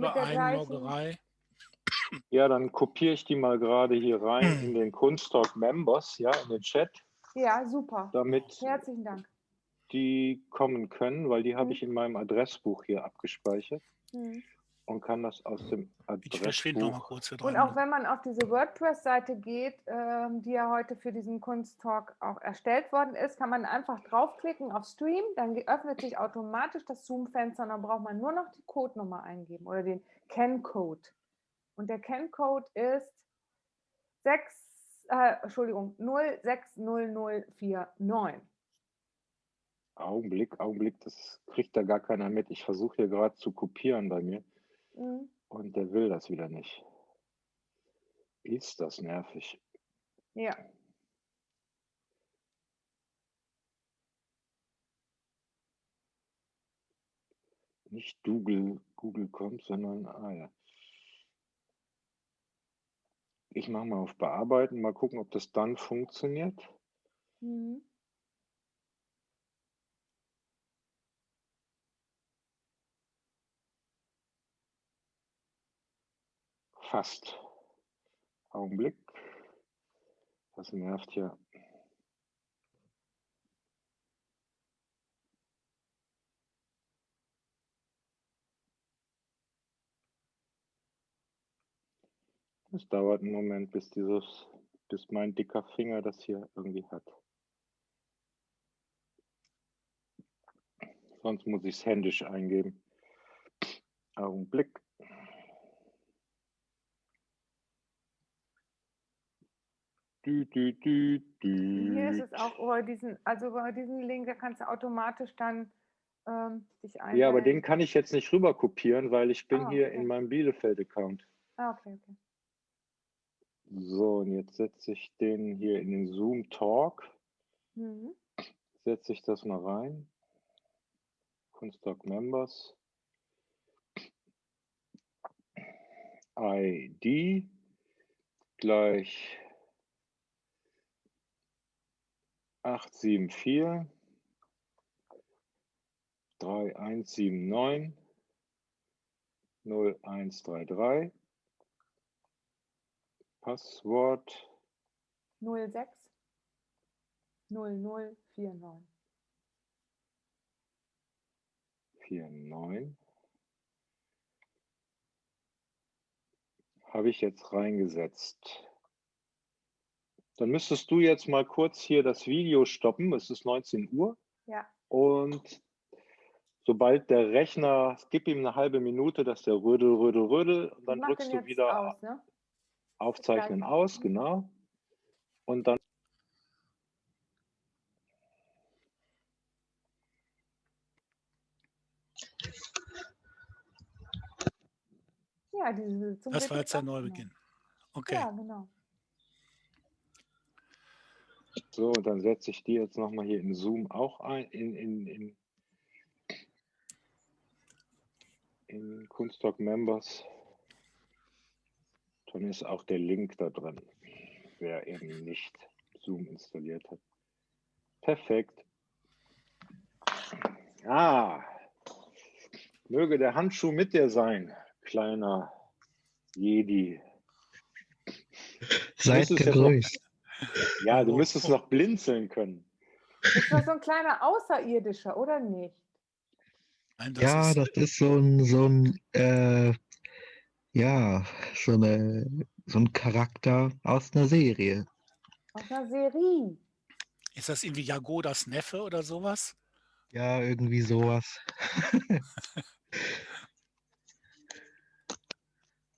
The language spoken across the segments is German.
Einloggerei. Ja, dann kopiere ich die mal gerade hier rein in den Kunsttalk Members, ja, in den Chat. Ja, super. Damit Herzlichen Dank. die kommen können, weil die habe Mhm. ich in meinem Adressbuch hier abgespeichert Mhm. Und kann das aus dem Ich verschwinde noch mal Adressbuch. kurz hier Und auch wenn man auf diese WordPress-Seite geht, ähm, die ja heute für diesen Kunsttalk auch erstellt worden ist, kann man einfach draufklicken auf Stream, dann öffnet sich automatisch das Zoom-Fenster und dann braucht man nur noch die Codenummer eingeben oder den Ken-Code. Und der Ken-Code ist 6, äh, Entschuldigung, 060049. Augenblick, Augenblick, das kriegt da gar keiner mit. Ich versuche hier gerade zu kopieren bei mir Mhm. und der will das wieder nicht. Ist das nervig. Ja, Nicht Google, Google kommt, sondern, ah ja. Ich mache mal auf Bearbeiten, mal gucken, ob das dann funktioniert. mhm. Fast. Augenblick. Das nervt ja. Es dauert einen Moment, bis dieses, bis mein dicker Finger das hier irgendwie hat. Sonst muss ich es händisch eingeben. Augenblick. Dü, dü, dü, Hier ist es auch über diesen, also über diesen Link, da kannst du automatisch dann ähm, dich einwählen. Ja, aber den kann ich jetzt nicht rüber kopieren, weil ich bin Ah, hier okay. in meinem Bielefeld-Account. Ah, okay, okay. So, und jetzt setze ich den hier in den Zoom Talk. Mhm. Setze ich das mal rein. Kunsttalk Members. ID gleich 874 3179 0133 Passwort. 06 0049. 49 habe ich jetzt reingesetzt. Dann müsstest du jetzt mal kurz hier das Video stoppen. Es ist 19 Uhr. Ja. Und sobald der Rechner, gib ihm eine halbe Minute, dass der rödel, rödel, rödel. Und dann drückst du wieder aus, ne? Aufzeichnen aus, Mhm. genau. Und dann Ja, diese zum Das war jetzt der. Neubeginn. Okay. Ja, genau. So, und dann setze ich die jetzt nochmal hier in Zoom auch ein, in, in, in, in Kunsttalk Members. Dann ist auch der Link da drin, wer eben nicht Zoom installiert hat. Perfekt. Ah, möge der Handschuh mit dir sein, kleiner Jedi. Seid gegrüßt. Ja, du Oh, müsstest oh. noch blinzeln können. Das war so ein kleiner Außerirdischer, oder nicht? Nein, das Ja, ist, das ist so ein, so ein, äh, ja, so eine, so ein Charakter aus einer Serie. Aus einer Serie. ist das irgendwie Jagodas Neffe oder sowas? Ja, irgendwie sowas.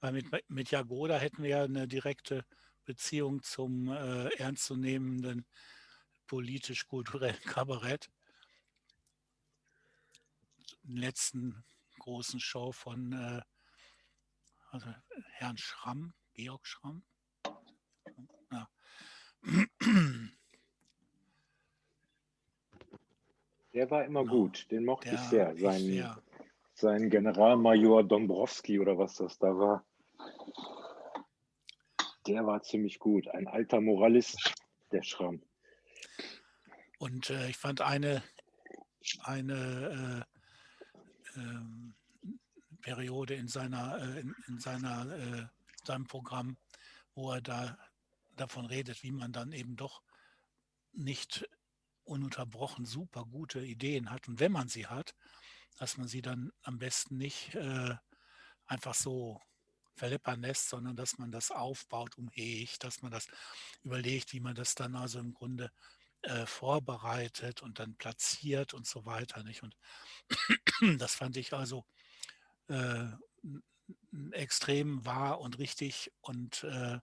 Weil mit, mit Jagoda hätten wir ja eine direkte Beziehung zum äh, ernstzunehmenden politisch-kulturellen Kabarett. Letzten großen Show von äh, also Herrn Schramm, Georg Schramm. Ja. Der war immer Genau. gut, den mochte ich sehr. Sein, sehr, sein Generalmajor Dombrowski oder was das da war. Der war ziemlich gut. Ein alter Moralist, der Schramm. Und äh, ich fand eine, eine äh, ähm, Periode in seiner, äh, in, in seiner, äh, seinem Programm, wo er da davon redet, wie man dann eben doch nicht ununterbrochen super gute Ideen hat. Und wenn man sie hat, dass man sie dann am besten nicht äh, einfach so verleppern lässt, sondern dass man das aufbaut, umhegt, dass man das überlegt, wie man das dann also im Grunde äh, vorbereitet und dann platziert und so weiter. Nicht? Und das fand ich also äh, extrem wahr und richtig und äh,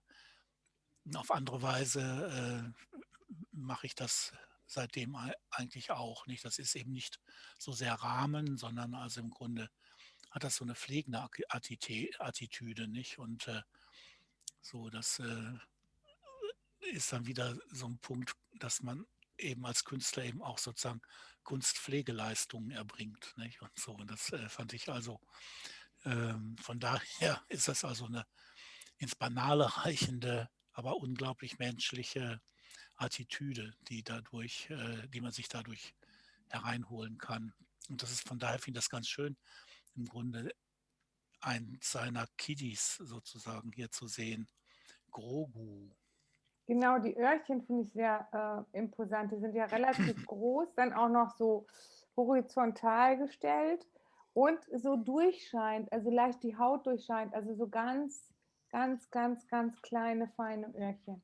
auf andere Weise äh, mache ich das seitdem eigentlich auch nicht. Das ist eben nicht so sehr Rahmen, sondern also im Grunde hat das so eine pflegende Attitüde, nicht? Und äh, so, das äh, ist dann wieder so ein Punkt, dass man eben als Künstler eben auch sozusagen Kunstpflegeleistungen erbringt, nicht? Und so, und das äh, fand ich also, ähm, von daher ist das also eine ins Banale reichende, aber unglaublich menschliche Attitüde, die dadurch, äh, die man sich dadurch hereinholen kann. Und das ist von daher finde ich das ganz schön, im Grunde ein seiner Kiddies sozusagen hier zu sehen. Grogu. Genau, die Öhrchen finde ich sehr äh, imposant. Die sind ja relativ groß, dann auch noch so horizontal gestellt und so durchscheint, also leicht die Haut durchscheint, also so ganz, ganz, ganz, ganz kleine, feine Öhrchen.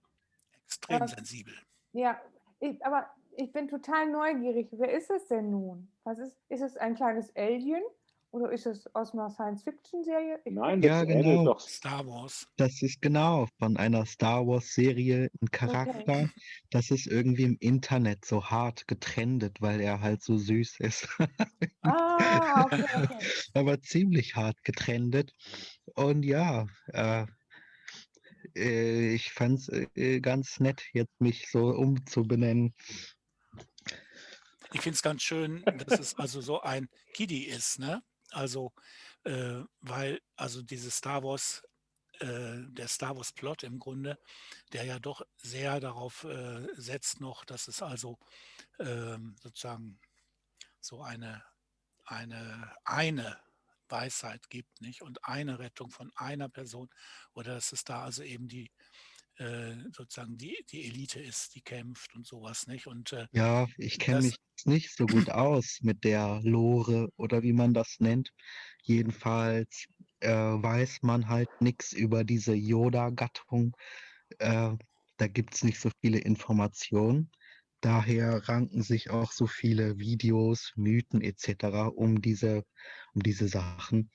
Extrem äh, sensibel. Ja, ich, aber ich bin total neugierig. Wer ist es denn nun? Was ist, ist es ein kleines Alien? Oder ist es aus einer Science-Fiction-Serie? Nein, das Ja, genau. doch. Star Wars. Das ist genau von einer Star Wars-Serie ein Charakter. Das ist irgendwie im Internet so hart getrendet, weil er halt so süß ist. Ah, okay, okay. Aber ziemlich hart getrendet. Und ja, äh, äh, ich fand es äh, ganz nett, jetzt mich so umzubenennen. Ich finde es ganz schön, dass es also so ein Kiddie ist, ne? Also, äh, weil also dieses Star Wars, äh, der Star Wars Plot im Grunde, der ja doch sehr darauf äh, setzt noch, dass es also ähm, sozusagen so eine, eine, eine Weisheit gibt, nicht? Und eine Rettung von einer Person oder dass es da also eben die äh, sozusagen die, die Elite ist, die kämpft und sowas, nicht? Und äh, Ja, ich kenne mich nicht so gut aus mit der Lore oder wie man das nennt. Jedenfalls äh, weiß man halt nichts über diese Yoda-Gattung. Äh, da gibt es nicht so viele Informationen. Daher ranken sich auch so viele Videos, Mythen etc. um diese, um diese Sachen.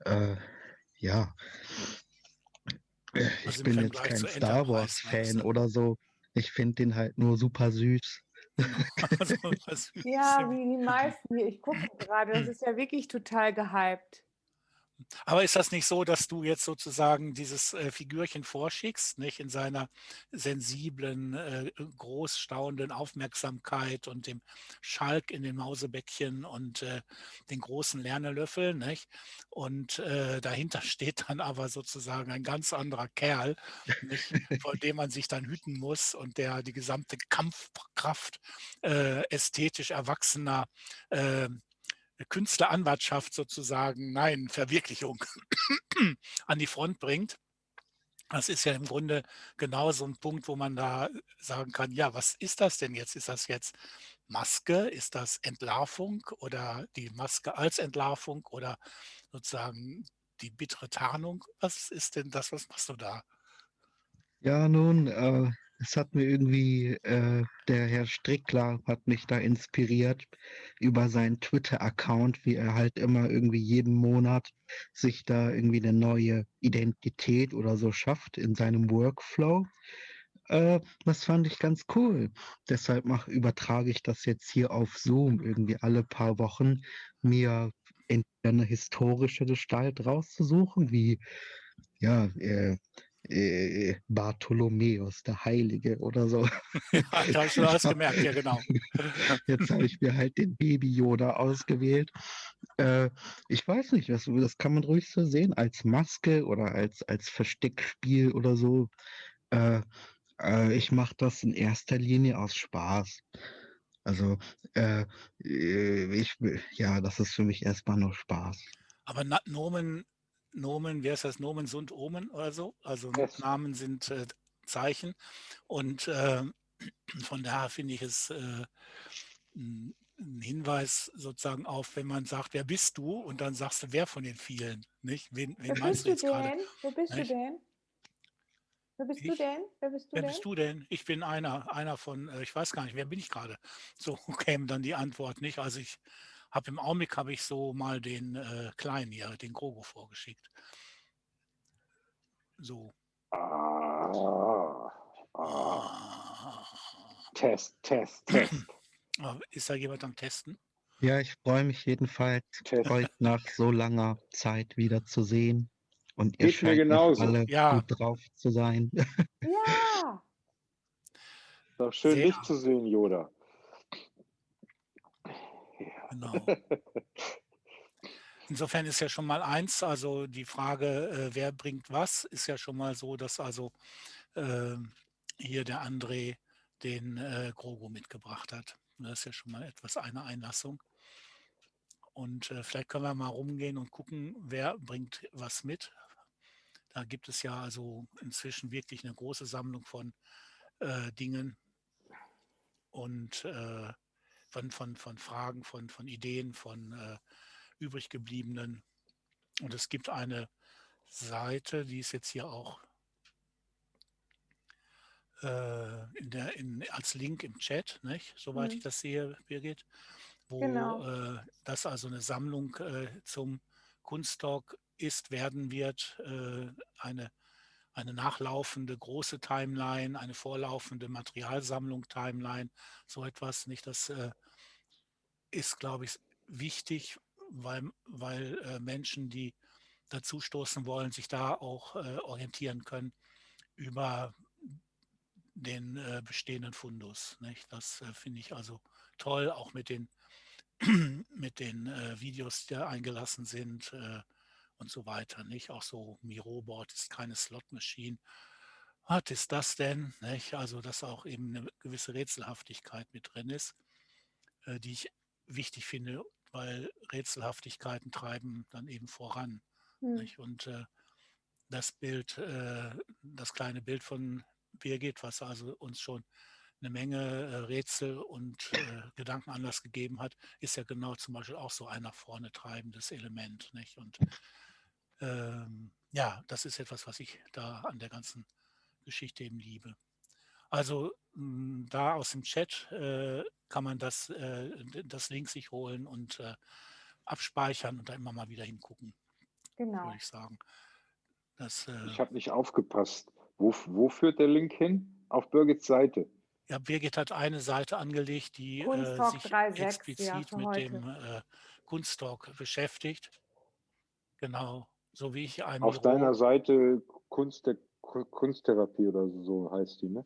Äh, ja, ich also im bin jetzt kein Star Wars-Fan oder so. Ich finde den halt nur super süß. Ja, wie die meisten hier. Ich gucke gerade, das ist ja wirklich total gehypt. Aber ist das nicht so, dass du jetzt sozusagen dieses äh, Figürchen vorschickst, nicht in seiner sensiblen, äh, groß staunenden Aufmerksamkeit und dem Schalk in den Mausebäckchen und äh, den großen Lernelöffel, nicht? Und äh, dahinter steht dann aber sozusagen ein ganz anderer Kerl, nicht? vor dem man sich dann hüten muss und der die gesamte Kampfkraft äh, ästhetisch erwachsener äh, Künstleranwartschaft sozusagen, nein, Verwirklichung an die Front bringt. Das ist ja im Grunde genau so ein Punkt, wo man da sagen kann, ja, was ist das denn jetzt? Ist das jetzt Maske? Ist das Entlarvung oder die Maske als Entlarvung oder sozusagen die bittere Tarnung? Was ist denn das? Was machst du da? Ja, nun, äh, es hat mir irgendwie, äh, der Herr Strickler hat mich da inspiriert über seinen Twitter-Account, wie er halt immer irgendwie jeden Monat sich da irgendwie eine neue Identität oder so schafft in seinem Workflow. Äh, das fand ich ganz cool. Deshalb mach, übertrage ich das jetzt hier auf Zoom irgendwie alle paar Wochen, mir entweder eine historische Gestalt rauszusuchen, wie ja, äh, äh, Bartholomäus, der Heilige oder so. Ja, da habe ich schon alles gemerkt, ja genau. Jetzt habe ich mir halt den Baby Yoda ausgewählt. Äh, ich weiß nicht, das, das kann man ruhig so sehen, als Maske oder als, als Versteckspiel oder so. Äh, äh, ich mache das in erster Linie aus Spaß. Also, äh, äh, ich, ja, das ist für mich erstmal nur Spaß. Aber Nomen, Nomen, wer ist das? Nomen sind Omen oder so? Also Yes. Namen sind äh, Zeichen. Und äh, von daher finde ich es äh, ein Hinweis sozusagen auf, wenn man sagt, wer bist du? Und dann sagst du, wer von den vielen, nicht? Wen, wen Wer meinst bist du du jetzt gerade? denn? Wer bist du Nicht? denn? Wer bist du Ich? denn? Wer bist du Wer denn? bist du denn? Ich bin einer, einer von, äh, ich weiß gar nicht, wer bin ich gerade? So käme dann die Antwort nicht. Also ich habe im Augenblick habe ich so mal den äh, Kleinen hier, den Grogo vorgeschickt. So. Ah, ah. Ah. Test, Test, Test. Ist da jemand am Testen? Ja, ich freue mich jedenfalls, Test. euch nach so langer Zeit wieder zu sehen. Und ihr Geht scheint genauso. alle Ja. gut drauf zu sein. Ja, Doch schön, Sehr. dich zu sehen, Yoda. Genau. Insofern ist ja schon mal eins, also die Frage, äh, wer bringt was, ist ja schon mal so, dass also äh, hier der André den äh, Grogo mitgebracht hat. Das ist ja schon mal etwas eine Einlassung. Und äh, vielleicht können wir mal rumgehen und gucken, wer bringt was mit. Da gibt es ja also inzwischen wirklich eine große Sammlung von äh, Dingen und äh, von, von, von Fragen, von, von Ideen, von äh, übrig gebliebenen. Und es gibt eine Seite, die ist jetzt hier auch äh, in der, in, als Link im Chat, nicht? soweit Mhm. ich das sehe, Birgit, wo Genau. äh, das also eine Sammlung äh, zum Kunsttalk ist, werden wird, äh, eine, eine nachlaufende große Timeline, eine vorlaufende Materialsammlung Timeline, so etwas, nicht? Das äh, ist, glaube ich, wichtig, weil, weil äh, Menschen, die dazu stoßen wollen, sich da auch äh, orientieren können über den äh, bestehenden Fundus. Nicht? Das äh, finde ich also toll, auch mit den, mit den äh, Videos, die da eingelassen sind und so weiter. Nicht? Auch so Miro-Board ist keine Slot-Machine. Was ist das denn? Nicht? Also, dass auch eben eine gewisse Rätselhaftigkeit mit drin ist, äh, die ich wichtig finde, weil Rätselhaftigkeiten treiben dann eben voran. Hm. Nicht? Und äh, das Bild, äh, das kleine Bild von Birgit, was also uns schon eine Menge Rätsel und äh, Gedankenanlass gegeben hat, ist ja genau zum Beispiel auch so ein nach vorne treibendes Element. Nicht? Und ähm, ja, das ist etwas, was ich da an der ganzen Geschichte eben liebe. Also mh, da aus dem Chat äh, kann man das, äh, das Link sich holen und äh, abspeichern und da immer mal wieder hingucken, Genau. würde ich sagen. Das, äh, Ich habe nicht aufgepasst. Wo, wo führt der Link hin? Auf Birgits Seite. ja, Birgit hat eine Seite angelegt, die äh, sich 3.6, ja, explizit für mit heute. dem äh, Kunsttalk beschäftigt. Genau, so wie ich ein Auf deiner Seite Kunst der Ku- Kunsttherapie oder so heißt die, ne?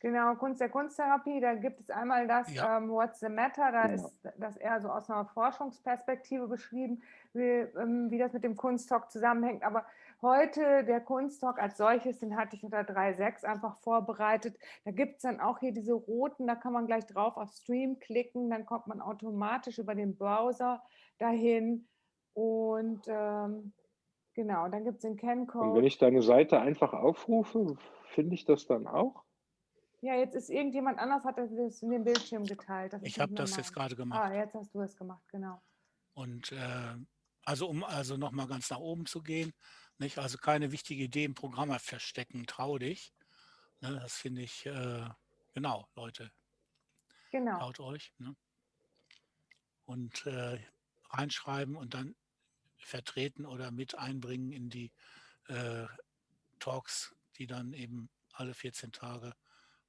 Genau, Kunst der Kunsttherapie, da gibt es einmal das Ja. ähm, What's the Matter, da Genau. ist das eher so aus einer Forschungsperspektive beschrieben, wie, ähm, wie das mit dem Kunsttalk zusammenhängt. Aber heute der Kunsttalk als solches, den hatte ich unter 3.6 einfach vorbereitet. Da gibt es dann auch hier diese roten, da kann man gleich drauf auf Stream klicken, dann kommt man automatisch über den Browser dahin. Und ähm, genau, dann gibt es den Und wenn ich deine Seite einfach aufrufe, finde ich das dann auch? Ja, jetzt ist irgendjemand anders, hat das in den Bildschirm geteilt. Ich habe das jetzt gerade gemacht. Ah, jetzt hast du es gemacht, genau. Und äh, also um also nochmal ganz nach oben zu gehen, nicht? Also keine wichtige Idee im Programm verstecken, trau dich. Ne? Das finde ich, äh, genau, Leute, Genau. traut euch. Ne? Und äh, reinschreiben und dann vertreten oder mit einbringen in die äh, Talks, die dann eben alle 14 Tage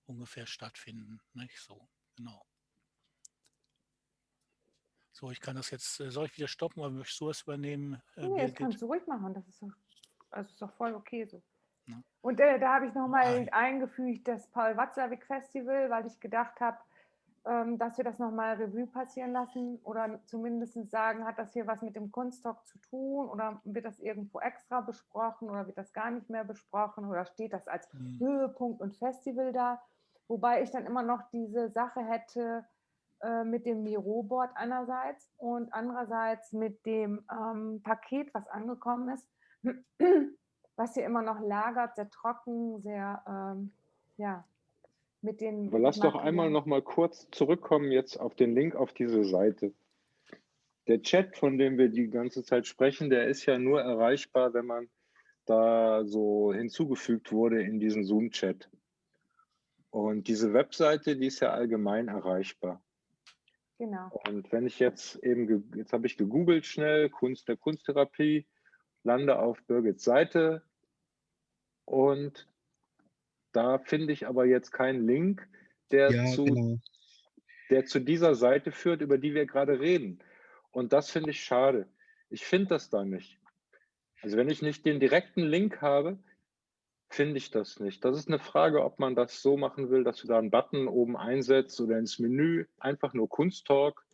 ungefähr stattfinden. Nicht? So, genau. So, ich kann das jetzt, äh, soll ich wieder stoppen oder möchtest du das übernehmen? äh, Nee, das kannst du ruhig machen. Das ist doch, also ist doch voll okay so. Ja. Und äh, da habe ich nochmal Ein- eingefügt das Paul Watzlawick Festival, weil ich gedacht habe, dass wir das nochmal Revue passieren lassen oder zumindest sagen, hat das hier was mit dem Kunsttalk zu tun oder wird das irgendwo extra besprochen oder wird das gar nicht mehr besprochen oder steht das als Hm. Höhepunkt und Festival da. Wobei ich dann immer noch diese Sache hätte, äh, mit dem Miro-Board einerseits und andererseits mit dem ähm, Paket, was angekommen ist, was hier immer noch lagert, sehr trocken, sehr, ähm, ja, mit den. Aber lass doch einmal noch mal kurz zurückkommen jetzt auf den Link auf diese Seite. Der Chat, von dem wir die ganze Zeit sprechen, der ist ja nur erreichbar, wenn man da so hinzugefügt wurde in diesen Zoom-Chat. Und diese Webseite, die ist ja allgemein erreichbar. Genau. Und wenn ich jetzt eben, jetzt habe ich gegoogelt schnell, Kunst der Kunsttherapie, lande auf Birgits Seite und da finde ich aber jetzt keinen Link, der, Ja, zu, genau. der zu dieser Seite führt, über die wir gerade reden. Und das finde ich schade. Ich finde das da nicht. Also wenn ich nicht den direkten Link habe, finde ich das nicht. Das ist eine Frage, ob man das so machen will, dass du da einen Button oben einsetzt oder ins Menü, einfach nur Kunsttalk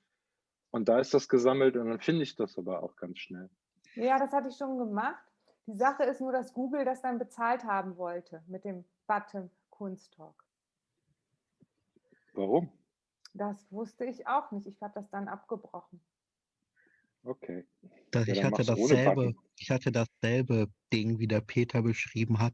und da ist das gesammelt und dann finde ich das aber auch ganz schnell. Ja, das hatte ich schon gemacht. Die Sache ist nur, dass Google das dann bezahlt haben wollte mit dem Button Kunsttalk. Warum? Das wusste ich auch nicht. Ich habe das dann abgebrochen. Okay. Das, Ja, ich, hatte dasselbe, ich hatte dasselbe Ding, wie der Peter beschrieben hat.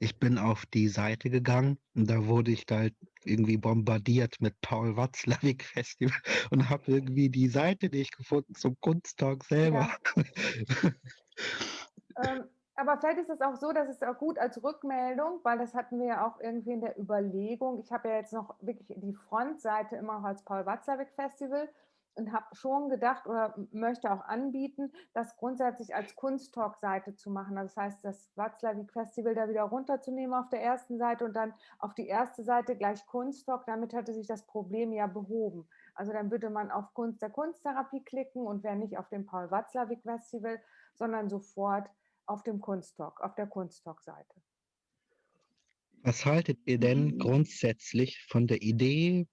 Ich bin auf die Seite gegangen und da wurde ich da halt irgendwie bombardiert mit Paul Watzlawick Festival und habe irgendwie die Seite nicht gefunden zum Kunsttalk selber. Ähm, aber vielleicht ist es auch so, dass es auch gut als Rückmeldung, weil das hatten wir ja auch irgendwie in der Überlegung. Ich habe ja jetzt noch wirklich die Frontseite immer noch als Paul Watzlawick Festival und habe schon gedacht oder möchte auch anbieten, das grundsätzlich als Kunsttalk-Seite zu machen. Also das heißt, das Watzlawick Festival da wieder runterzunehmen auf der ersten Seite und dann auf die erste Seite gleich Kunsttalk. Damit hätte sich das Problem ja behoben. Also dann würde man auf Kunst der Kunsttherapie klicken und wäre nicht auf dem Paul Watzlawick Festival, sondern sofort auf dem Kunsttalk, auf der Kunsttalk-Seite. Was haltet ihr denn grundsätzlich von der Idee,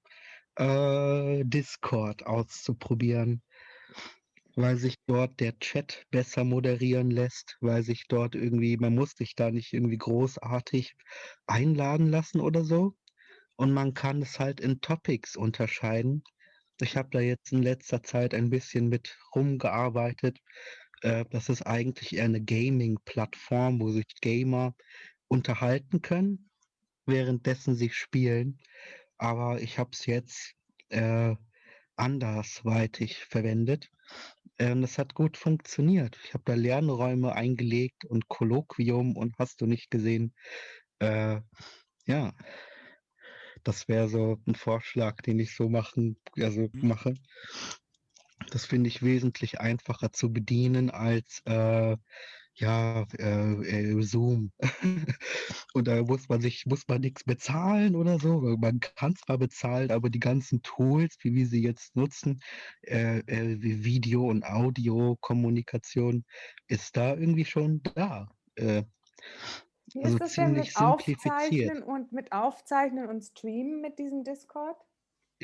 äh, Discord auszuprobieren? Weil sich dort der Chat besser moderieren lässt, weil sich dort irgendwie, man muss sich da nicht irgendwie großartig einladen lassen oder so. Und man kann es halt in Topics unterscheiden. Ich habe da jetzt in letzter Zeit ein bisschen mit rumgearbeitet. Äh, das ist eigentlich eher eine Gaming-Plattform, wo sich Gamer unterhalten können, währenddessen sie spielen. Aber ich habe es jetzt äh, andersweitig verwendet. Ähm, das hat gut funktioniert. Ich habe da Lernräume eingelegt und Kolloquium und hast du nicht gesehen. Äh, ja, das wäre so ein Vorschlag, den ich so machen, also Mhm. mache. Das finde ich wesentlich einfacher zu bedienen als äh, ja, äh, äh, Zoom. Und da muss man sich, muss man nichts bezahlen oder so. Man kann zwar bezahlen, aber die ganzen Tools, wie wir sie jetzt nutzen, äh, äh, wie Video- und Audiokommunikation, ist da irgendwie schon da. Äh, Wie Also ist das denn mit. Aufzeichnen und mit Aufzeichnen und Streamen mit diesem Discord?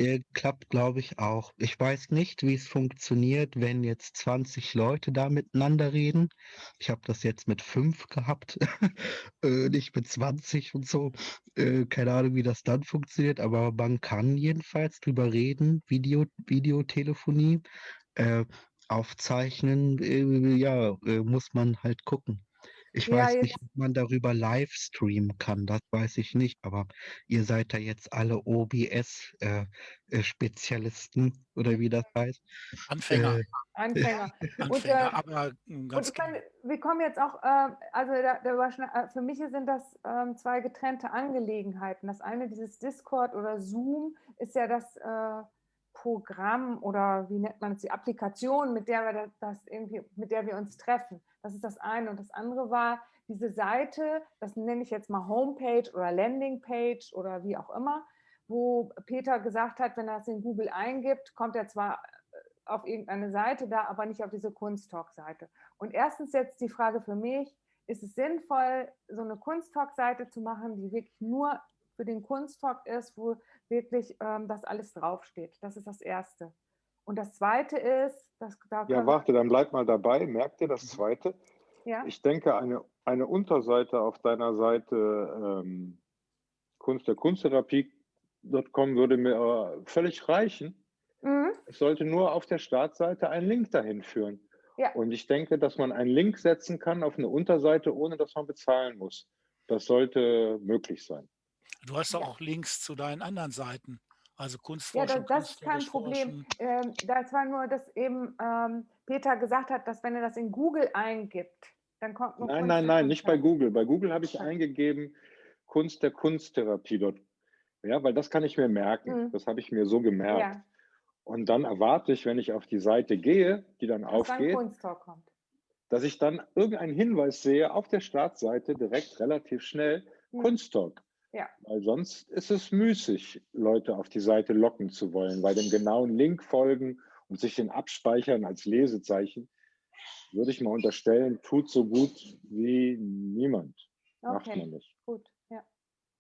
Äh, klappt, glaube ich, auch. Ich weiß nicht, wie es funktioniert, wenn jetzt 20 Leute da miteinander reden. Ich habe das jetzt mit fünf gehabt, äh, nicht mit 20 und so. Äh, keine Ahnung, wie das dann funktioniert, aber man kann jedenfalls drüber reden, Video, Videotelefonie. Äh, aufzeichnen, äh, ja, äh, muss man halt gucken. Ich Ja, weiß nicht, ob man darüber live streamen kann, das weiß ich nicht, aber ihr seid da jetzt alle OBS-Spezialisten oder wie das heißt. Anfänger, Äh, Anfänger. Und, äh, Anfänger, aber ähm, Und ganz ich meine, wir kommen jetzt auch, äh, also da, da äh, für mich sind das ähm, zwei getrennte Angelegenheiten. Das eine, dieses Discord oder Zoom, ist ja das äh, Programm oder wie nennt man es, die Applikation, mit der wir das irgendwie, mit der wir uns treffen. Das ist das eine. Und das andere war diese Seite, das nenne ich jetzt mal Homepage oder Landingpage oder wie auch immer, wo Peter gesagt hat, wenn er es in Google eingibt, kommt er zwar auf irgendeine Seite da, aber nicht auf diese Kunsttalk-Seite. Und erstens jetzt die Frage für mich, ist es sinnvoll, so eine Kunsttalk-Seite zu machen, die wirklich nur für den Kunsttalk ist, wo wirklich ähm, das alles draufsteht? Das ist das Erste. Und das Zweite ist, dass da Ja, warte, dann bleib mal dabei. Merkt ihr das zweite? ja, Ich denke, eine, eine Unterseite auf deiner Seite ähm, Kunst der Kunsttherapie.com würde mir äh, völlig reichen. Es sollte nur auf der Startseite ein Link dahin führen. Ja. Und ich denke, dass man einen Link setzen kann auf eine Unterseite, ohne dass man bezahlen muss. Das sollte möglich sein. Du hast auch Links zu deinen anderen Seiten. Also Ja, Kunstforschung, das, das ist kein Problem. Ähm, das war nur, dass eben ähm, Peter gesagt hat, dass wenn er das in Google eingibt, dann kommt nur Nein, Kunst nein, nein, nicht bei. Google. Bei Google habe ich Ja. eingegeben Kunst der Kunsttherapie dort. Ja, weil das kann ich mir merken. Mhm. Das habe ich mir so gemerkt. Ja, Und dann erwarte ich, wenn ich auf die Seite gehe, die dann dass dann aufgeht, kommt. dass ich dann irgendeinen Hinweis sehe auf der Startseite direkt relativ schnell Mhm. Kunsttalk. Ja. Weil sonst ist es müßig, Leute auf die Seite locken zu wollen, weil dem genauen Link folgen und sich den abspeichern als Lesezeichen, würde ich mal unterstellen, tut so gut wie niemand. Macht Okay, man nicht. gut. Ja.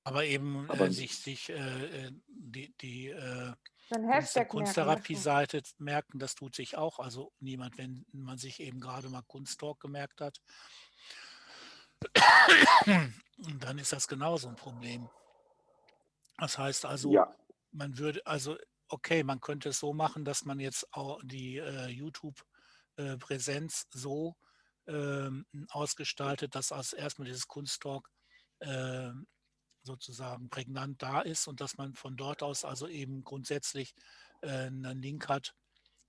Aber eben Aber- äh, sich, sich äh, äh, die, die äh, So Kunsttherapie-Seite merken, das tut sich auch. Also niemand, wenn man sich eben gerade mal Kunsttalk gemerkt hat. Und dann ist das genauso ein Problem. Das heißt also, Ja, man würde, also okay, man könnte es so machen, dass man jetzt auch die äh, YouTube-Präsenz so ähm, ausgestaltet, dass als erstmal dieses Kunsttalk äh, sozusagen prägnant da ist und dass man von dort aus also eben grundsätzlich äh, einen Link hat,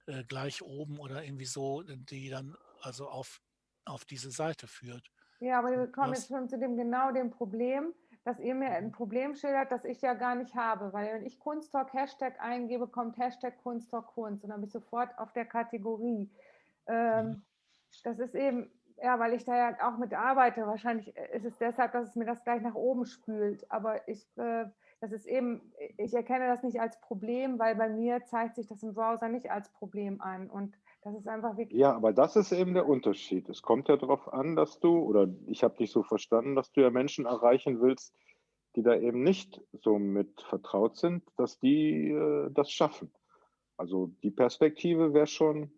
äh, gleich oben oder irgendwie so, die dann also auf, auf diese Seite führt. Ja, aber wir kommen jetzt schon zu dem genau dem Problem, dass ihr mir ein Problem schildert, das ich ja gar nicht habe. Weil wenn ich Kunsttalk Hashtag eingebe, kommt Hashtag Kunsttalk Kunst und dann bin ich sofort auf der Kategorie. Ähm, Das ist eben, ja, weil ich da ja auch mit arbeite. Wahrscheinlich ist es deshalb, dass es mir das gleich nach oben spült. Aber ich, äh, das ist eben, ich erkenne das nicht als Problem, weil bei mir zeigt sich das im Browser nicht als Problem an. Und das ist einfach wirklich. ja, aber das ist eben der Unterschied. Es kommt ja darauf an, dass du, oder ich habe dich so verstanden, dass du ja Menschen erreichen willst, die da eben nicht so mit vertraut sind, dass die äh, das schaffen. Also die Perspektive wäre schon,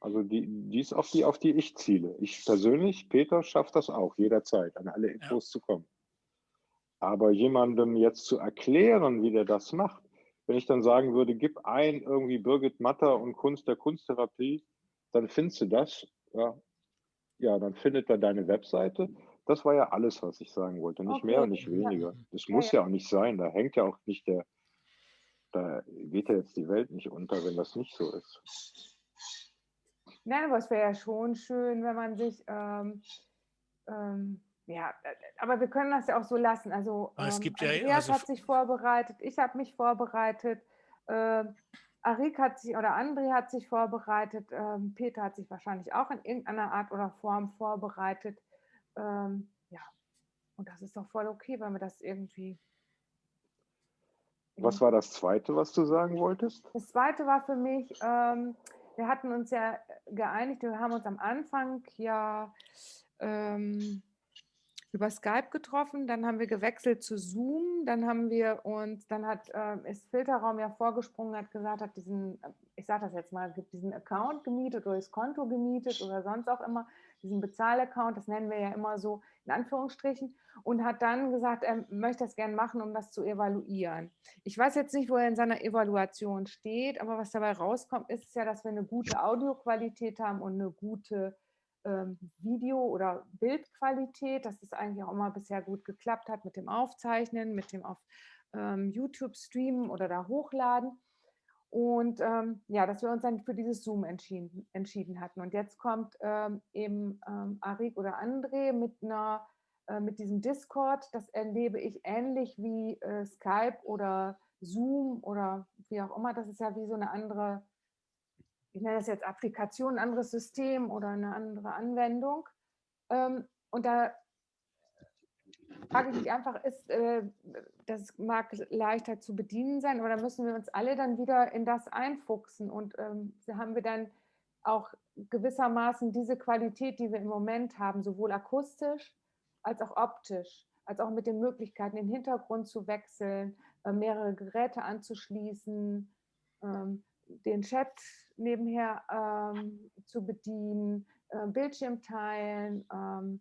also die, die ist auf die, auf die ich ziele. Ich persönlich, Peter, schaffe das auch jederzeit, an alle Infos zu kommen. Aber jemandem jetzt zu erklären, wie der das macht, wenn ich dann sagen würde, gib ein irgendwie Birgit Matter und Kunst der Kunsttherapie, dann findest du das. Ja, ja dann findet er deine Webseite. Das war ja alles, was ich sagen wollte. Nicht Okay, mehr und nicht weniger. Das Ja, muss ja. ja auch nicht sein. Da hängt ja auch nicht der, da geht ja jetzt die Welt nicht unter, wenn das nicht so ist. Nein, aber es wäre ja schon schön, wenn man sich, ähm, ähm, ja, äh, aber wir können das ja auch so lassen. Also Aber es ähm, gibt ja, Andreas also hat sich vorbereitet, ich habe mich vorbereitet, äh, Arik hat sich oder André hat sich vorbereitet, ähm, Peter hat sich wahrscheinlich auch in irgendeiner Art oder Form vorbereitet. Ähm, ja, und das ist doch voll okay, wenn wir das irgendwie. Was war das Zweite, was du sagen wolltest? Das zweite war für mich, ähm, wir hatten uns ja geeinigt, wir haben uns am Anfang ja ähm, über Skype getroffen, dann haben wir gewechselt zu Zoom, dann haben wir uns, dann hat ähm, ist Filterraum ja vorgesprungen, hat gesagt, hat diesen, äh, ich sage das jetzt mal, gibt diesen Account gemietet oder das Konto gemietet oder sonst auch immer, diesen Bezahlaccount, das nennen wir ja immer so in Anführungsstrichen, und hat dann gesagt, er möchte das gerne machen, um das zu evaluieren. Ich weiß jetzt nicht, wo er in seiner Evaluation steht, aber was dabei rauskommt, ist ja, dass wir eine gute Audioqualität haben und eine gute Video- oder Bildqualität, dass es eigentlich auch immer bisher gut geklappt hat mit dem Aufzeichnen, mit dem auf ähm, YouTube streamen oder da hochladen. Und ähm, ja, dass wir uns dann für dieses Zoom entschieden, entschieden hatten. Und jetzt kommt ähm, eben ähm, Arik oder André mit einer äh, mit diesem Discord, das erlebe ich ähnlich wie äh, Skype oder Zoom oder wie auch immer. Das ist ja wie so eine andere, ich nenne das jetzt Applikation, ein anderes System oder eine andere Anwendung. Ähm, und da frage ich mich einfach, ist, äh, das mag leichter zu bedienen sein, aber da müssen wir uns alle dann wieder in das einfuchsen und ähm, haben wir dann auch gewissermaßen diese Qualität, die wir im Moment haben, sowohl akustisch als auch optisch, als auch mit den Möglichkeiten, den Hintergrund zu wechseln, äh, mehrere Geräte anzuschließen, ähm, den Chat nebenher ähm, zu bedienen, äh, Bildschirm teilen, ähm,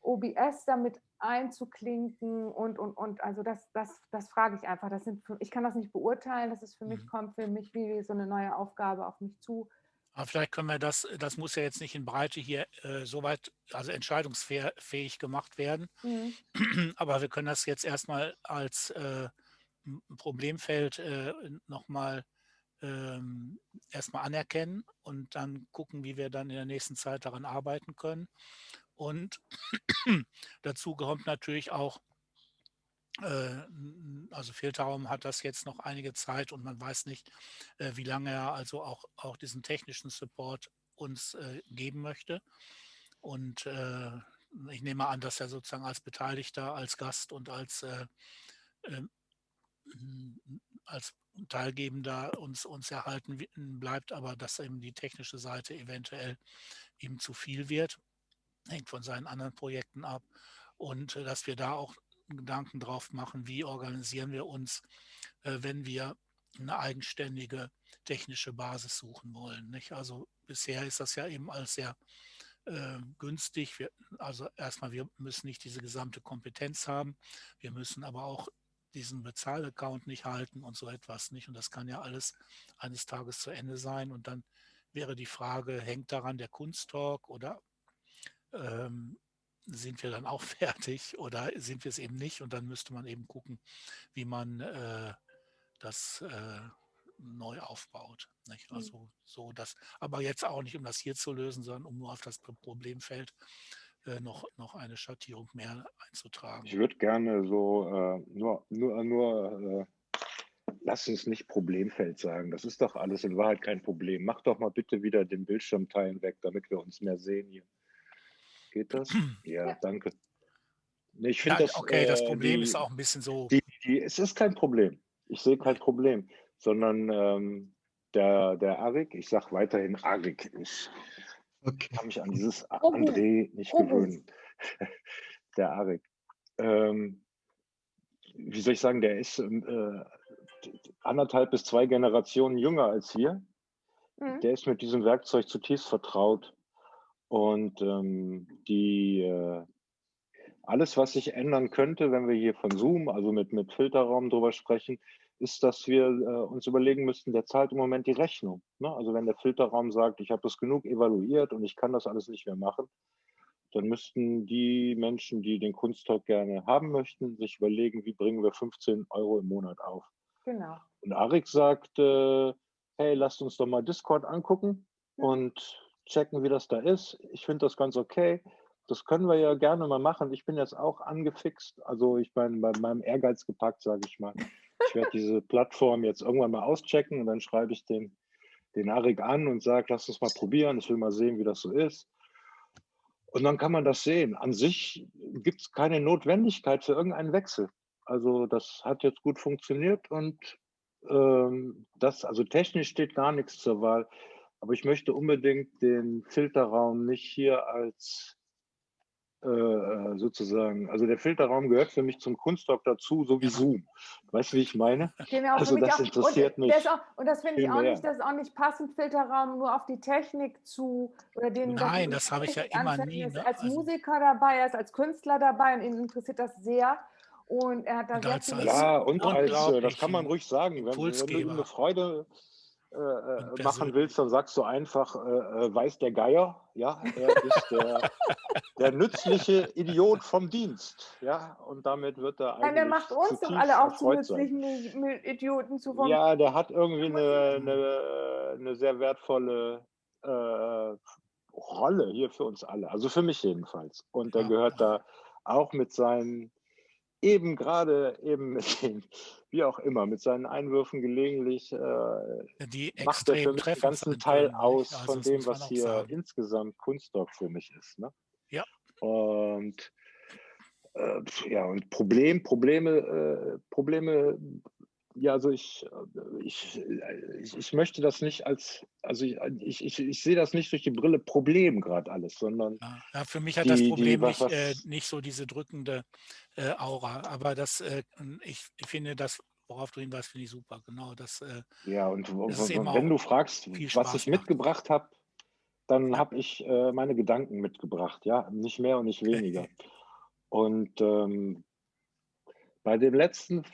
OBS damit einzuklinken und, und, und. Also das, das, das frage ich einfach. Das sind, ich kann das nicht beurteilen. Das ist für mich, Mhm. kommt für mich wie so eine neue Aufgabe auf mich zu. Aber vielleicht können wir das, das muss ja jetzt nicht in Breite hier äh, soweit, also entscheidungsfähig gemacht werden. Mhm. Aber wir können das jetzt erstmal als äh, Problemfeld äh, nochmal ähm, erstmal anerkennen und dann gucken, wie wir dann in der nächsten Zeit daran arbeiten können. Und dazu kommt natürlich auch, äh, also Filterraum hat das jetzt noch einige Zeit und man weiß nicht, äh, wie lange er also auch, auch diesen technischen Support uns äh, geben möchte. Und äh, ich nehme an, dass er sozusagen als Beteiligter, als Gast und als, äh, ähm, als Teilgebender uns, uns erhalten bleibt, aber dass eben die technische Seite eventuell ihm zu viel wird, hängt von seinen anderen Projekten ab. Und äh, dass wir da auch Gedanken drauf machen, wie organisieren wir uns, äh, wenn wir eine eigenständige technische Basis suchen wollen. Nicht? Also bisher ist das ja eben als sehr äh, günstig. Wir, also erstmal, wir müssen nicht diese gesamte Kompetenz haben. Wir müssen aber auch diesen Bezahlaccount nicht halten und so etwas nicht. Und das kann ja alles eines Tages zu Ende sein. Und dann wäre die Frage, hängt daran der Kunsttalk oder ähm, sind wir dann auch fertig oder sind wir es eben nicht? Und dann müsste man eben gucken, wie man äh, das äh, neu aufbaut. Nicht? Mhm. Also so das, aber jetzt auch nicht, um das hier zu lösen, sondern um nur auf das Pro- Problemfeld äh, noch, noch eine Schattierung mehr einzutragen. Ich würde gerne so äh, nur, nur, nur äh, lass uns nicht Problemfeld sagen. Das ist doch alles in Wahrheit kein Problem. Mach doch mal bitte wieder den Bildschirm teilen weg, damit wir uns mehr sehen hier. Geht das? Ja, Ja. danke. Ich Ja, finde das. okay, das äh, Problem die, ist auch ein bisschen so, Die, die, es ist kein Problem. Ich sehe kein Problem, sondern ähm, der, der Arik, ich sage weiterhin Arik, ich Okay. kann mich an dieses André nicht Robus. gewöhnen. Der Arik. Ähm, wie soll ich sagen, der ist ähm, äh, anderthalb bis zwei Generationen jünger als wir. Mhm. Der ist mit diesem Werkzeug zutiefst vertraut. Und ähm, die, äh, alles, was sich ändern könnte, wenn wir hier von Zoom, also mit, mit Filterraum drüber sprechen, ist, dass wir äh, uns überlegen müssten, der zahlt im Moment die Rechnung. Ne? Also wenn der Filterraum sagt, ich habe das genug evaluiert und ich kann das alles nicht mehr machen, dann müssten die Menschen, die den Kunsttalk gerne haben möchten, sich überlegen, wie bringen wir 15 Euro im Monat auf. Genau. Und Arik sagt, äh, hey, lasst uns doch mal Discord angucken Ja. und checken, wie das da ist. Ich finde das ganz okay. Das können wir ja gerne mal machen. Ich bin jetzt auch angefixt. Also ich meine, bei meinem Ehrgeiz gepackt, sage ich mal. Ich werde diese Plattform jetzt irgendwann mal auschecken und dann schreibe ich den, den Arik an und sage, lass uns mal probieren. Ich will mal sehen, wie das so ist. Und dann kann man das sehen. An sich gibt es keine Notwendigkeit für irgendeinen Wechsel. Also das hat jetzt gut funktioniert und ähm, das, also technisch steht gar nichts zur Wahl. Aber ich möchte unbedingt den Filterraum nicht hier als äh, äh, sozusagen, also der Filterraum gehört für mich zum Kunsttalk dazu, so wie. Zoom. Weißt du, wie ich meine? Genau, Also das auch. interessiert und, mich auch, und das finde ich viel auch mehr. nicht, das ist auch nicht passend, Filterraum nur auf die Technik zu oder den Nein, das habe ich ja immer nie, Er ist ne? als Also- Musiker dabei, er ist als Künstler dabei und ihn interessiert das sehr. Und er hat da Und sehr als- viele als Ja, und als, äh, das kann man ruhig sagen, wenn, wenn du ihm eine Freude äh, äh, machen willst, dann sagst du einfach, äh, äh, weiß der Geier, ja, er ist der, der nützliche Idiot vom Dienst, ja, und damit wird er Nein, der eigentlich macht uns doch alle auch zu sein. nützlichen Mi- Idioten zu vom Ja, der hat irgendwie eine, eine, eine sehr wertvolle äh, Rolle hier für uns alle, also für mich jedenfalls. Und der Ja, gehört ja. da auch mit seinen, eben gerade eben mit den, wie auch immer, mit seinen Einwürfen gelegentlich, äh, macht er für mich treffend ganzen Teil aus Also von dem, was hier sagen. insgesamt Kunststock für mich ist. Ne? Ja. Und äh, ja, und Problem, Probleme, äh, Probleme, ja, also ich, äh, ich, äh, ich, ich möchte das nicht als, also ich, ich, ich, ich sehe das nicht durch die Brille Problem gerade alles, sondern Ja, für mich hat das die, die, Problem was, nicht, äh, nicht so diese drückende äh, Aura, aber das, äh, ich, ich finde das, worauf du hinweist, finde ich super. Genau, das, äh, ja, und das eben wenn du fragst, was ich macht. mitgebracht habe, dann habe ich äh, meine Gedanken mitgebracht, ja, nicht mehr und nicht weniger. Und ähm, bei dem letzten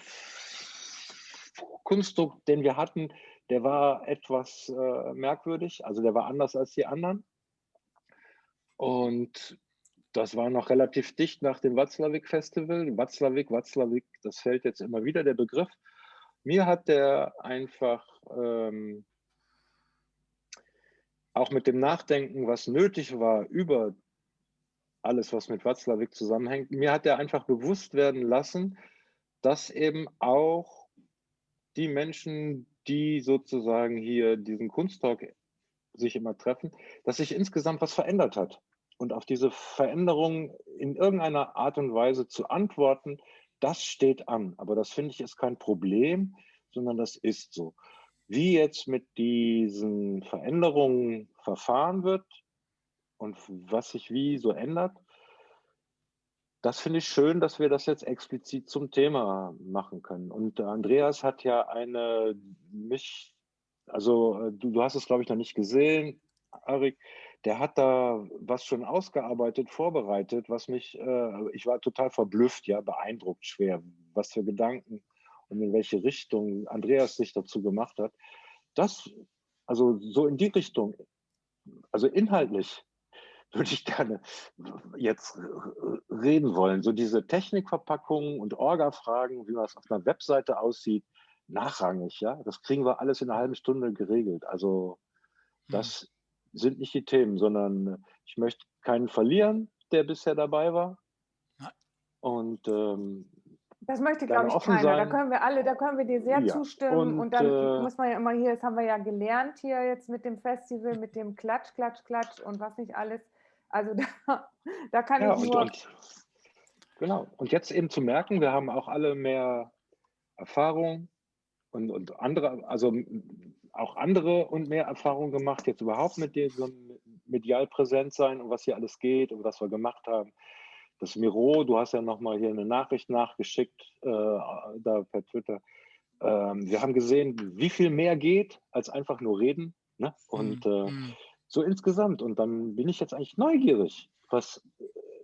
Kunstdruck, den wir hatten, der war etwas äh, merkwürdig, also der war anders als die anderen. Und das war noch relativ dicht nach dem Watzlawick-Festival. Watzlawick, Watzlawick, das fällt jetzt immer wieder der Begriff. Mir hat der einfach ähm, auch mit dem Nachdenken, was nötig war über alles, was mit Watzlawick zusammenhängt, mir hat er einfach bewusst werden lassen, dass eben auch die Menschen, die sozusagen hier diesen Kunsttalk sich immer treffen, dass sich insgesamt was verändert hat. Und auf diese Veränderung in irgendeiner Art und Weise zu antworten, das steht an. Aber das finde ich ist kein Problem, sondern das ist so. Wie jetzt mit diesen Veränderungen verfahren wird und was sich wie so ändert, das finde ich schön, dass wir das jetzt explizit zum Thema machen können. Und Andreas hat ja eine mich, also äh, du, du hast es glaube ich noch nicht gesehen, Arik, der hat da was schon ausgearbeitet, vorbereitet, was mich, äh, ich war total verblüfft, ja, beeindruckt schwer, was für Gedanken und in welche Richtung Andreas sich dazu gemacht hat. Das, also so in die Richtung, also inhaltlich würde ich gerne jetzt reden wollen. So diese Technikverpackungen und Orga-Fragen, wie was auf einer Webseite aussieht, nachrangig, ja. Das kriegen wir alles in einer halben Stunde geregelt. Also hm. das mhm. sind nicht die Themen, sondern ich möchte keinen verlieren, der bisher dabei war. Und ähm, das möchte, glaube ich, keiner. Sein. Da können wir alle, da können wir dir sehr ja. zustimmen. Und, und dann äh, muss man ja immer hier, das haben wir ja gelernt hier jetzt mit dem Festival, mit dem Klatsch, Klatsch, Klatsch und was nicht alles. Also da, da kann ja, ich und, nur... Und, genau. Und jetzt eben zu merken, wir haben auch alle mehr Erfahrung und, und andere, also auch andere und mehr Erfahrung gemacht, jetzt überhaupt mit diesem medial präsent sein und was hier alles geht und was wir gemacht haben. Das Miro, du hast ja nochmal hier eine Nachricht nachgeschickt, äh, da per Twitter. Ähm, wir haben gesehen, wie viel mehr geht, als einfach nur reden. Ne? Und mhm. äh, mhm. So insgesamt. Und dann bin ich jetzt eigentlich neugierig, was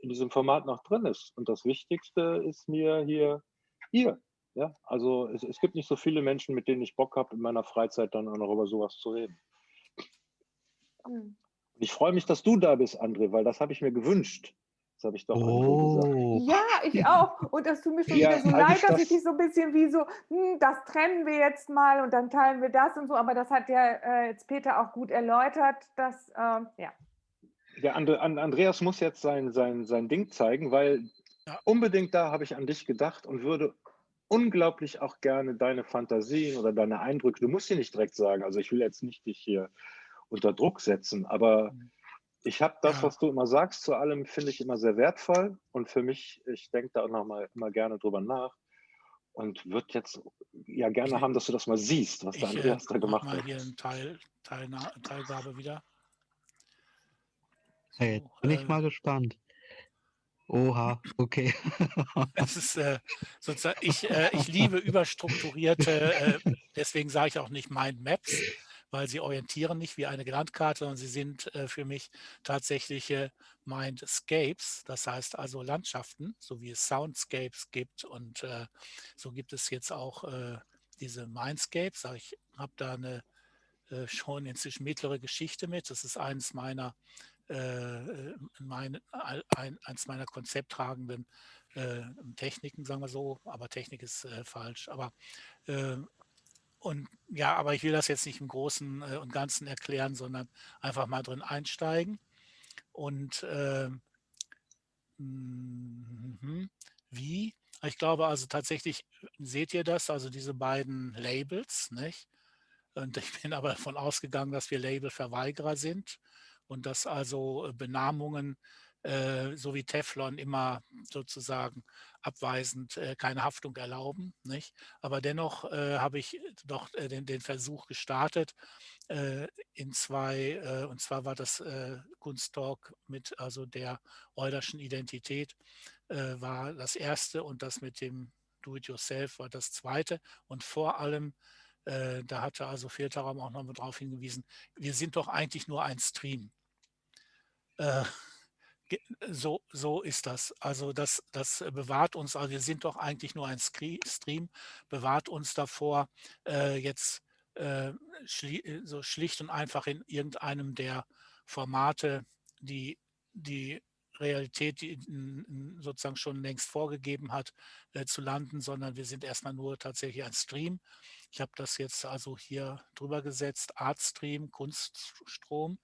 in diesem Format noch drin ist. Und das Wichtigste ist mir hier, hier. Ja, also es, es gibt nicht so viele Menschen, mit denen ich Bock habe, in meiner Freizeit dann auch noch über sowas zu reden. Mhm. Ich freue mich, dass du da bist, André, weil das habe ich mir gewünscht. Das habe ich doch oh. gesagt. Ja, ich auch. Und das tut mir schon ja, wieder so leid, dass ich dich so ein bisschen wie so, hm, das trennen wir jetzt mal und dann teilen wir das und so. Aber das hat ja äh, jetzt Peter auch gut erläutert, dass, äh, ja. Der And Andreas muss jetzt sein, sein, sein Ding zeigen, weil ja. unbedingt da habe ich an dich gedacht und würde unglaublich auch gerne deine Fantasien oder deine Eindrücke, du musst sie nicht direkt sagen, also ich will jetzt nicht dich hier unter Druck setzen, aber mhm ich habe das, ja. was du immer sagst, zu allem finde ich immer sehr wertvoll und für mich, ich denke da auch noch mal immer gerne drüber nach und würde jetzt ja gerne ich, haben, dass du das mal siehst, was der Andreas äh, da gemacht mal hat. hier ein Teil, Teilna Teilgabe wieder. Hey, jetzt bin ich äh, mal gespannt. Oha, okay. es ist äh, sozusagen, ich, äh, ich liebe überstrukturierte, äh, deswegen sage ich auch nicht Mindmaps, weil sie orientieren nicht wie eine Landkarte, sondern sie sind äh, für mich tatsächliche Mindscapes, das heißt also Landschaften, so wie es Soundscapes gibt und äh, so gibt es jetzt auch äh, diese Mindscapes. Ich habe da eine schon inzwischen mittlere Geschichte mit. Das ist eines meiner äh, meine, ein, eins meiner konzepttragenden äh, Techniken, sagen wir so, aber Technik ist äh, falsch. Aber äh, und ja, aber ich will das jetzt nicht im Großen äh, und Ganzen erklären, sondern einfach mal drin einsteigen. Und äh, mh, wie? Ich glaube also tatsächlich, seht ihr das, also diese beiden Labels, nicht? Und ich bin aber davon ausgegangen, dass wir Labelverweigerer sind und dass also äh, Benamungen äh, so wie Teflon immer sozusagen abweisend äh, keine Haftung erlauben. Nicht? Aber dennoch äh, habe ich doch äh, den, den, Versuch gestartet äh, in zwei, und zwar war das Kunsttalk mit also der Eulerschen Identität war das erste und das mit dem Do-it-yourself war das zweite und vor allem da hatte also Filterraum auch noch mal darauf hingewiesen, wir sind doch eigentlich nur ein Stream. Äh, so, so ist das. Also das, das bewahrt uns, also wir sind doch eigentlich nur ein Stream, bewahrt uns davor, äh, jetzt äh, schli so schlicht und einfach in irgendeinem der Formate, die die Realität, die sozusagen schon längst vorgegeben hat, äh, zu landen, sondern wir sind erstmal nur tatsächlich ein Stream. Ich habe das jetzt also hier drüber gesetzt, Artstream, Kunststrom,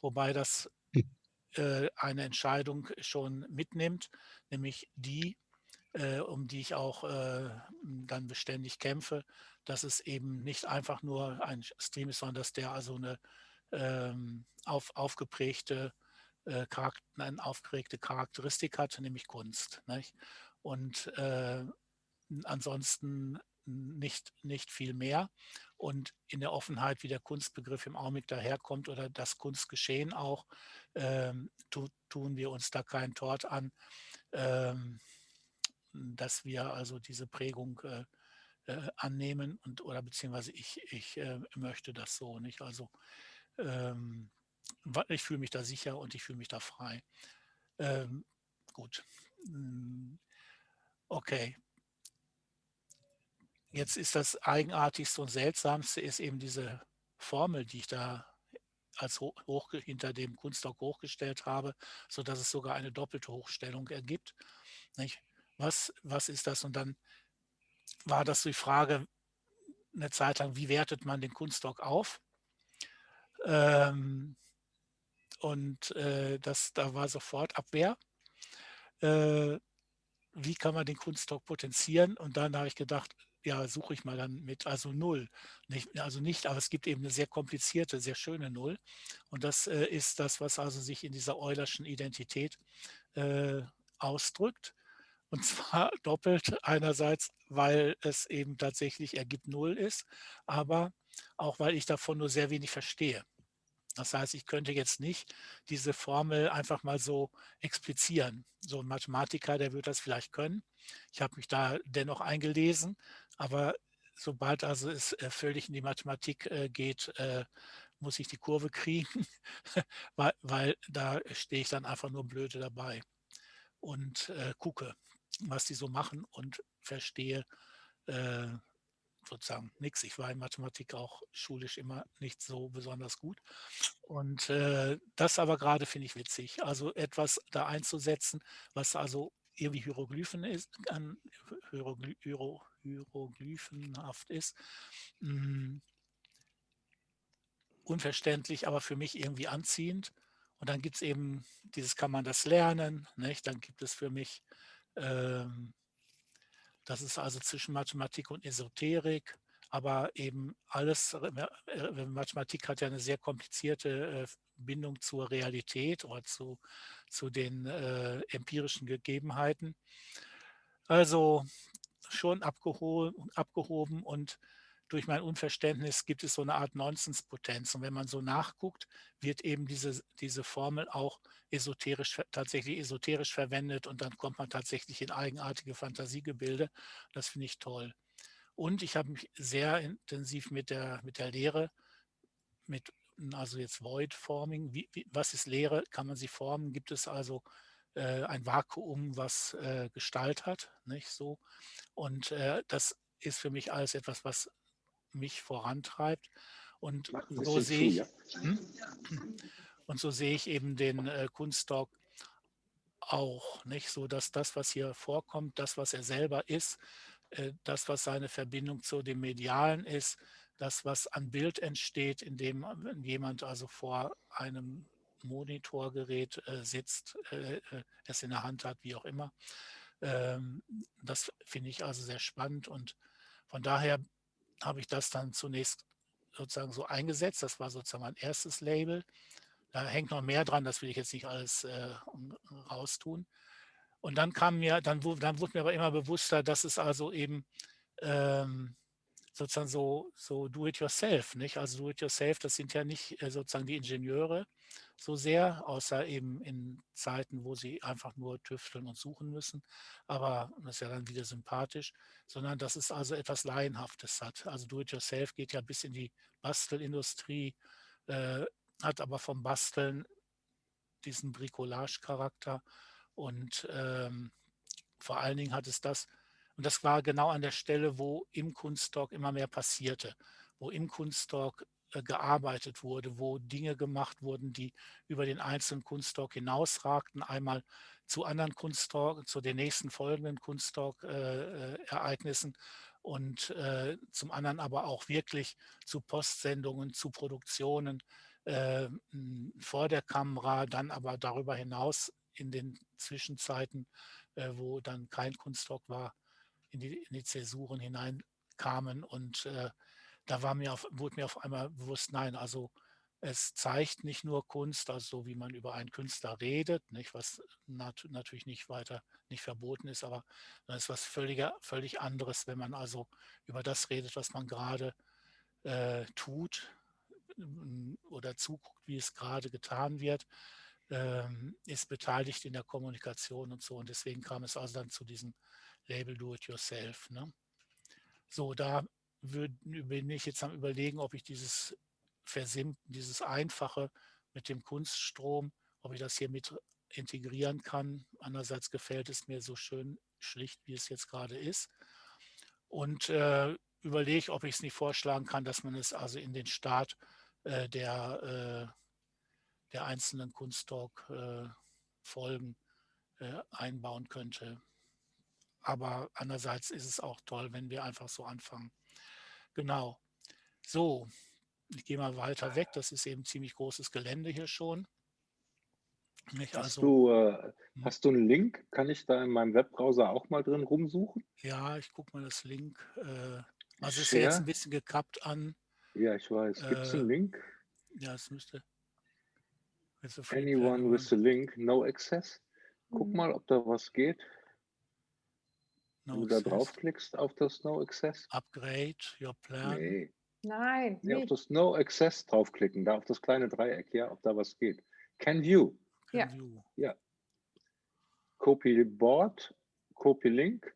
wobei das äh, eine Entscheidung schon mitnimmt, nämlich die, äh, um die ich auch äh, dann beständig kämpfe, dass es eben nicht einfach nur ein Stream ist, sondern dass der also eine ähm, auf, aufgeprägte, äh, eine aufgeregte Charakteristik hat, nämlich Kunst. Nicht? Und äh, ansonsten nicht, nicht viel mehr. Und in der Offenheit, wie der Kunstbegriff im Augenblick daherkommt oder das Kunstgeschehen auch, ähm, tu, tun wir uns da keinen Tort an, ähm, dass wir also diese Prägung äh, äh, annehmen und oder beziehungsweise ich, ich äh, möchte das so nicht. Also ähm, ich fühle mich da sicher und ich fühle mich da frei. Ähm, gut. Hm, okay. Jetzt ist das Eigenartigste und Seltsamste ist eben diese Formel, die ich da als hoch, hinter dem Kunstdoc hochgestellt habe, sodass es sogar eine doppelte Hochstellung ergibt. Nicht? Was, was ist das? Und dann war das die Frage eine Zeit lang, wie wertet man den Kunstdoc auf? Ähm, und äh, das, da war sofort Abwehr. Äh, wie kann man den Kunstdoc potenzieren? Und dann habe ich gedacht, ja, suche ich mal dann mit, also null. Nicht, also nicht, aber es gibt eben eine sehr komplizierte, sehr schöne Null. Und das äh, ist das, was also sich in dieser Eulerschen Identität äh, ausdrückt. Und zwar doppelt einerseits, weil es eben tatsächlich ergibt Null ist, aber auch weil ich davon nur sehr wenig verstehe. Das heißt, ich könnte jetzt nicht diese Formel einfach mal so explizieren. So ein Mathematiker, der wird das vielleicht können. Ich habe mich da dennoch eingelesen, aber sobald also es äh, völlig in die Mathematik äh, geht, äh, muss ich die Kurve kriegen, weil, weil, da stehe ich dann einfach nur blöde dabei und äh, gucke, was die so machen und verstehe äh, sozusagen nichts. Ich war in Mathematik auch schulisch immer nicht so besonders gut. Und äh, das aber gerade finde ich witzig. Also etwas da einzusetzen, was also irgendwie Hieroglyphen ist, an Hierogly Hiero Hieroglyphenhaft ist. Hm, unverständlich, aber für mich irgendwie anziehend. Und dann gibt es eben, dieses kann man das lernen, nicht? dann gibt es für mich ähm, das ist also zwischen Mathematik und Esoterik, aber eben alles, Mathematik hat ja eine sehr komplizierte äh, Bindung zur Realität oder zu, zu den äh, empirischen Gegebenheiten. Also schon abgehoben, abgehoben und durch mein Unverständnis gibt es so eine Art Nonsenspotenz. Und wenn man so nachguckt, wird eben diese, diese Formel auch esoterisch, tatsächlich esoterisch verwendet und dann kommt man tatsächlich in eigenartige Fantasiegebilde. Das finde ich toll. Und ich habe mich sehr intensiv mit der, mit der Lehre, mit also jetzt Void Forming, wie, wie, was ist Lehre, kann man sie formen, gibt es also äh, ein Vakuum, was äh, Gestalt hat, nicht so. Und äh, das ist für mich alles etwas, was mich vorantreibt. Und so sehe ich, hm? und so sehe ich eben den äh, Kunstdoc auch, nicht so, dass das, was hier vorkommt, das, was er selber ist, äh, das, was seine Verbindung zu dem Medialen ist, das, was an Bild entsteht, indem jemand also vor einem Monitorgerät äh, sitzt, äh, äh, es in der Hand hat, wie auch immer. Ähm, das finde ich also sehr spannend und von daher habe ich das dann zunächst sozusagen so eingesetzt. Das war sozusagen mein erstes Label. Da hängt noch mehr dran, das will ich jetzt nicht alles äh, raustun. Und dann kam mir, dann, dann wurde mir aber immer bewusster, dass es also eben ähm, sozusagen so, so do-it-yourself, nicht? Also do-it-yourself, das sind ja nicht äh, sozusagen die Ingenieure so sehr, außer eben in Zeiten, wo sie einfach nur tüfteln und suchen müssen. Aber das ist ja dann wieder sympathisch, sondern dass es also etwas Laienhaftes hat. Also do-it-yourself geht ja bis in die Bastelindustrie, äh, hat aber vom Basteln diesen Bricolage-Charakter und ähm, vor allen Dingen hat es das, und das war genau an der Stelle, wo im Kunsttalk immer mehr passierte, wo im Kunsttalk äh, gearbeitet wurde, wo Dinge gemacht wurden, die über den einzelnen Kunsttalk hinausragten, einmal zu anderen Kunsttalk, zu den nächsten folgenden Kunsttalk-Ereignissen äh, und äh, zum anderen aber auch wirklich zu Postsendungen, zu Produktionen vor der Kamera, dann aber darüber hinaus in den Zwischenzeiten, wo dann kein Kunsttalk war, in die, in die Zäsuren hineinkamen und äh, da war mir auf, wurde mir auf einmal bewusst, nein, also es zeigt nicht nur Kunst, also so wie man über einen Künstler redet, nicht, was nat natürlich nicht weiter nicht verboten ist, aber es ist was völliger, völlig anderes, wenn man also über das redet, was man gerade äh, tut oder zuguckt, wie es gerade getan wird, ähm, ist beteiligt in der Kommunikation und so. Und deswegen kam es also dann zu diesem Label Do-It-Yourself. Ne? So, da bin ich jetzt am überlegen, ob ich dieses Versimpten, dieses Einfache mit dem Kunststrom, ob ich das hier mit integrieren kann. Andererseits gefällt es mir so schön schlicht, wie es jetzt gerade ist. Und äh, überlege, ob ich es nicht vorschlagen kann, dass man es also in den Start äh, der, äh, der einzelnen Kunsttalk-Folgen äh, äh, einbauen könnte. Aber andererseits ist es auch toll, wenn wir einfach so anfangen. Genau. So, ich gehe mal weiter weg. Das ist eben ziemlich großes Gelände hier schon. Nicht? Hast, also, du, äh, hm. hast du einen Link? Kann ich da in meinem Webbrowser auch mal drin rumsuchen? Ja, ich gucke mal das Link. Äh, also es ist jetzt ein bisschen gekappt an. Ja, ich weiß. Gibt es äh, einen Link? Ja, es müsste. Anyone with a link, no access. Guck mhm. mal, ob da was geht. No Wenn du da draufklickst auf das No Access. Upgrade your plan. Nee. Nein. Nee, auf das No Access draufklicken, da auf das kleine Dreieck, ja, ob da was geht. Can View. Can ja. View. Ja. Copy Board, Copy Link.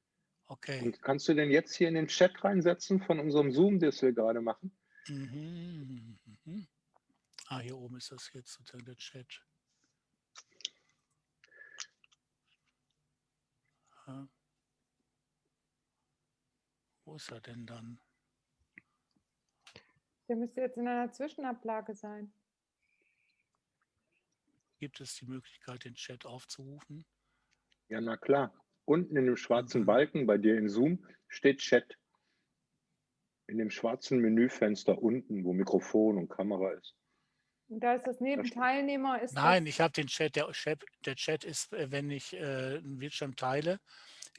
Okay. Und kannst du den jetzt hier in den Chat reinsetzen von unserem Zoom, das wir gerade machen? Mhm. Mhm. Ah, hier oben ist das jetzt sozusagen der Chat. Ja. Wo ist er denn dann? Der müsste jetzt in einer Zwischenablage sein. Gibt es die Möglichkeit, den Chat aufzurufen? Ja, na klar. Unten in dem schwarzen mhm. Balken bei dir in Zoom steht Chat. In dem schwarzen Menüfenster unten, wo Mikrofon und Kamera ist. Und da ist das neben Teilnehmer. Ist Nein, ich habe den Chat. Der, Chat. der Chat ist, äh, wenn ich äh, einen Bildschirm teile,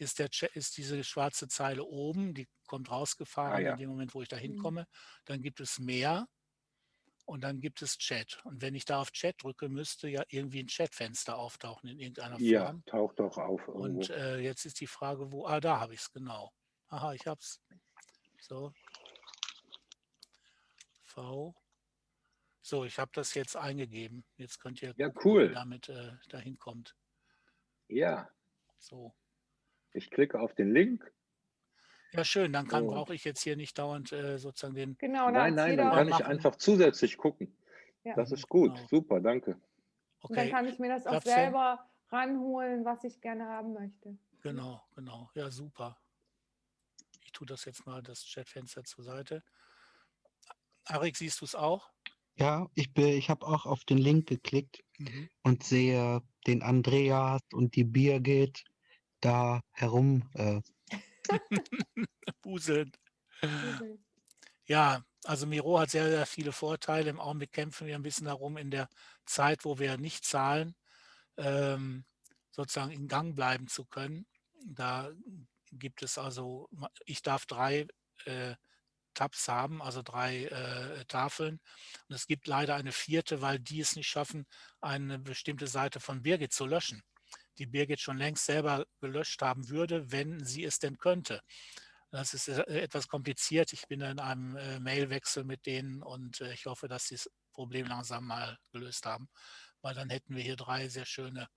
ist, der ist diese schwarze Zeile oben, die kommt rausgefahren ah, ja. in dem Moment, wo ich da mhm. hinkomme. Dann gibt es mehr und dann gibt es Chat. Und wenn ich da auf Chat drücke, müsste ja irgendwie ein Chatfenster auftauchen in irgendeiner Form. Ja, taucht doch auf. Irgendwo. Und äh, jetzt ist die Frage, wo, ah, da habe ich es genau. Aha, ich habe es. So. V. So, ich habe das jetzt eingegeben. Jetzt könnt ihr ja, cool. damit äh, dahin kommt. Ja. So. Ich klicke auf den Link. Ja, schön. Dann kann, brauche ich jetzt hier nicht dauernd äh, sozusagen den. Genau, nein, nein, dann kann ich einfach zusätzlich gucken. Ja. Das ist gut. Genau. Super, danke. Okay. dann kann ich mir das auch selber ranholen, was ich gerne haben möchte. Genau, genau. Ja, super. Ich tue das jetzt mal, das Chatfenster zur Seite. Arik, siehst du es auch? Ja, ich, ich habe auch auf den Link geklickt mhm. und sehe den Andreas und die Birgit da herum äh. buseln. Ja, also Miro hat sehr, sehr viele Vorteile. Im Augenblick kämpfen wir ein bisschen darum, in der Zeit, wo wir nicht zahlen, ähm, sozusagen in Gang bleiben zu können. Da gibt es also, ich darf drei äh, Tabs haben, also drei äh, Tafeln. Und es gibt leider eine vierte, weil die es nicht schaffen, eine bestimmte Seite von Birgit zu löschen die Birgit schon längst selber gelöscht haben würde, wenn sie es denn könnte. Das ist äh, etwas kompliziert. Ich bin in einem äh, Mailwechsel mit denen und äh, ich hoffe, dass sie das Problem langsam mal gelöst haben, weil dann hätten wir hier drei sehr schöne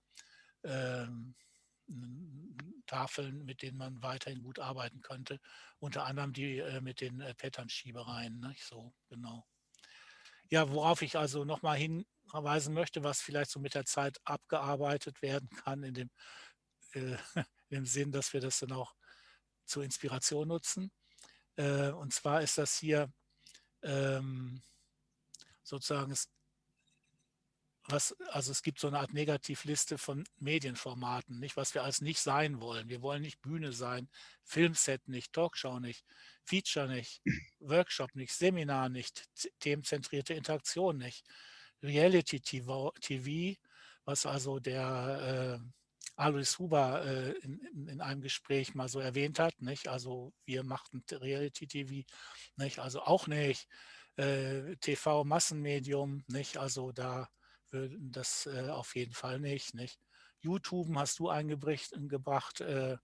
ähm, Tafeln, mit denen man weiterhin gut arbeiten könnte. Unter anderem die äh, mit den äh, Pattern-Schiebereien. Ne? So, genau. Ja, worauf ich also nochmal hin hinweisen möchte, was vielleicht so mit der Zeit abgearbeitet werden kann, in dem, äh, im Sinn, dass wir das dann auch zur Inspiration nutzen. Äh, und zwar ist das hier ähm, sozusagen, es, was, also es gibt so eine Art Negativliste von Medienformaten, nicht, was wir als nicht sein wollen. Wir wollen nicht Bühne sein, Filmset nicht, Talkshow nicht, Feature nicht, Workshop nicht, Seminar nicht, themenzentrierte Interaktion nicht, Reality TV, was also der äh, Alois Huber äh, in, in, einem Gespräch mal so erwähnt hat, nicht? Also wir machten Reality TV, nicht? Also auch nicht äh, TV Massenmedium, nicht? Also da würden das äh, auf jeden Fall nicht, nicht? YouTube hast du eingebracht, äh,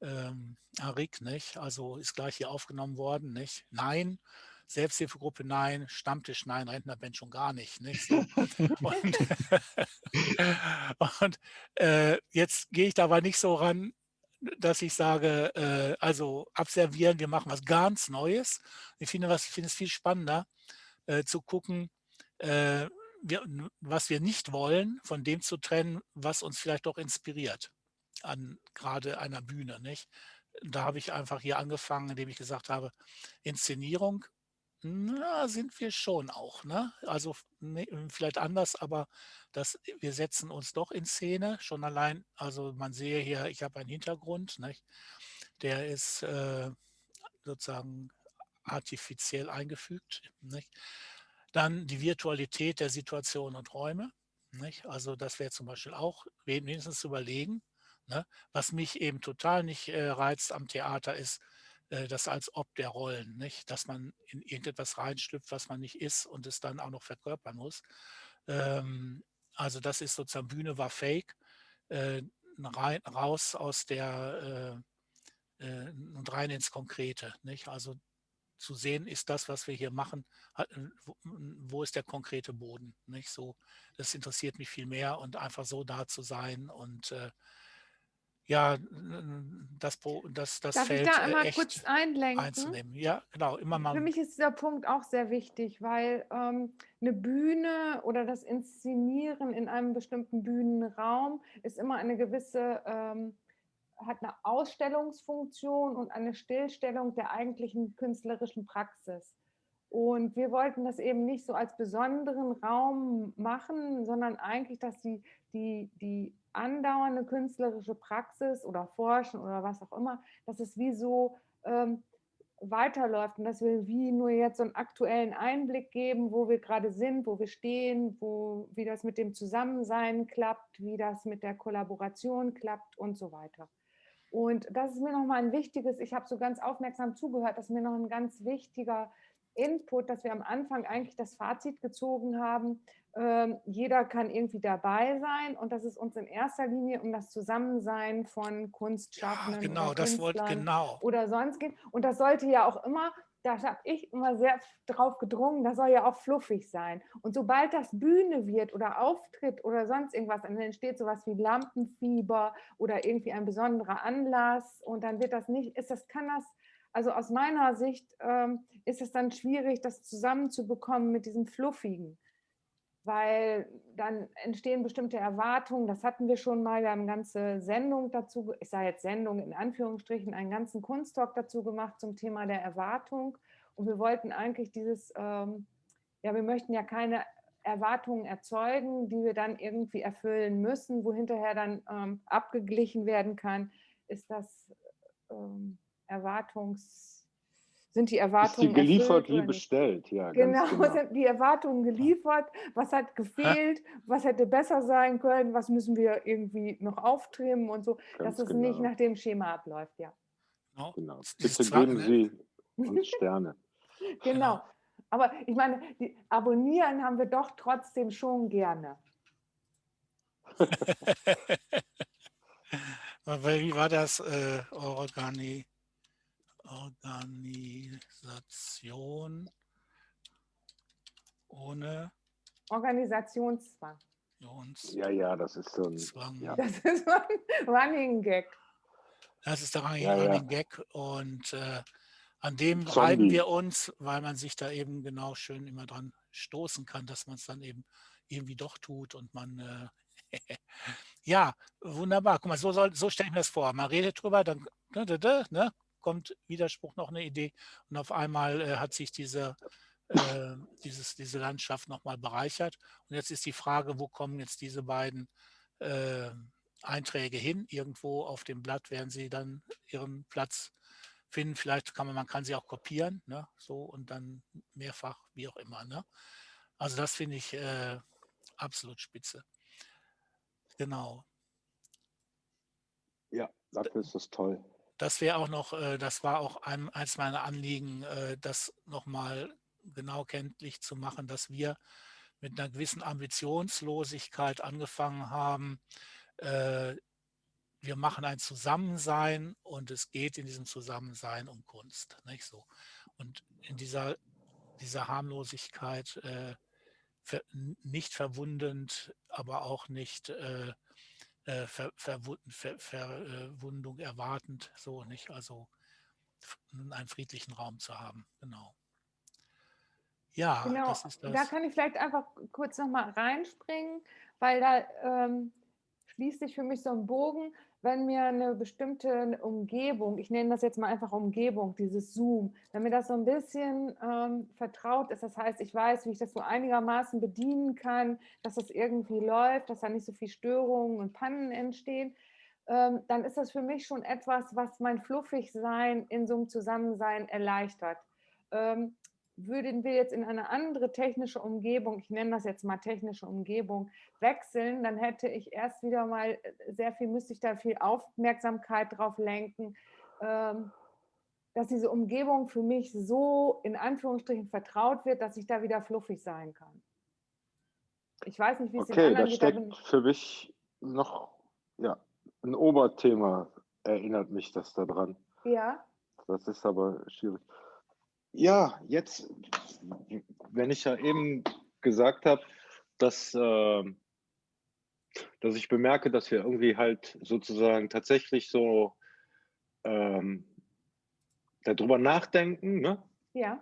ähm, Arik, nicht? Also ist gleich hier aufgenommen worden, nicht? Nein. Selbsthilfegruppe nein, Stammtisch nein, Rentnerband schon gar nicht. nicht? So. und, und äh, jetzt gehe ich da aber nicht so ran, dass ich sage, äh, also abservieren, wir machen was ganz Neues. Ich finde, was, finde es viel spannender, äh, zu gucken, äh, wir, was wir nicht wollen, von dem zu trennen, was uns vielleicht doch inspiriert an gerade einer Bühne. Nicht? Da habe ich einfach hier angefangen, indem ich gesagt habe, Inszenierung na, sind wir schon auch. Ne? Also ne, vielleicht anders, aber das, wir setzen uns doch in Szene. Schon allein, also man sehe hier, ich habe einen Hintergrund, nicht? der ist äh, sozusagen artifiziell eingefügt. Nicht? Dann die Virtualität der Situation und Räume. Nicht? Also das wäre zum Beispiel auch wenigstens zu überlegen. Ne? Was mich eben total nicht äh, reizt am Theater ist, äh, das als ob der Rollen, nicht? dass man in irgendetwas reinschlüpft, was man nicht ist und es dann auch noch verkörpern muss. Ähm, also das ist sozusagen, Bühne war fake, äh, rein, raus aus der äh, äh, und rein ins Konkrete. Nicht? Also zu sehen ist das, was wir hier machen, wo ist der konkrete Boden. Nicht? So, das interessiert mich viel mehr und einfach so da zu sein und äh, ja, das, das, das Darf Feld ich da äh, einmal echt kurz einlenken? einzunehmen. Ja, genau, immer mal. Für mich ist dieser Punkt auch sehr wichtig, weil ähm, eine Bühne oder das Inszenieren in einem bestimmten Bühnenraum ist immer eine gewisse, ähm, hat eine Ausstellungsfunktion und eine Stillstellung der eigentlichen künstlerischen Praxis. Und wir wollten das eben nicht so als besonderen Raum machen, sondern eigentlich, dass die, die, die andauernde künstlerische Praxis oder Forschen oder was auch immer, dass es wie so ähm, weiterläuft und dass wir wie nur jetzt so einen aktuellen Einblick geben, wo wir gerade sind, wo wir stehen, wo, wie das mit dem Zusammensein klappt, wie das mit der Kollaboration klappt und so weiter. Und das ist mir nochmal ein wichtiges, ich habe so ganz aufmerksam zugehört, das ist mir noch ein ganz wichtiger Input, dass wir am Anfang eigentlich das Fazit gezogen haben, ähm, jeder kann irgendwie dabei sein und dass es uns in erster Linie um das Zusammensein von Kunstschaffenden ja, genau, oder, das wollte, genau. oder sonst geht. Und das sollte ja auch immer, da habe ich immer sehr drauf gedrungen, das soll ja auch fluffig sein. Und sobald das Bühne wird oder Auftritt oder sonst irgendwas, dann entsteht sowas wie Lampenfieber oder irgendwie ein besonderer Anlass und dann wird das nicht, ist das, kann das also aus meiner Sicht ähm, ist es dann schwierig, das zusammenzubekommen mit diesem Fluffigen weil dann entstehen bestimmte Erwartungen. Das hatten wir schon mal. Wir haben eine ganze Sendung dazu, ich sage jetzt Sendung in Anführungsstrichen, einen ganzen Kunsttalk dazu gemacht zum Thema der Erwartung. Und wir wollten eigentlich dieses, ähm, ja, wir möchten ja keine Erwartungen erzeugen, die wir dann irgendwie erfüllen müssen, wo hinterher dann ähm, abgeglichen werden kann, ist das ähm, Erwartungs sind die Erwartungen ist die geliefert wie bestellt, ja. Genau, genau, sind die Erwartungen geliefert, was hat gefehlt, was hätte besser sein können, was müssen wir irgendwie noch auftrimmen und so, Ganz dass es genau. nicht nach dem Schema abläuft, ja. Genau. genau. Bitte geben Sie uns Sterne. genau. Aber ich meine, die abonnieren haben wir doch trotzdem schon gerne. Wie war das, äh, Organi? Organisation ohne Organisationszwang. Ja, ja, das ist so ein, Zwang. Ja. Das ist so ein Running Gag. Das ist der Running, ja, ja. Gag und äh, an dem reiben wir uns, weil man sich da eben genau schön immer dran stoßen kann, dass man es dann eben irgendwie doch tut und man, äh, ja, wunderbar. Guck mal, so, soll, so stelle ich mir das vor. Man redet drüber, dann ne, ne, kommt Widerspruch noch eine Idee und auf einmal äh, hat sich diese, äh, dieses, diese Landschaft nochmal bereichert. Und jetzt ist die Frage, wo kommen jetzt diese beiden äh, Einträge hin? Irgendwo auf dem Blatt werden sie dann ihren Platz finden. Vielleicht kann man, man kann sie auch kopieren, ne? so und dann mehrfach, wie auch immer. Ne? Also das finde ich äh, absolut spitze. Genau. Ja, dafür ist das toll das wäre auch noch, äh, das war auch ein, eins meiner Anliegen, äh, das nochmal genau kenntlich zu machen, dass wir mit einer gewissen Ambitionslosigkeit angefangen haben. Äh, wir machen ein Zusammensein und es geht in diesem Zusammensein um Kunst. Nicht so. Und in dieser, dieser Harmlosigkeit nicht verwundend, aber auch nicht äh, Ver, Ver, Verwundung erwartend, so nicht, also einen friedlichen Raum zu haben, genau. Ja, genau. das ist das. Da kann ich vielleicht einfach kurz nochmal reinspringen, weil da ähm, schließt sich für mich so ein Bogen wenn mir eine bestimmte Umgebung, ich nenne das jetzt mal einfach Umgebung, dieses Zoom, wenn mir das so ein bisschen ähm, vertraut ist, das heißt, ich weiß, wie ich das so einigermaßen bedienen kann, dass das irgendwie läuft, dass da nicht so viel Störungen und Pannen entstehen, ähm, dann ist das für mich schon etwas, was mein Fluffigsein in so einem Zusammensein erleichtert. Ähm, würden wir jetzt in eine andere technische Umgebung, ich nenne das jetzt mal technische Umgebung, wechseln, dann hätte ich erst wieder mal äh, sehr viel, müsste ich da viel Aufmerksamkeit drauf lenken, ähm, dass diese Umgebung für mich so in Anführungsstrichen vertraut wird, dass ich da wieder fluffig sein kann. Ich weiß nicht, wie es okay, da steckt für mich noch ja, ein Oberthema, erinnert mich das daran. Ja. Das ist aber schwierig. Ja, jetzt, wenn ich ja eben gesagt habe, dass, äh, dass ich bemerke, dass wir irgendwie halt sozusagen tatsächlich so ähm, darüber nachdenken, ne? Ja.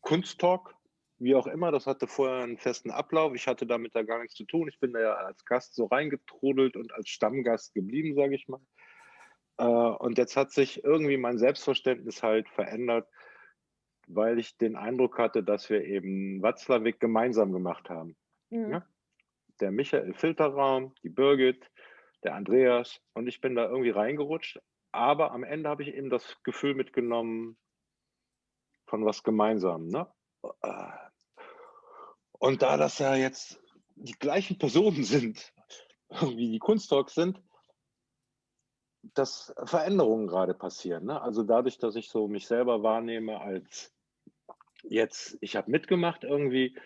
Kunsttalk, wie auch immer, das hatte vorher einen festen Ablauf. Ich hatte damit da gar nichts zu tun. Ich bin da ja als Gast so reingetrudelt und als Stammgast geblieben, sage ich mal. Äh, und jetzt hat sich irgendwie mein Selbstverständnis halt verändert weil ich den Eindruck hatte, dass wir eben Watzlawick gemeinsam gemacht haben. Mhm. Ja? Der Michael Filterraum, die Birgit, der Andreas und ich bin da irgendwie reingerutscht. Aber am Ende habe ich eben das Gefühl mitgenommen von was gemeinsam. Ne? Und da das ja jetzt die gleichen Personen sind, wie die Kunsttalks sind, dass Veränderungen gerade passieren. Ne? Also dadurch, dass ich so mich selber wahrnehme als jetzt, ich habe mitgemacht irgendwie,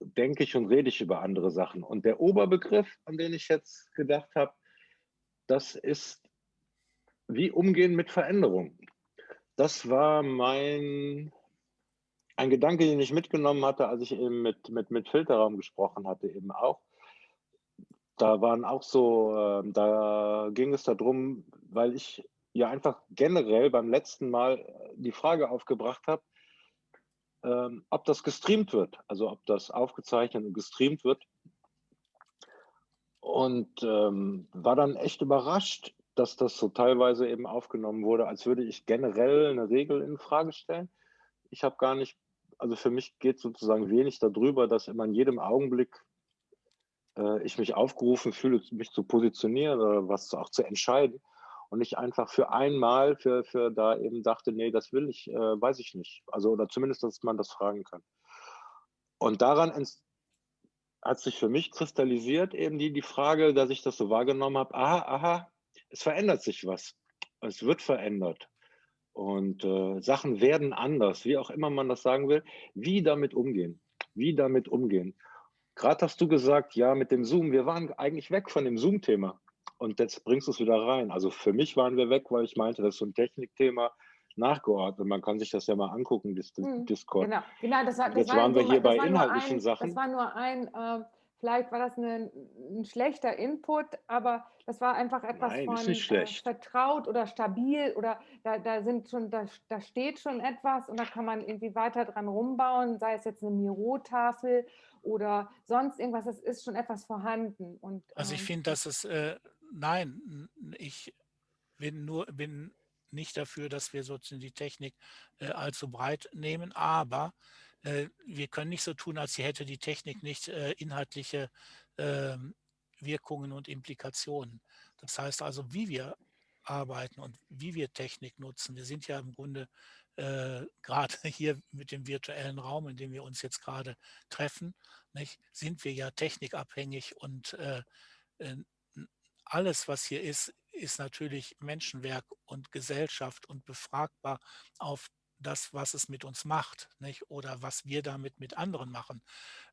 denke ich und rede ich über andere Sachen. Und der Oberbegriff, an den ich jetzt gedacht habe, das ist wie umgehen mit Veränderung. Das war mein, ein Gedanke, den ich mitgenommen hatte, als ich eben mit, mit, mit Filterraum gesprochen hatte, eben auch. Da waren auch so, äh, da ging es darum, weil ich ja einfach generell beim letzten Mal äh, die Frage aufgebracht habe, ähm, ob das gestreamt wird, also ob das aufgezeichnet und gestreamt wird. Und ähm, war dann echt überrascht, dass das so teilweise eben aufgenommen wurde, als würde ich generell eine Regel in Frage stellen. Ich habe gar nicht, also für mich geht sozusagen wenig darüber, dass immer in jedem Augenblick äh, ich mich aufgerufen fühle, mich zu positionieren oder was auch zu entscheiden und ich einfach für einmal für, für da eben dachte, nee, das will ich, äh, weiß ich nicht. Also oder zumindest, dass man das fragen kann. Und daran hat sich für mich kristallisiert eben die, die Frage, dass ich das so wahrgenommen habe, aha, aha, es verändert sich was. Es wird verändert. Und äh, Sachen werden anders, wie auch immer man das sagen will. Wie damit umgehen? Wie damit umgehen? Gerade hast du gesagt, ja, mit dem Zoom, wir waren eigentlich weg von dem Zoom-Thema und jetzt bringst du es wieder rein. Also für mich waren wir weg, weil ich meinte, das ist so ein Technikthema nachgeordnet. Man kann sich das ja mal angucken, das hm, Discord. Genau, genau das war, das jetzt war waren wir hier bei inhaltlichen ein, Sachen. Das war nur ein, äh, vielleicht war das eine, ein schlechter Input, aber das war einfach etwas Nein, von äh, vertraut oder stabil oder da, da sind schon, da, da steht schon etwas und da kann man irgendwie weiter dran rumbauen, sei es jetzt eine Miro-Tafel oder sonst irgendwas, das ist schon etwas vorhanden. Und, also ich ähm, finde, dass es, äh, nein, ich bin nur, bin nicht dafür, dass wir sozusagen die Technik äh, allzu breit nehmen, aber äh, wir können nicht so tun, als hätte die Technik nicht äh, inhaltliche ähm, Wirkungen und Implikationen. Das heißt also, wie wir arbeiten und wie wir Technik nutzen. Wir sind ja im Grunde äh, gerade hier mit dem virtuellen Raum, in dem wir uns jetzt gerade treffen, nicht, sind wir ja technikabhängig und äh, äh alles, was hier ist, ist natürlich Menschenwerk und Gesellschaft und befragbar auf das, was es mit uns macht nicht? oder was wir damit mit anderen machen.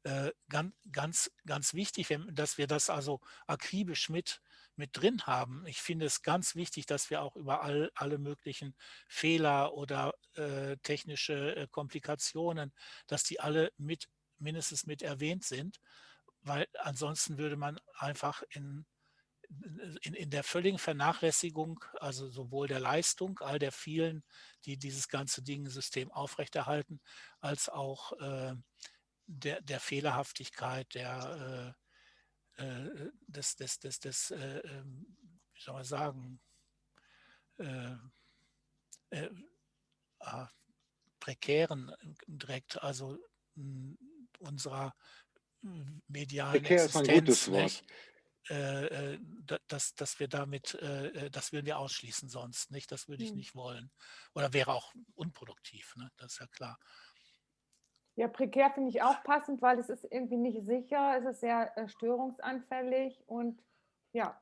Äh, ganz, ganz, ganz wichtig, dass wir das also akribisch mit, mit drin haben. Ich finde es ganz wichtig, dass wir auch über all, alle möglichen Fehler oder äh, technische äh, Komplikationen, dass die alle mit mindestens mit erwähnt sind, weil ansonsten würde man einfach in in, in der völligen Vernachlässigung, also sowohl der Leistung all der vielen, die dieses ganze Ding-System aufrechterhalten, als auch äh, der, der Fehlerhaftigkeit, der, äh, äh des, des, des, des äh, ähm, wie soll man sagen, äh, äh, ah, prekären direkt, also unserer medialen Prekär Existenz. Ist ein gutes Wort. Nicht? Äh, äh dass, dass wir damit, äh, äh, das würden wir ausschließen sonst, nicht? Das würde ich hm. nicht wollen. Oder wäre auch unproduktiv, ne? das ist ja klar. Ja, prekär finde ich auch passend, weil es ist irgendwie nicht sicher, es ist sehr äh, störungsanfällig und ja,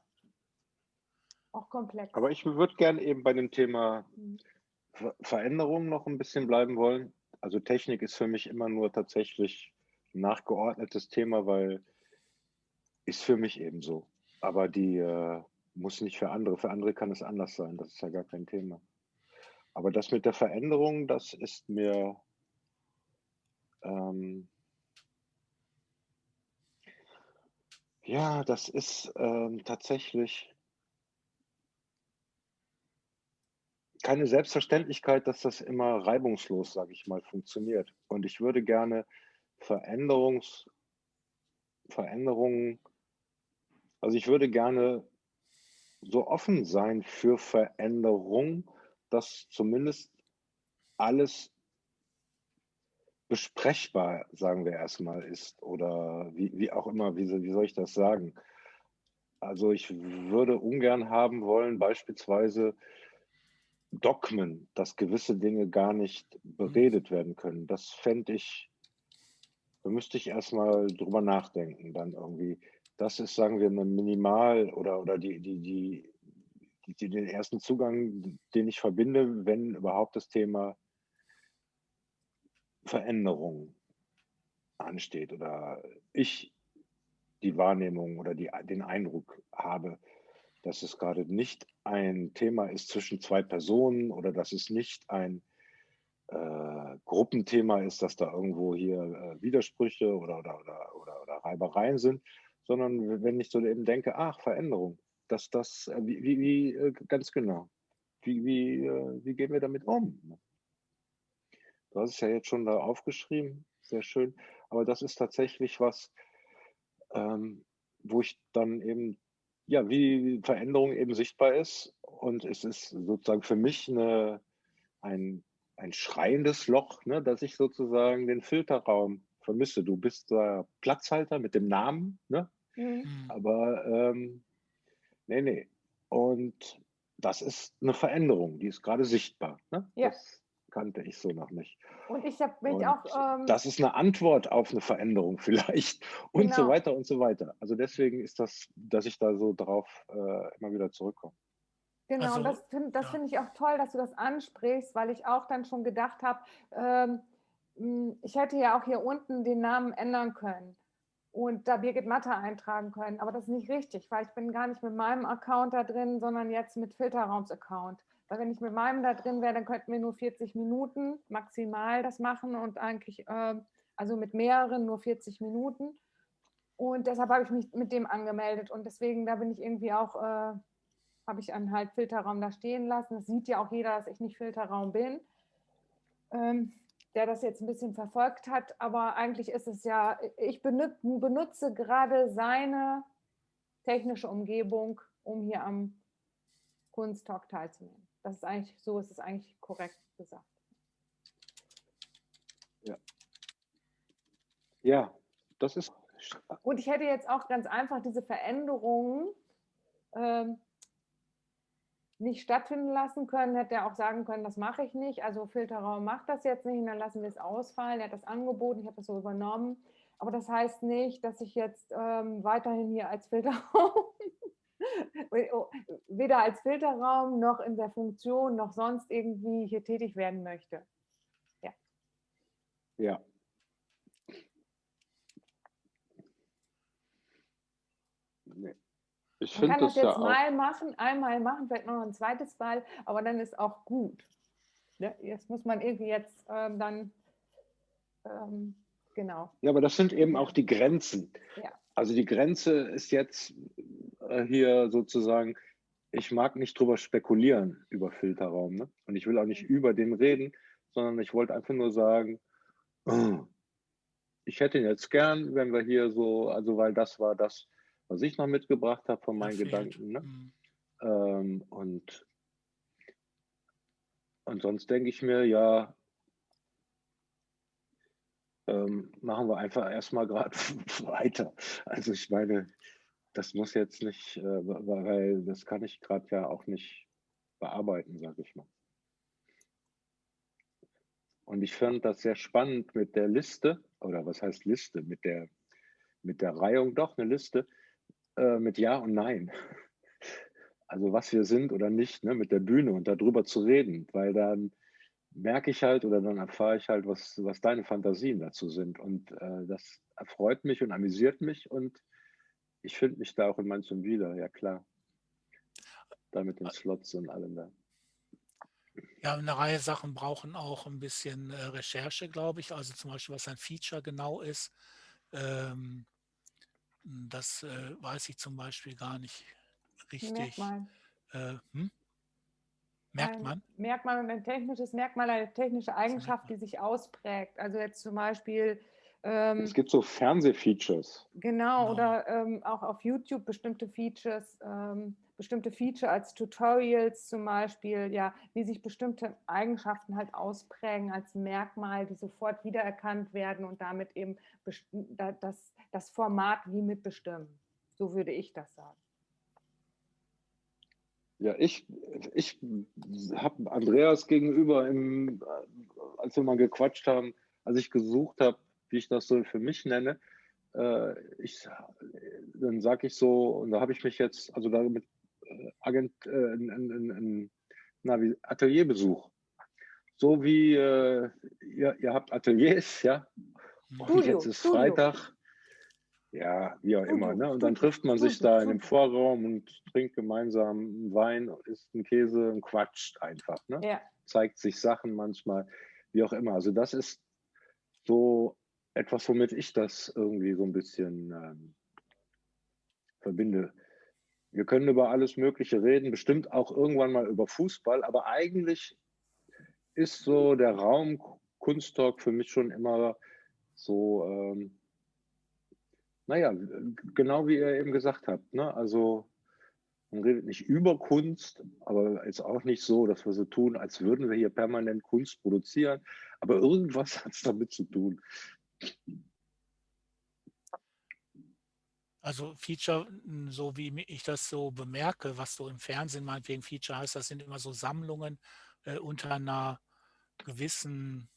auch komplex. Aber ich würde gerne eben bei dem Thema hm. Ver Veränderung noch ein bisschen bleiben wollen. Also Technik ist für mich immer nur tatsächlich ein nachgeordnetes Thema, weil ist für mich eben so. Aber die äh, muss nicht für andere. Für andere kann es anders sein. Das ist ja gar kein Thema. Aber das mit der Veränderung, das ist mir ähm, ja, das ist ähm, tatsächlich keine Selbstverständlichkeit, dass das immer reibungslos, sage ich mal, funktioniert. Und ich würde gerne Veränderungs, Veränderungen also ich würde gerne so offen sein für Veränderung, dass zumindest alles besprechbar, sagen wir erstmal, ist oder wie, wie auch immer, wie, wie soll ich das sagen? Also ich würde ungern haben wollen, beispielsweise Dogmen, dass gewisse Dinge gar nicht beredet werden können. Das fände ich, da müsste ich erstmal drüber nachdenken, dann irgendwie das ist, sagen wir, eine Minimal oder, oder die, die, die, die, den ersten Zugang, den ich verbinde, wenn überhaupt das Thema Veränderung ansteht oder ich die Wahrnehmung oder die, den Eindruck habe, dass es gerade nicht ein Thema ist zwischen zwei Personen oder dass es nicht ein äh, Gruppenthema ist, dass da irgendwo hier äh, Widersprüche oder, oder, oder, oder, oder Reibereien sind, sondern wenn ich so eben denke, ach, Veränderung, dass das, äh, wie, wie, wie äh, ganz genau, wie, wie, äh, wie gehen wir damit um? Du hast es ja jetzt schon da aufgeschrieben, sehr schön, aber das ist tatsächlich was, ähm, wo ich dann eben, ja, wie Veränderung eben sichtbar ist und es ist sozusagen für mich eine, ein, ein schreiendes Loch, ne, dass ich sozusagen den Filterraum vermisse. Du bist der Platzhalter mit dem Namen, ne? Mhm. mhm. Aber ähm, nee, nee. Und das ist eine Veränderung, die ist gerade sichtbar. Ne? Ja. Das kannte ich so noch nicht. Und ich habe mich auch. Ähm, das ist eine Antwort auf eine Veränderung vielleicht und genau. so weiter und so weiter. Also deswegen ist das, dass ich da so drauf äh, immer wieder zurückkomme. Genau, also, das finde ja. find ich auch toll, dass du das ansprichst, weil ich auch dann schon gedacht habe, ähm, hm, ich hätte ja auch hier unten den Namen ändern können und da Birgit Matter eintragen können. Aber das ist nicht richtig, weil ich bin gar nicht mit meinem Account da drin, sondern jetzt mit Filterraums-Account. Weil wenn ich mit meinem da drin wäre, dann könnten wir nur 40 Minuten maximal das machen und eigentlich, äh, also mit mehreren nur 40 Minuten. Und deshalb habe ich mich mit dem angemeldet und deswegen, da bin ich irgendwie auch, äh, habe ich einen halt Filterraum da stehen lassen. Das sieht ja auch jeder, dass ich nicht Filterraum bin. Ähm, der das jetzt ein bisschen verfolgt hat, aber eigentlich ist es ja, ich benutze, gerade seine technische Umgebung, um hier am Kunsttalk teilzunehmen. Das ist eigentlich, so ist es eigentlich korrekt gesagt. Ja. Ja, das ist. Und ich hätte jetzt auch ganz einfach diese Veränderungen ähm, nicht stattfinden lassen können, hätte er auch sagen können, das mache ich nicht. Also Filterraum macht das jetzt nicht und dann lassen wir es ausfallen. Er hat das angeboten, ich habe das so übernommen. Aber das heißt nicht, dass ich jetzt ähm, weiterhin hier als Filterraum, weder als Filterraum noch in der Funktion noch sonst irgendwie hier tätig werden möchte. Ja. Ja. Nee. Ich Man kann das, das jetzt ja mal machen, einmal machen, vielleicht noch ein zweites Mal, aber dann ist auch gut. Ne? Jetzt muss man irgendwie jetzt ähm, dann, ähm, genau. Ja, aber das sind eben auch die Grenzen. Ja. Also die Grenze ist jetzt äh, hier sozusagen, ich mag nicht drüber spekulieren über Filterraum. Ne? Und ich will auch nicht über den reden, sondern ich wollte einfach nur sagen, ich hätte ihn jetzt gern, wenn wir hier so, also weil das war das, was ich noch mitgebracht habe von meinen. Gedanken. Ne? Mhm. Ähm, und, und sonst denke ich mir, ja, ähm, machen wir einfach erstmal gerade weiter. Also ich meine, das muss jetzt nicht, äh, weil das kann ich gerade ja auch nicht bearbeiten, sage ich mal. Und ich fand das sehr spannend mit der Liste, oder was heißt Liste, mit der, mit der Reihung, doch eine Liste, äh, mit Ja und Nein. Also was wir sind oder nicht, ne, mit der Bühne und darüber zu reden, weil dann merke ich halt oder dann erfahre ich halt, was, was deine Fantasien dazu sind. Und äh, das erfreut mich und amüsiert mich und ich finde mich da auch in manchem wieder, ja klar. Da mit den Slots und allem da. Ja, eine Reihe Sachen brauchen auch ein bisschen äh, Recherche, glaube ich. Also zum Beispiel, was ein Feature genau ist. Ähm, das äh, weiß ich zum Beispiel gar nicht richtig. Merkmal. Äh, hm? Merkt Ein man? Merkmal ein technisches Merkmal, eine technische Eigenschaft, die sich ausprägt. Also jetzt zum Beispiel ähm, Es gibt so Fernsehfeatures. Genau, Genau. oder ähm, auch auf YouTube bestimmte Features, ähm, bestimmte Feature als Tutorials zum Beispiel, ja, wie sich bestimmte Eigenschaften halt ausprägen als Merkmal, die sofort wiedererkannt werden und damit eben das, das Format wie mitbestimmen. So würde ich das sagen. Ja, ich, ich habe Andreas gegenüber, im, als wir mal gequatscht haben, als ich gesucht habe, wie ich das so für mich nenne, äh, ich, dann sage ich so, und da habe ich mich jetzt, also da mit äh, Agent, äh, ein, ein, ein, ein, na, wie Atelierbesuch. So wie äh, ihr, ihr habt Ateliers, ja, und jetzt ist. Freitag. Ja, wie auch immer. Ne? Und dann trifft man sich da in dem. Vorraum und trinkt gemeinsam einen Wein, isst einen Käse und quatscht einfach. Ne? Ja, Zeigt sich Sachen manchmal, wie auch immer. Also das ist so etwas, womit ich das irgendwie so ein bisschen ähm, verbinde. Wir können über alles Mögliche reden, bestimmt auch irgendwann mal über Fußball, aber eigentlich ist so der Raum Kunsttalk für mich schon immer so, ähm, naja, genau wie ihr eben gesagt habt. Ne? Also man redet nicht über Kunst, aber ist auch nicht so, dass wir so tun, als würden wir hier permanent Kunst produzieren. Aber irgendwas hat es damit zu tun. Also Feature, m, so wie ich das so bemerke, was so im Fernsehen meinetwegen Feature heißt, das sind immer so Sammlungen äh, unter einer gewissen,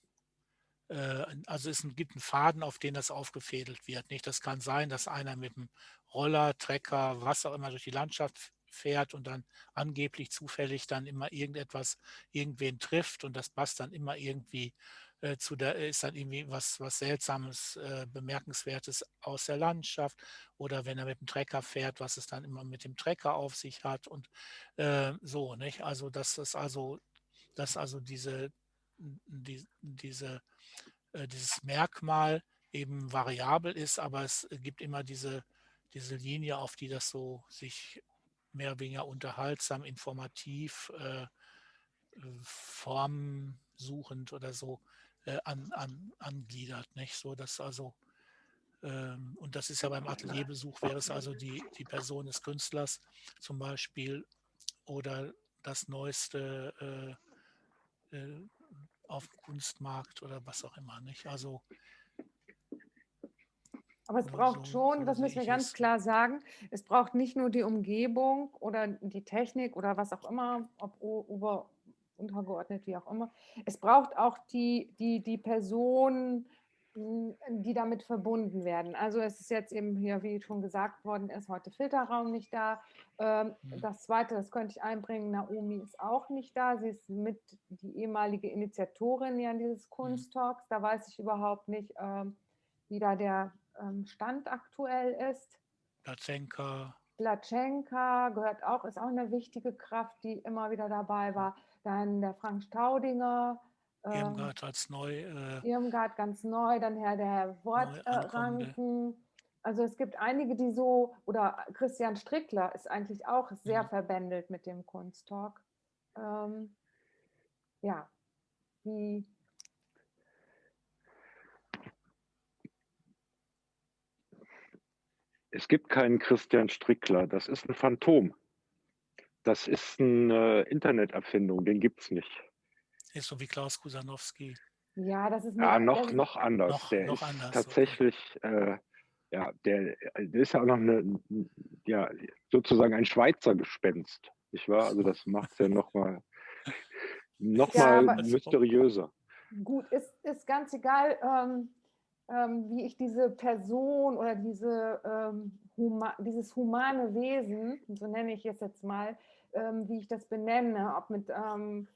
äh, also es gibt einen Faden, auf den das aufgefädelt wird. Nicht? Das kann sein, dass einer mit einem Roller, Trecker, was auch immer durch die Landschaft fährt und dann angeblich zufällig dann immer irgendetwas, irgendwen trifft und das passt dann immer irgendwie äh, zu der, ist dann irgendwie was, was Seltsames, äh, Bemerkenswertes aus der Landschaft oder wenn er mit dem Trecker fährt, was es dann immer mit dem Trecker auf sich hat und äh, so, nicht? Also das ist also, dass also diese, die, diese, äh, dieses Merkmal eben variabel ist, aber es gibt immer diese, diese Linie, auf die das so sich mehr oder weniger unterhaltsam, informativ, äh, formsuchend oder so äh, an, an, angliedert, nicht? So dass also ähm, und das ist ja beim Atelierbesuch wäre es also die, die Person des Künstlers zum Beispiel oder das neueste äh, äh, auf dem Kunstmarkt oder was auch immer, nicht? Also aber es braucht schon, das müssen wir ganz klar sagen, es braucht nicht nur die Umgebung oder die Technik oder was auch immer, ob über, untergeordnet, wie auch immer. Es braucht auch die, die, die Personen, hm, die damit verbunden werden. Also es ist jetzt eben hier, wie schon gesagt worden ist, heute Filterraum nicht da. Ähm, mhm. Das Zweite, das könnte ich einbringen, Naomi ist auch nicht da. Sie ist mit die ehemalige Initiatorin ja dieses mhm. Kunsttalks. Da weiß ich überhaupt nicht, ähm, wie da der ähm, Stand aktuell ist. Platschenka. Platschenka gehört auch, ist auch eine wichtige Kraft, die immer wieder dabei war. Dann der Frank Staudinger. Irmgard ähm, als neu. Äh, Irmgard ganz neu, dann Herr der Wortranken. Äh, also es gibt einige, die so, oder Christian Strickler ist eigentlich auch sehr mhm. verbändelt mit dem Kunsttalk. Ähm, ja, wie Es gibt keinen Christian Strickler, das ist ein Phantom. Das ist eine Interneterfindung, den gibt es nicht. Ist so wie Klaus Kusanowski. Ja, das ist ja, noch, noch anders. Noch, der noch ist anders, tatsächlich, okay. äh, ja, der, der, ist ja auch noch eine, ja, sozusagen ein Schweizer Gespenst, nicht wahr? Also das macht es ja nochmal noch ja, mal mysteriöser. Gut, ist, ist ganz egal. Ähm, ähm, wie ich diese Person oder diese, ähm, huma dieses humane Wesen, so nenne ich es jetzt mal, ähm, wie ich das benenne, ob mit ähm,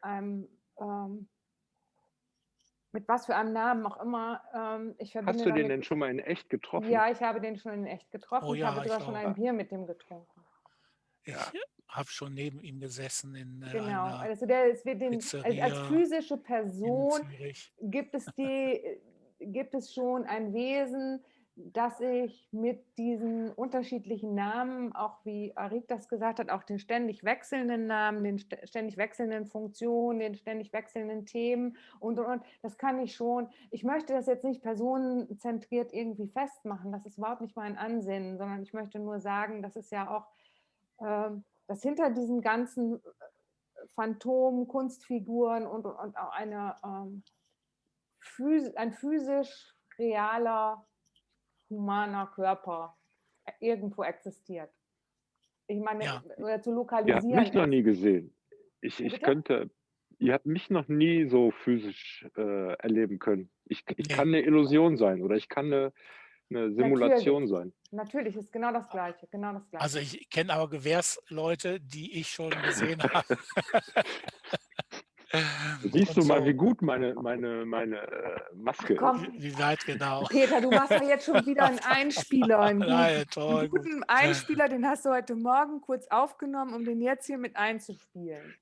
einem, ähm, mit was für einem Namen auch immer. Ähm, ich verbinde Hast du den denn schon mal in echt getroffen? Ja, ich habe den schon in echt getroffen. Oh, ja, ich habe sogar ich schon ein Bier mit dem getrunken. Ja, habe schon neben ihm gesessen in äh, Genau, also der, es wird den, als, als physische Person gibt es die gibt es schon ein Wesen, das sich mit diesen unterschiedlichen Namen, auch wie Arik das gesagt hat, auch den ständig wechselnden Namen, den ständig wechselnden Funktionen, den ständig wechselnden Themen und, und, und, das kann ich schon. Ich möchte das jetzt nicht personenzentriert irgendwie festmachen, das ist überhaupt nicht mein Ansinnen, sondern ich möchte nur sagen, das ist ja auch, äh, dass hinter diesen ganzen Phantomen, Kunstfiguren und, und auch eine ähm, ein physisch realer, humaner Körper irgendwo existiert. Ich meine, ja. oder zu lokalisieren. Ihr habt mich noch nie gesehen. Ich, ich könnte, ihr habt mich noch nie so physisch äh, erleben können. Ich, ich kann eine Illusion sein oder ich kann eine, eine Simulation Natürlich. sein. Natürlich ist genau das Gleiche, genau das Gleiche. Also ich kenne aber Gewehrsleute, die ich schon gesehen habe. Siehst du so. mal, wie gut meine, meine, meine äh, Maske Ach, ist. Wie weit genau. Peter, du machst ja jetzt schon wieder einen Einspieler. Einen guten, Nein, toll, einen guten Einspieler, den hast du heute Morgen kurz aufgenommen, um den jetzt hier mit einzuspielen.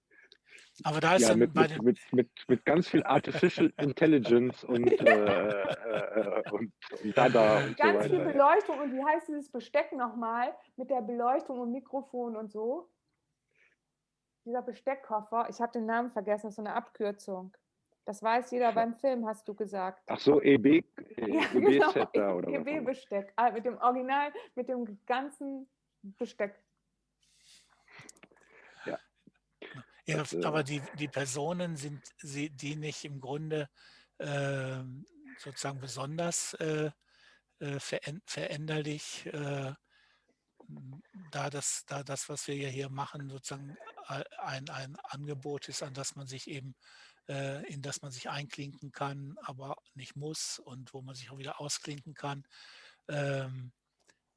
Aber da ist ja, mit, mit, mit, mit, mit ganz viel Artificial Intelligence und, äh, äh, und, und Dada und Ganz so viel Beleuchtung und wie heißt dieses Besteck nochmal mit der Beleuchtung und Mikrofon und so? Dieser Besteckkoffer, ich habe den Namen vergessen, das ist so eine Abkürzung. Das weiß jeder beim Film, hast du gesagt. Ach so, EB, e, ja, EB genau, oder EB-Besteck, ah, mit dem Original, mit dem ganzen Besteck. Ja. ja das, aber die, die Personen sind sie, die nicht im Grunde äh, sozusagen besonders äh, äh veränderlich äh, da das, da das, was wir ja hier machen, sozusagen ein, ein Angebot ist, an das man sich eben, äh, in das man sich einklinken kann, aber nicht muss und wo man sich auch wieder ausklinken kann. Ähm,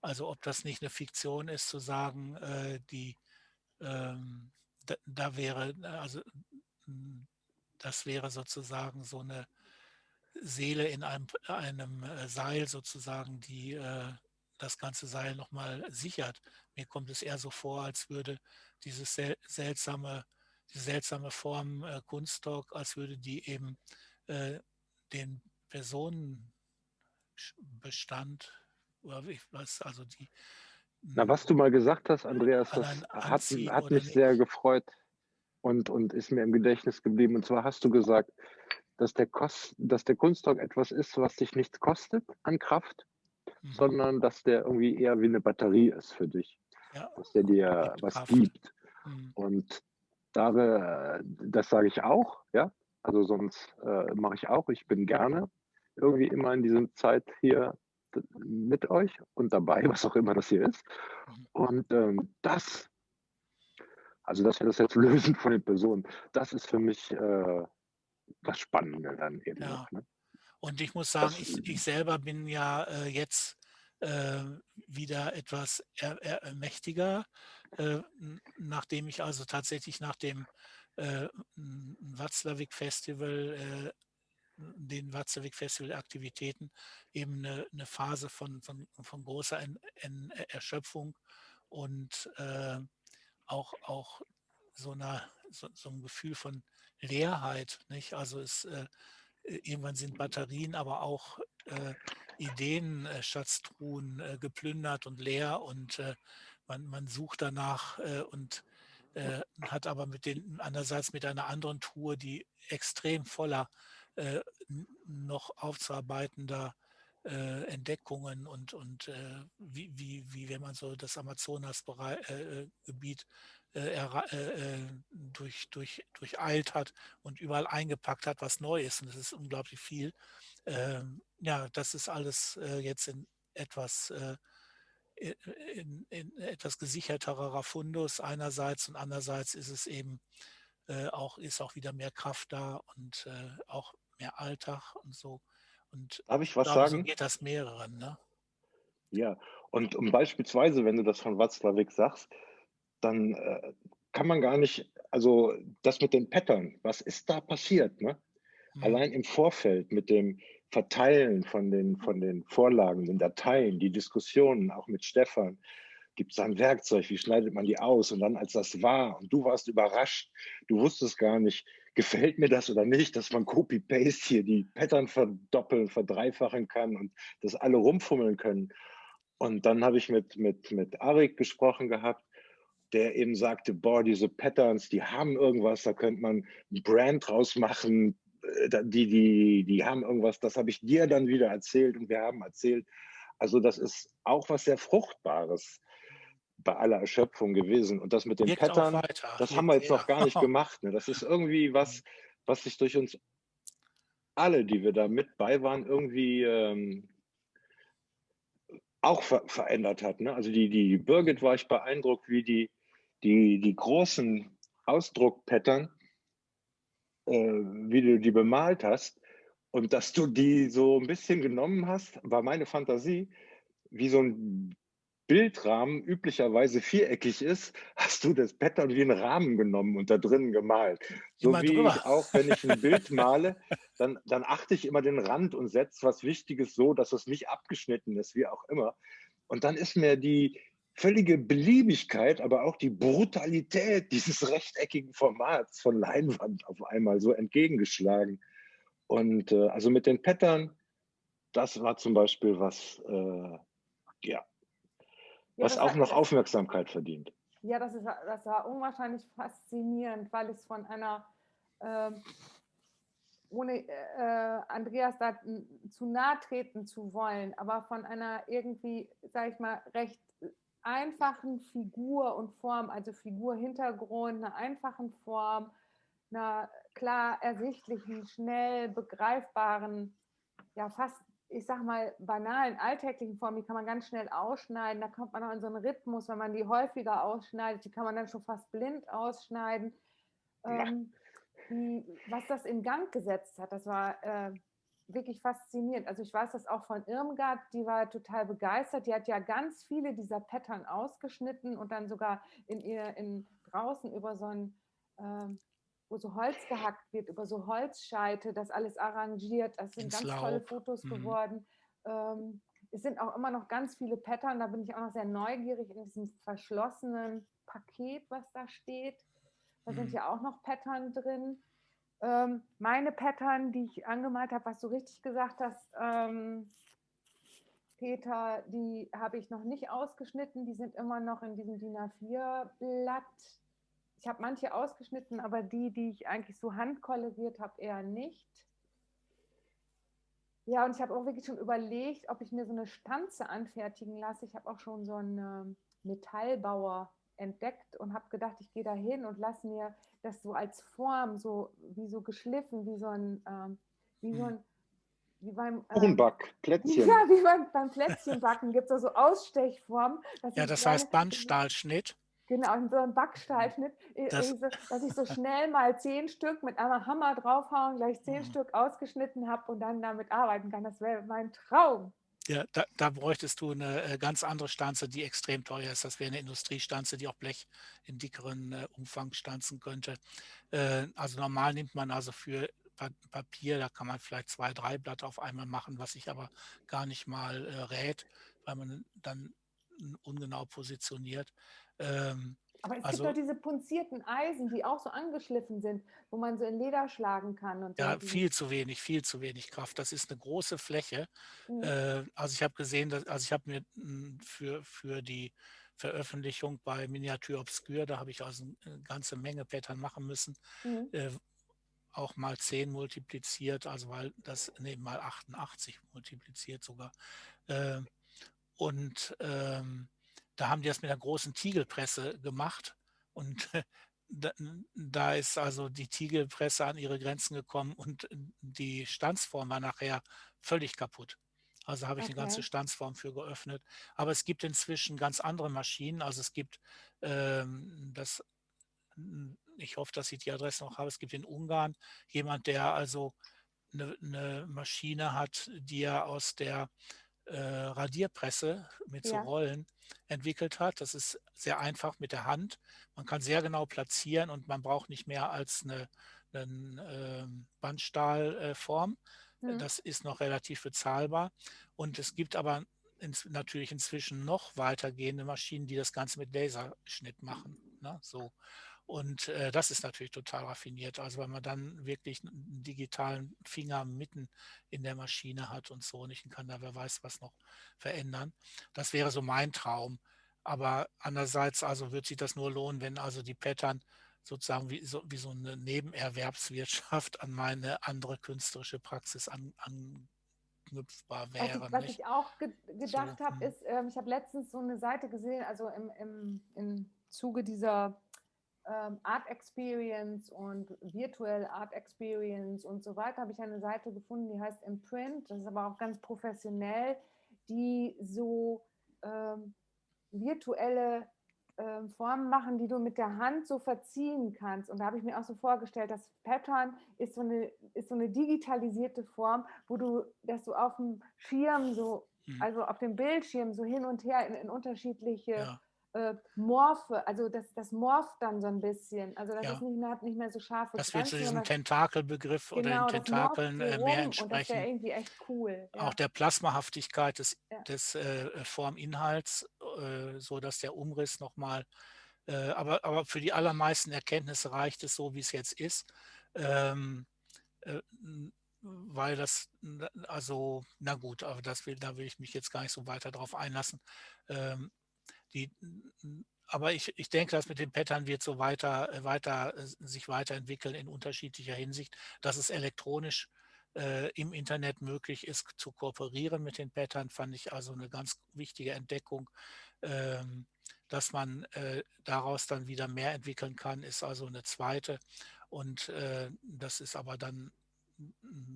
also ob das nicht eine Fiktion ist, zu sagen, äh, die ähm, da, da, wäre, also das wäre sozusagen so eine Seele in einem, einem äh, Seil sozusagen, die äh, das ganze Seil nochmal sichert. Mir kommt es eher so vor, als würde dieses sel seltsame, diese seltsame Form äh, Kunsttalk, als würde die eben äh, den Personenbestand oder was, also die Na, was du mal gesagt hast, Andreas, das hat, hat mich sehr gefreut und, und ist mir im Gedächtnis geblieben. Und zwar hast du gesagt, dass der, Kost, dass der Kunstdruck etwas ist, was dich nichts kostet an Kraft, mhm. sondern dass der irgendwie eher wie eine Batterie ist für dich. Ja. Dass der dir was Kraft. gibt. Mhm. Und da, das sage ich auch, ja. Also sonst äh, mache ich auch. Ich bin gerne irgendwie immer in dieser Zeit hier mit euch und dabei, was auch immer das hier ist. Mhm. Und ähm, das, also dass wir das jetzt lösen von den Personen, das ist für mich äh, das Spannende dann eben. Ja. Noch, ne? Und ich muss sagen, das, ich, ich selber bin ja äh, jetzt äh, wieder etwas er, er, mächtiger, äh, nachdem ich also tatsächlich nach dem äh, Watzlawick Festival äh, den Watzlawick Festival Aktivitäten eben eine, eine, Phase von, von, von großer en, en Erschöpfung und äh, auch, auch so, einer, so, so, ein Gefühl von Leerheit. Nicht? Also es, äh, irgendwann sind Batterien, aber auch äh, Ideenschatztruhen äh, geplündert und leer und äh, man, man sucht danach äh, und äh, hat aber mit den andererseits mit einer anderen Truhe, die extrem voller äh, noch aufzuarbeitender äh, Entdeckungen und, und äh, wie, wie, wie, wenn man so das Amazonasgebiet äh, äh, durch, durch, durcheilt hat und überall eingepackt hat, was neu ist. Und das ist unglaublich viel. Ähm, ja, das ist alles jetzt in etwas in, in, etwas gesicherterer Fundus einerseits und andererseits ist es eben äh, auch ist auch wieder mehr Kraft da und äh, auch mehr Alltag und so. Und Darf ich was glaube, sagen? So geht das mehreren, ne? Ja, und um beispielsweise, wenn du das von Watzlawick sagst, dann äh, kann man gar nicht, also das mit den Pattern, was ist da passiert, ne? Mhm. Allein im Vorfeld mit dem Verteilen von den, von den Vorlagen, den Dateien, die Diskussionen auch mit Stefan, gibt es ein Werkzeug, wie schneidet man die aus? Und dann, als das war und du warst überrascht, du wusstest gar nicht, gefällt mir das oder nicht, dass man Copy-Paste hier die Pattern verdoppeln, verdreifachen kann und das alle rumfummeln können. Und dann habe ich mit, mit, mit Arik gesprochen gehabt, der eben sagte, boah, diese Patterns, die haben irgendwas, da könnte man ein Brand draus machen, äh, die, die, die haben irgendwas, das habe ich dir dann wieder erzählt und wir haben erzählt. Also das ist auch was sehr Fruchtbares bei aller Erschöpfung gewesen. Und das mit den Wirkt Pattern, das haben wir jetzt noch gar nicht gemacht. Ne? Das ist irgendwie was, was sich durch uns alle, die wir da mit bei waren, irgendwie ähm, auch ver verändert hat. Ne? Also die, die Birgit war ich beeindruckt, wie die, die, die großen Ausdruckpattern, äh, wie du die bemalt hast und dass du die so ein bisschen genommen hast, war meine Fantasie, wie so ein Bildrahmen üblicherweise viereckig ist, hast du das Pattern wie einen Rahmen genommen und da drinnen gemalt. So immer wie drüber. ich auch, wenn ich ein Bild male, dann, dann achte ich immer den Rand und setze was Wichtiges so, dass es nicht abgeschnitten ist, wie auch immer. Und dann ist mir die völlige Beliebigkeit, aber auch die Brutalität dieses rechteckigen Formats von Leinwand auf einmal so entgegengeschlagen. Und äh, also mit den Pattern, das war zum Beispiel was, äh, ja, was ja, auch noch Aufmerksamkeit verdient. Ja, das, ist, das war unwahrscheinlich faszinierend, weil es von einer, äh, ohne äh, Andreas da zu nahe treten zu wollen, aber von einer irgendwie, sage ich mal, recht einfachen Figur und Form, also Figur, Hintergrund, einer einfachen Form, einer klar ersichtlichen, schnell begreifbaren, ja fast ich sag mal, banalen, alltäglichen Formen, die kann man ganz schnell ausschneiden. Da kommt man auch in so einen Rhythmus, wenn man die häufiger ausschneidet, die kann man dann schon fast blind ausschneiden. Ähm, die, was das in Gang gesetzt hat, das war äh, wirklich faszinierend. Also ich weiß das auch von Irmgard, die war total begeistert. Die hat ja ganz viele dieser Pattern ausgeschnitten und dann sogar in ihr in draußen über so ein ähm, wo so Holz gehackt wird, über so Holzscheite, das alles arrangiert. Das sind ganz Laub. tolle Fotos mhm. geworden. Ähm, es sind auch immer noch ganz viele Pattern, da bin ich auch noch sehr neugierig in diesem verschlossenen Paket, was da steht. Da mhm. sind ja auch noch Pattern drin. Ähm, meine Pattern, die ich angemalt habe, was du richtig gesagt hast, ähm, Peter, die habe ich noch nicht ausgeschnitten. Die sind immer noch in diesem DIN A4-Blatt ich habe manche ausgeschnitten, aber die, die ich eigentlich so handkoloriert habe, eher nicht. Ja, und ich habe auch wirklich schon überlegt, ob ich mir so eine Stanze anfertigen lasse. Ich habe auch schon so einen ähm, Metallbauer entdeckt und habe gedacht, ich gehe da hin und lasse mir das so als Form, so wie so geschliffen, wie so ein, ähm, wie so Hm. ein, wie beim ähm, Kuchenback, Plätzchen. Ja, wie beim, beim Plätzchenbacken gibt es da so Ausstechformen. Ja, das heißt Bandstahlschnitt. Genau, in so einem Backstahlschnitt, äh, Das- so, dass ich so schnell mal zehn Stück mit einem Hammer draufhauen, gleich zehn Mhm. Stück ausgeschnitten habe und dann damit arbeiten kann. Das wäre mein Traum. Ja, da, da bräuchtest du eine äh, ganz andere Stanze, die extrem teuer ist. Das wäre eine Industriestanze, die auch Blech in dickeren äh, Umfang stanzen könnte. Äh, also normal nimmt man also für Pa- Papier, da kann man vielleicht zwei, drei Blatt auf einmal machen, was sich aber gar nicht mal rät, weil man dann ungenau positioniert. Ähm, Aber es Also- gibt doch diese punzierten Eisen, die auch so angeschliffen sind, wo man so in Leder schlagen kann. Und so. Ja, Die- viel zu wenig, viel zu wenig Kraft. Das ist eine große Fläche. Mhm. Äh, also ich habe gesehen, dass, also ich habe mir für, für die Veröffentlichung bei Miniatur Obscure, da habe ich also eine ganze Menge Pattern machen müssen, Mhm. äh, auch mal 10 multipliziert, also weil das, nee, mal 88 multipliziert sogar. Äh, und ähm, da haben die das mit einer großen Tiegelpresse gemacht und da, ist also die Tiegelpresse an ihre Grenzen gekommen und die Stanzform war nachher völlig kaputt. Also habe ich eine ganze Okay. Stanzform für geöffnet. Aber es gibt inzwischen ganz andere Maschinen. Also es gibt ähm, das, ich hoffe, dass ich die Adresse noch habe. Es gibt in Ungarn jemand, der also eine, eine Maschine hat, die er aus der äh, Radierpresse mit so Ja. Rollen entwickelt hat. Das ist sehr einfach mit der Hand. Man kann sehr genau platzieren und man braucht nicht mehr als eine, eine ähm, Bandstahlform. Mhm. Das ist noch relativ bezahlbar. Und es gibt aber ins, natürlich inzwischen noch weitergehende Maschinen, die das Ganze mit Laserschnitt machen. Ne? So. Und äh, das ist natürlich total raffiniert. Also weil man dann wirklich einen digitalen Finger mitten in der Maschine hat und so nicht und kann da wer weiß was noch verändern. Das wäre so mein Traum. Aber andererseits also wird sich das nur lohnen, wenn also die Pattern sozusagen wie so, wie so eine Nebenerwerbswirtschaft an meine andere künstlerische Praxis an, anknüpfbar Was wären. ich, was nicht? ich auch ge gedacht So, habe, hm. ist, ähm, ich habe letztens so eine Seite gesehen, also im, im, im Zuge dieser ähm, Art Experience und Virtual Art Experience und so weiter, habe ich eine Seite gefunden, die heißt Imprint. Das ist aber auch ganz professionell, die so ähm, virtuelle ähm, Formen machen, die du mit der Hand so verziehen kannst. Und da habe ich mir auch so vorgestellt, das Pattern ist so eine, ist so eine digitalisierte Form, wo du das so auf dem Schirm so, Hm. also auf dem Bildschirm so hin und her in, in unterschiedliche Ja. Äh, Morphe, also das, das morpht dann so ein bisschen. Also das Ja. ist nicht mehr, hat nicht mehr so scharfe Das wird zu diesem Tentakelbegriff oder genau, den das morpht Tentakeln äh, mehr rum Und das entsprechen. wäre irgendwie echt cool. Ja. auch der Plasmahaftigkeit des, Ja. des äh, Forminhalts, äh, so dass der Umriss nochmal, äh, aber, aber für die allermeisten Erkenntnisse reicht es so, wie es jetzt ist, ähm, äh, weil das, also, na gut, aber das will, da will ich mich jetzt gar nicht so weiter drauf einlassen. Ähm, die, aber ich, ich denke, das mit den Pattern wird so weiter, äh, weiter äh, sich weiterentwickeln in unterschiedlicher Hinsicht, dass es elektronisch äh, im Internet möglich ist, zu kooperieren mit den Pattern, fand ich also eine ganz wichtige Entdeckung. Ähm, dass man äh, daraus dann wieder mehr entwickeln kann, ist also eine zweite. Und äh, das ist aber dann,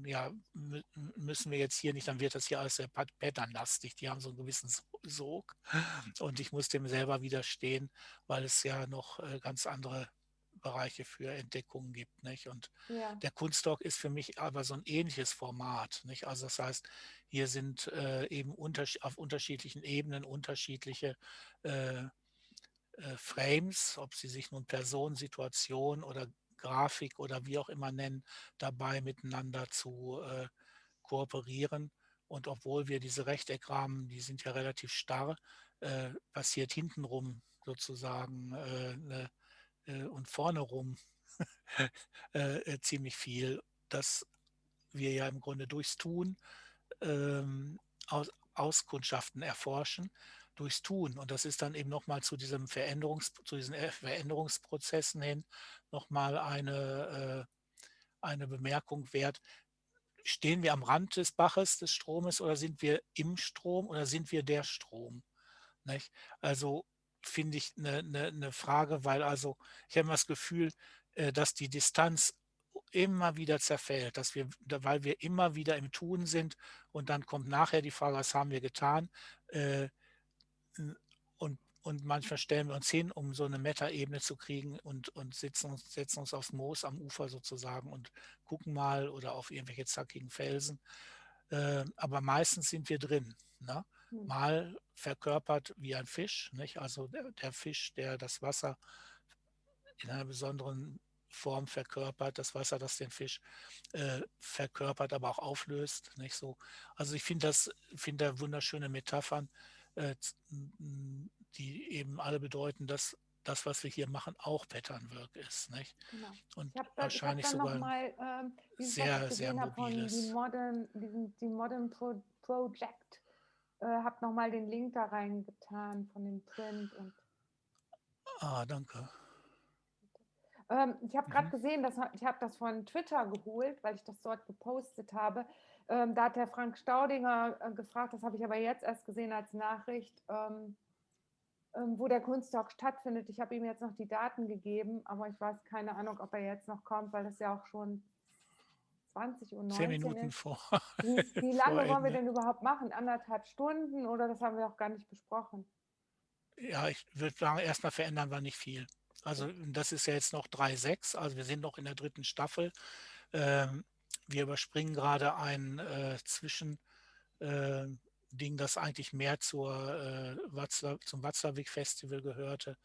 ja, mü- müssen wir jetzt hier nicht, dann wird das hier alles sehr pat- patternlastig. Die haben so einen gewissen So- Sog. Und ich muss dem selber widerstehen, weil es ja noch äh, ganz andere Bereiche für Entdeckungen gibt. Nicht? Und ja. der Kunstdoc ist für mich aber so ein ähnliches Format. Nicht? Also das heißt, hier sind äh, eben untersch auf unterschiedlichen Ebenen unterschiedliche äh, äh, Frames, ob sie sich nun Person, Situation oder Grafik oder wie auch immer nennen, dabei miteinander zu äh, kooperieren. Und obwohl wir diese Rechteckrahmen, die sind ja relativ starr, äh, passiert hintenrum sozusagen ne, und vorne rum ziemlich viel, dass wir ja im Grunde durchs Tun ähm, aus, Auskundschaften erforschen, durchs Tun. Und das ist dann eben nochmal zu Veränderungs, zu diesen äh, Veränderungsprozessen hin nochmal eine, äh, eine Bemerkung wert. stehen wir am Rand des Baches, des Stromes oder sind wir im Strom oder sind wir der Strom? Nicht? Also finde ich eine, eine, eine, Frage, weil also ich habe das Gefühl, äh, dass die Distanz immer wieder zerfällt, dass wir, weil wir immer wieder im Tun sind und dann kommt nachher die Frage, was haben wir getan? Äh, und, und manchmal stellen wir uns hin, um so eine Meta-Ebene zu kriegen und, und setzen, uns, setzen uns aufs Moos am Ufer sozusagen und gucken mal oder auf irgendwelche zackigen Felsen. Äh, aber meistens sind wir drin. Ne? Hm. Mal verkörpert wie ein Fisch, nicht? also der, der Fisch, der das Wasser in einer besonderen Form verkörpert, das Wasser, das den Fisch äh, verkörpert, aber auch auflöst. Nicht so. Also ich finde das, finde da wunderschöne Metaphern, die eben alle bedeuten, dass das, was wir hier machen, auch Patternwork ist. Nicht? Genau. Und da, wahrscheinlich sogar mal, ähm, sehr, sehr mobiles. Die Modern, diesen, die Modern Pro Project. Äh, habe nochmal den Link da reingetan von dem Print. Und ah, danke. Ähm, ich habe gerade mhm. gesehen, dass, ich habe das von Twitter geholt, weil ich das dort gepostet habe. Ähm, da hat der Frank Staudinger äh, gefragt, das habe ich aber jetzt erst gesehen als Nachricht, ähm, ähm wo der Kunsttalk stattfindet. Ich habe ihm jetzt noch die Daten gegeben, aber ich weiß keine Ahnung, ob er jetzt noch kommt, weil das ja auch schon 20 Uhr 19 Zehn Minuten ist. vor. Wie, wie lange wollen wir denn überhaupt machen? Anderthalb Stunden oder das haben wir auch gar nicht besprochen? Ja, ich würde sagen, erstmal verändern wir nicht viel. Also das ist ja jetzt noch 3.6, also wir sind noch in der dritten Staffel. Ähm, wir überspringen gerade ein äh, Zwischending, äh, das eigentlich mehr zur, äh, Watzlaw, zum Watzlawick-Festival gehörte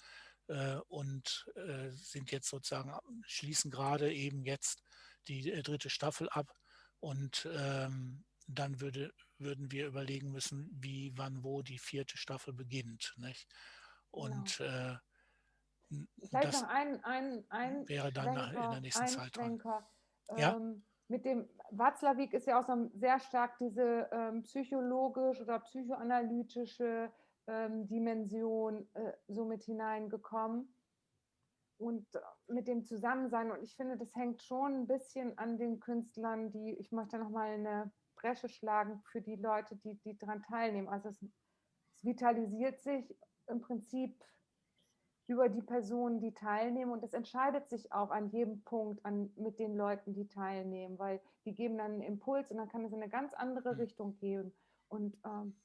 äh, und äh, sind jetzt sozusagen, schließen gerade eben jetzt die äh, dritte Staffel ab und ähm, dann würde, würden wir überlegen müssen, wie, wann, wo die vierte Staffel beginnt. Nicht? Und genau. Vielleicht das noch ein, ein, ein wäre dann in der nächsten Zeit dran. Ja? Mit dem Watzlawick ist ja auch so sehr stark diese ähm, psychologisch oder psychoanalytische ähm, Dimension äh, so mit hineingekommen und äh, mit dem Zusammensein. Und ich finde, das hängt schon ein bisschen an den Künstlern, die, ich möchte noch mal eine Bresche schlagen für die Leute, die, die daran teilnehmen. Also es, es vitalisiert sich im Prinzip über die Personen, die teilnehmen. Und es entscheidet sich auch an jedem Punkt an, mit den Leuten, die teilnehmen, weil die geben dann einen Impuls und dann kann es in eine ganz andere hm. Richtung gehen. Und ähm,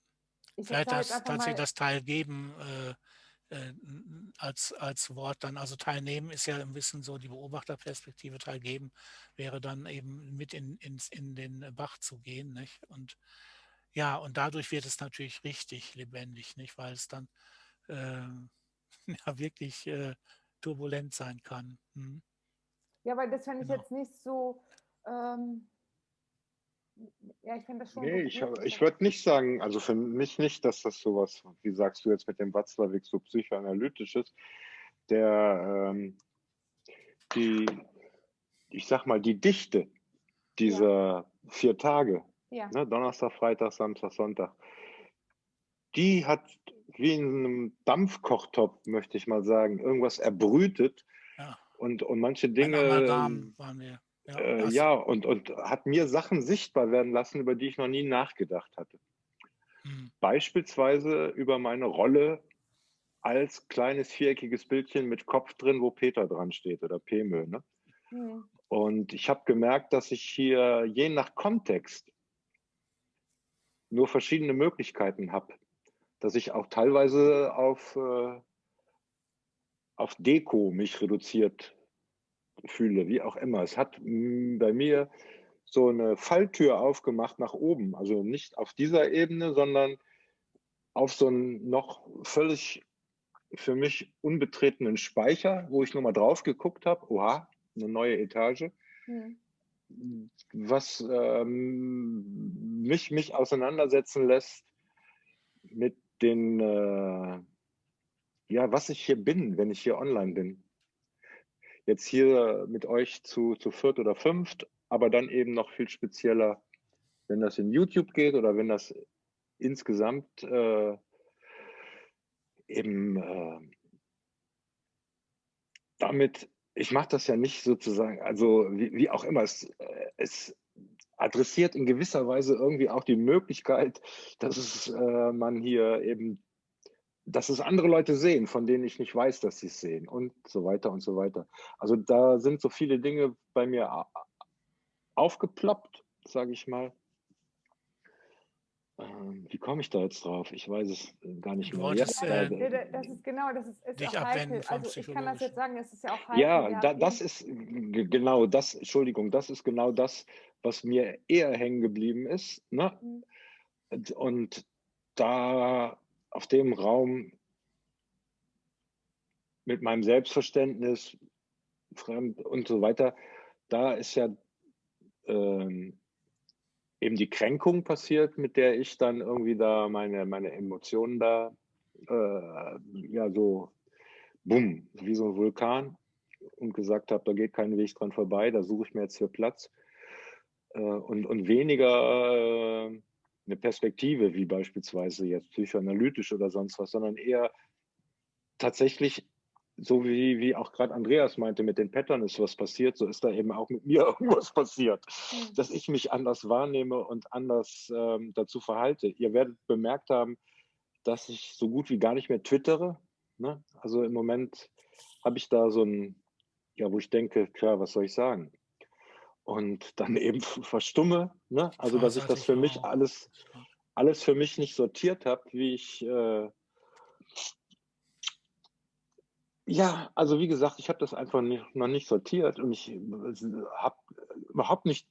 ich Vielleicht das, tatsächlich das Teilgeben äh, äh, als, als Wort dann, also teilnehmen ist ja ein bisschen so die Beobachterperspektive, teilgeben wäre dann eben mit in, in, in den Bach zu gehen. Nicht? Und ja, und dadurch wird es natürlich richtig lebendig, nicht? weil es dann äh, ja wirklich äh, turbulent sein kann. Hm. Ja, weil das fände ich genau. jetzt nicht so. Ähm, ja, ich finde das schon. Nee, ich, ich würde nicht sagen, also für mich nicht, dass das sowas, wie sagst du jetzt mit dem Watzlawick, so psychoanalytisch ist. Der, ähm, die, ich sag mal, die Dichte dieser ja. vier Tage, ja. ne, Donnerstag, Freitag, Samstag, Sonntag, die hat wie in einem Dampfkochtopf, möchte ich mal sagen, irgendwas erbrütet. Ja. Und, und manche Dinge. Ähm, waren wir. Ja, äh, ja, und, und hat mir Sachen sichtbar werden lassen, über die ich noch nie nachgedacht hatte. Hm. Beispielsweise über meine Rolle als kleines viereckiges Bildchen mit Kopf drin, wo Peter dran steht oder Pemö. Ne? Hm. Und ich habe gemerkt, dass ich hier je nach Kontext nur verschiedene Möglichkeiten habe dass ich auch teilweise auf, äh, auf Deko mich reduziert fühle, wie auch immer. Es hat mm, bei mir so eine Falltür aufgemacht nach oben, also nicht auf dieser Ebene, sondern auf so einen noch völlig für mich unbetretenen Speicher, wo ich nochmal drauf geguckt habe, oha, eine neue Etage, mhm. was ähm, mich, mich auseinandersetzen lässt mit den, äh, ja, was ich hier bin, wenn ich hier online bin. Jetzt hier mit euch zu, zu viert oder fünft, aber dann eben noch viel spezieller, wenn das in YouTube geht oder wenn das insgesamt äh, eben äh, damit, ich mache das ja nicht sozusagen, also wie, wie auch immer, es, äh, es adressiert in gewisser Weise irgendwie auch die Möglichkeit, dass es, äh, man hier eben, dass es andere Leute sehen, von denen ich nicht weiß, dass sie es sehen und so weiter und so weiter. Also da sind so viele Dinge bei mir aufgeploppt, sage ich mal. Ähm, wie komme ich da jetzt drauf? Ich weiß es äh, gar nicht mehr. Ja, äh, das ist genau, das ist, ist auch heikel. Also ich kann das jetzt sagen, es ist ja auch heikel. Ja, da, das ist genau das, Entschuldigung, das ist genau das, was mir eher hängen geblieben ist. Ne? Mhm. Und da auf dem Raum mit meinem Selbstverständnis, fremd und so weiter, da ist ja ähm, eben die Kränkung passiert, mit der ich dann irgendwie da meine, meine Emotionen da, äh, ja, so, bumm, wie so ein Vulkan und gesagt habe, da geht kein Weg dran vorbei, da suche ich mir jetzt hier Platz. Äh, und, und weniger äh, eine Perspektive, wie beispielsweise jetzt psychoanalytisch oder sonst was, sondern eher tatsächlich so wie, wie auch gerade Andreas meinte, mit den Pattern ist was passiert, so ist da eben auch mit mir irgendwas passiert, mhm. dass ich mich anders wahrnehme und anders ähm, dazu verhalte. Ihr werdet bemerkt haben, dass ich so gut wie gar nicht mehr twittere. Ne? Also im Moment habe ich da so ein, ja, wo ich denke, klar, was soll ich sagen? Und dann eben verstumme, ne? also dass ich das für mich alles, alles für mich nicht sortiert habe, wie ich äh, ja, also wie gesagt, ich habe das einfach nicht, noch nicht sortiert und ich habe überhaupt nicht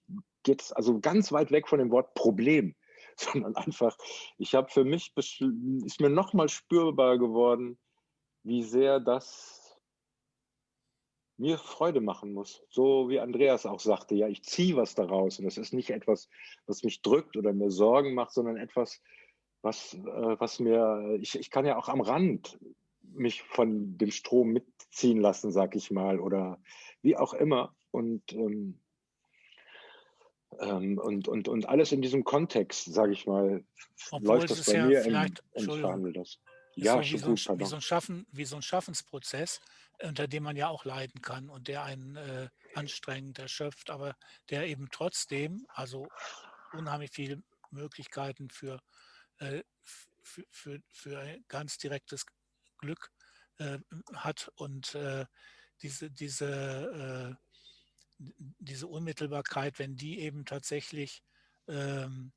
jetzt, also ganz weit weg von dem Wort Problem, sondern einfach, ich habe für mich, ist mir nochmal spürbar geworden, wie sehr das mir Freude machen muss. So wie Andreas auch sagte, ja, ich ziehe was daraus und das ist nicht etwas, was mich drückt oder mir Sorgen macht, sondern etwas, was, äh, was mir, ich, ich kann ja auch am Rand mich von dem Strom mitziehen lassen, sag ich mal, oder wie auch immer. Und, ähm, ähm, und, und, und alles in diesem Kontext, sage ich mal, Obwohl läuft das bei ja mir im, und ich verhandle das. Ja, so wie, so ein, wie, so ein Schaffen, wie so ein Schaffensprozess, unter dem man ja auch leiden kann und der einen äh, anstrengend erschöpft, aber der eben trotzdem, also unheimlich viele Möglichkeiten für, äh, für, für, für ein ganz direktes Glück äh, hat und äh, diese, diese, äh, diese Unmittelbarkeit, wenn die eben tatsächlich ähm,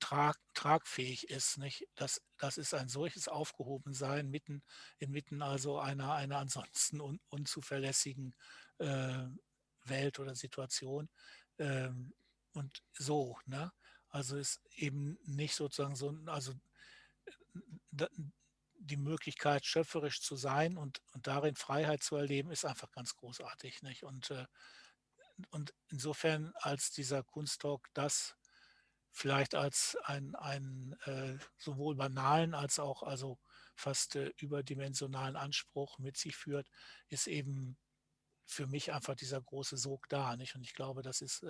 trag, tragfähig ist, nicht? Das, das ist ein solches Aufgehobensein mitten inmitten also einer, einer ansonsten un, unzuverlässigen äh, Welt oder Situation. Ähm, und so, ne? Also ist eben nicht sozusagen so, also die Möglichkeit, schöpferisch zu sein und, und darin Freiheit zu erleben, ist einfach ganz großartig. Nicht? Und, äh, und insofern als dieser Kunsttalk das vielleicht als einen, einen äh, sowohl banalen als auch also fast äh, überdimensionalen Anspruch mit sich führt, ist eben für mich einfach dieser große Sog da. Nicht? Und ich glaube, das ist,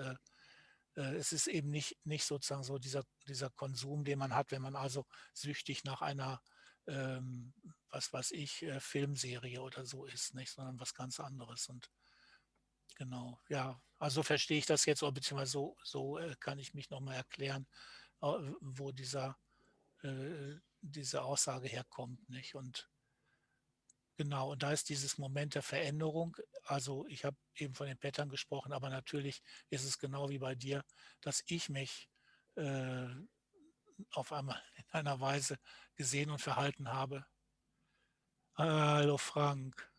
es ist eben nicht, nicht sozusagen so dieser, dieser Konsum, den man hat, wenn man also süchtig nach einer ähm, was weiß ich, äh, Filmserie oder so ist, nicht, sondern was ganz anderes. Und genau, ja, also verstehe ich das jetzt, oder beziehungsweise so, so äh, kann ich mich nochmal erklären, wo dieser, äh, diese Aussage herkommt, nicht? Und Genau, und da ist dieses Moment der Veränderung. Also ich habe eben von den Pattern gesprochen, aber natürlich ist es genau wie bei dir, dass ich mich äh, auf einmal in einer Weise gesehen und verhalten habe. Hallo Frank.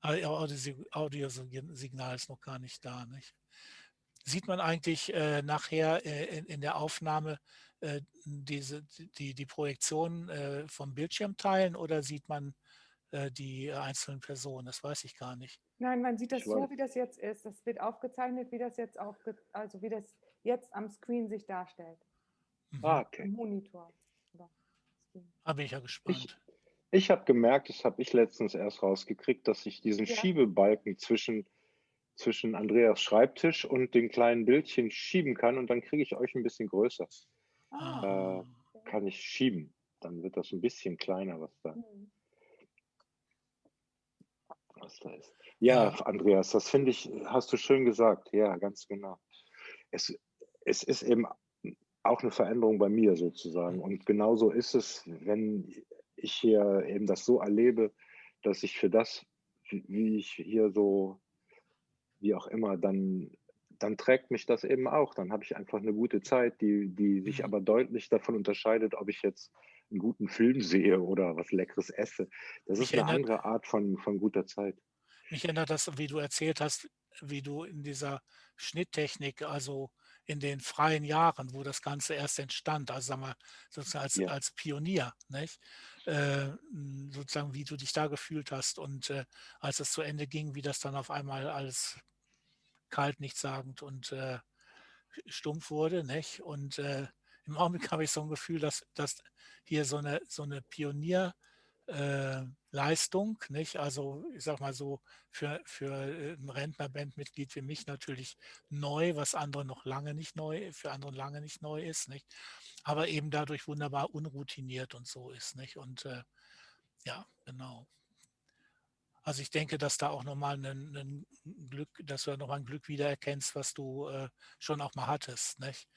Ah, Audiosignal ist noch gar nicht da. Nicht? Sieht man eigentlich äh, nachher äh, in, in, der Aufnahme äh, diese, die, die Projektion äh, vom Bildschirm teilen oder sieht man äh, die einzelnen Personen? Das weiß ich gar nicht. Nein, man sieht das so, wie das jetzt ist. Das wird aufgezeichnet, wie das jetzt aufge also wie das jetzt am Screen sich darstellt. Mhm. Ah, okay. Monitor. Da bin ich ja gespannt. Ich, ich habe gemerkt, das habe ich letztens erst rausgekriegt, dass ich diesen ja. Schiebebalken zwischen, zwischen Andreas Schreibtisch und den kleinen Bildchen schieben kann und dann kriege ich euch ein bisschen größer. Ah. Äh, kann ich schieben. Dann wird das ein bisschen kleiner, was da, mhm. was da ist. Ja, ja. Andreas, das finde ich, hast du schön gesagt. Ja, ganz genau. Es, es ist eben auch eine Veränderung bei mir sozusagen. Und genauso ist es, wenn ich hier eben das so erlebe, dass ich für das, wie ich hier so, wie auch immer, dann, dann trägt mich das eben auch. Dann habe ich einfach eine gute Zeit, die, die sich mhm. aber deutlich davon unterscheidet, ob ich jetzt einen guten Film sehe oder was Leckeres esse. Das ist eine andere Art von, von guter Zeit. Mich erinnert das, wie du erzählt hast, wie du in dieser Schnitttechnik, also in den freien Jahren, wo das Ganze erst entstand, also sagen wir sozusagen als, ja. als Pionier, nicht? Äh, sozusagen wie du dich da gefühlt hast und äh, als es zu Ende ging, wie das dann auf einmal alles kalt, nichtssagend und äh, stumpf wurde. Nicht? Und äh, im Augenblick habe ich so ein Gefühl, dass, dass hier so eine, so eine Pionier- äh, Leistung, nicht? Also ich sag mal so für, für äh, ein Rentnerbandmitglied wie mich natürlich neu, was andere noch lange nicht neu, für andere lange nicht neu ist, nicht? Aber eben dadurch wunderbar unroutiniert und so ist, nicht? Und äh, ja, genau. Also ich denke, dass da auch nochmal ein, ein Glück, dass du nochmal ein Glück wiedererkennst, was du äh, schon auch mal hattest, nicht?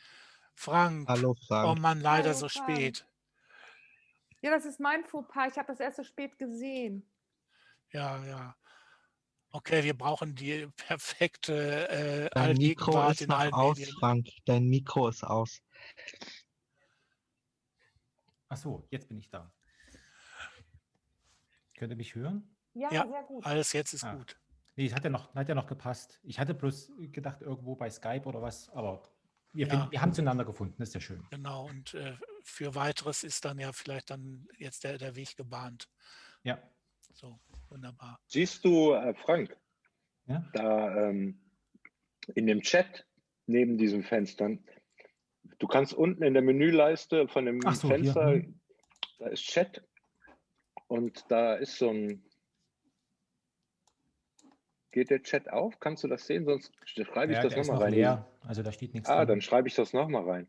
Frank, Hallo Frank. oh Mann, leider Hallo, so Frank. spät. Ja, das ist mein Fauxpas. Ich habe das erst so spät gesehen. Ja, ja. Okay, wir brauchen die perfekte äh, Dein Mikro ist in noch aus, Medien. Frank. Dein Mikro ist aus. Ach so, jetzt bin ich da. Könnt ihr mich hören? Ja, Ja, sehr gut. Alles jetzt ist Ah. gut. Nee, es hat ja, noch, hat ja noch gepasst. Ich hatte bloß gedacht, irgendwo bei Skype oder was, aber wir, Ja. finden, wir haben zueinander gefunden, das ist ja schön. Genau. Und äh, für weiteres ist dann ja vielleicht dann jetzt der, der Weg gebahnt. Ja. So, wunderbar. Siehst du, äh, Frank, Ja? da ähm, in dem Chat neben diesen Fenstern, du kannst unten in der Menüleiste von dem so, hier, Fenster, hm. da ist Chat und da ist so ein, geht der Chat auf? Kannst du das sehen? Sonst schreibe ich ja das nochmal noch rein. leer, also da steht nichts Ah, drin. dann schreibe ich das nochmal rein.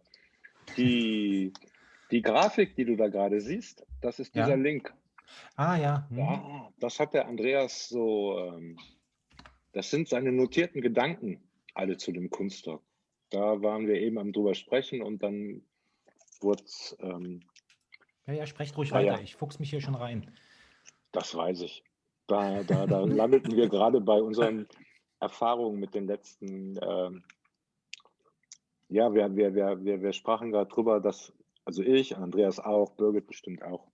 Die, die Grafik, die du da gerade siehst, das ist dieser Ja. Link. Ah ja, hm. Ja, das hat der Andreas so, ähm, das sind seine notierten Gedanken alle zu dem Kunststock. Da waren wir eben am drüber sprechen und dann wurde es, ähm, ja, ja, sprecht ruhig Ah, ja. weiter, ich fuchs mich hier schon rein. das weiß ich. Da, da, da landeten wir gerade bei unseren Erfahrungen mit den letzten, ähm, ja, wir, wir, wir, wir, wir sprachen gerade drüber, dass, also ich, Andreas auch, Birgit bestimmt auch,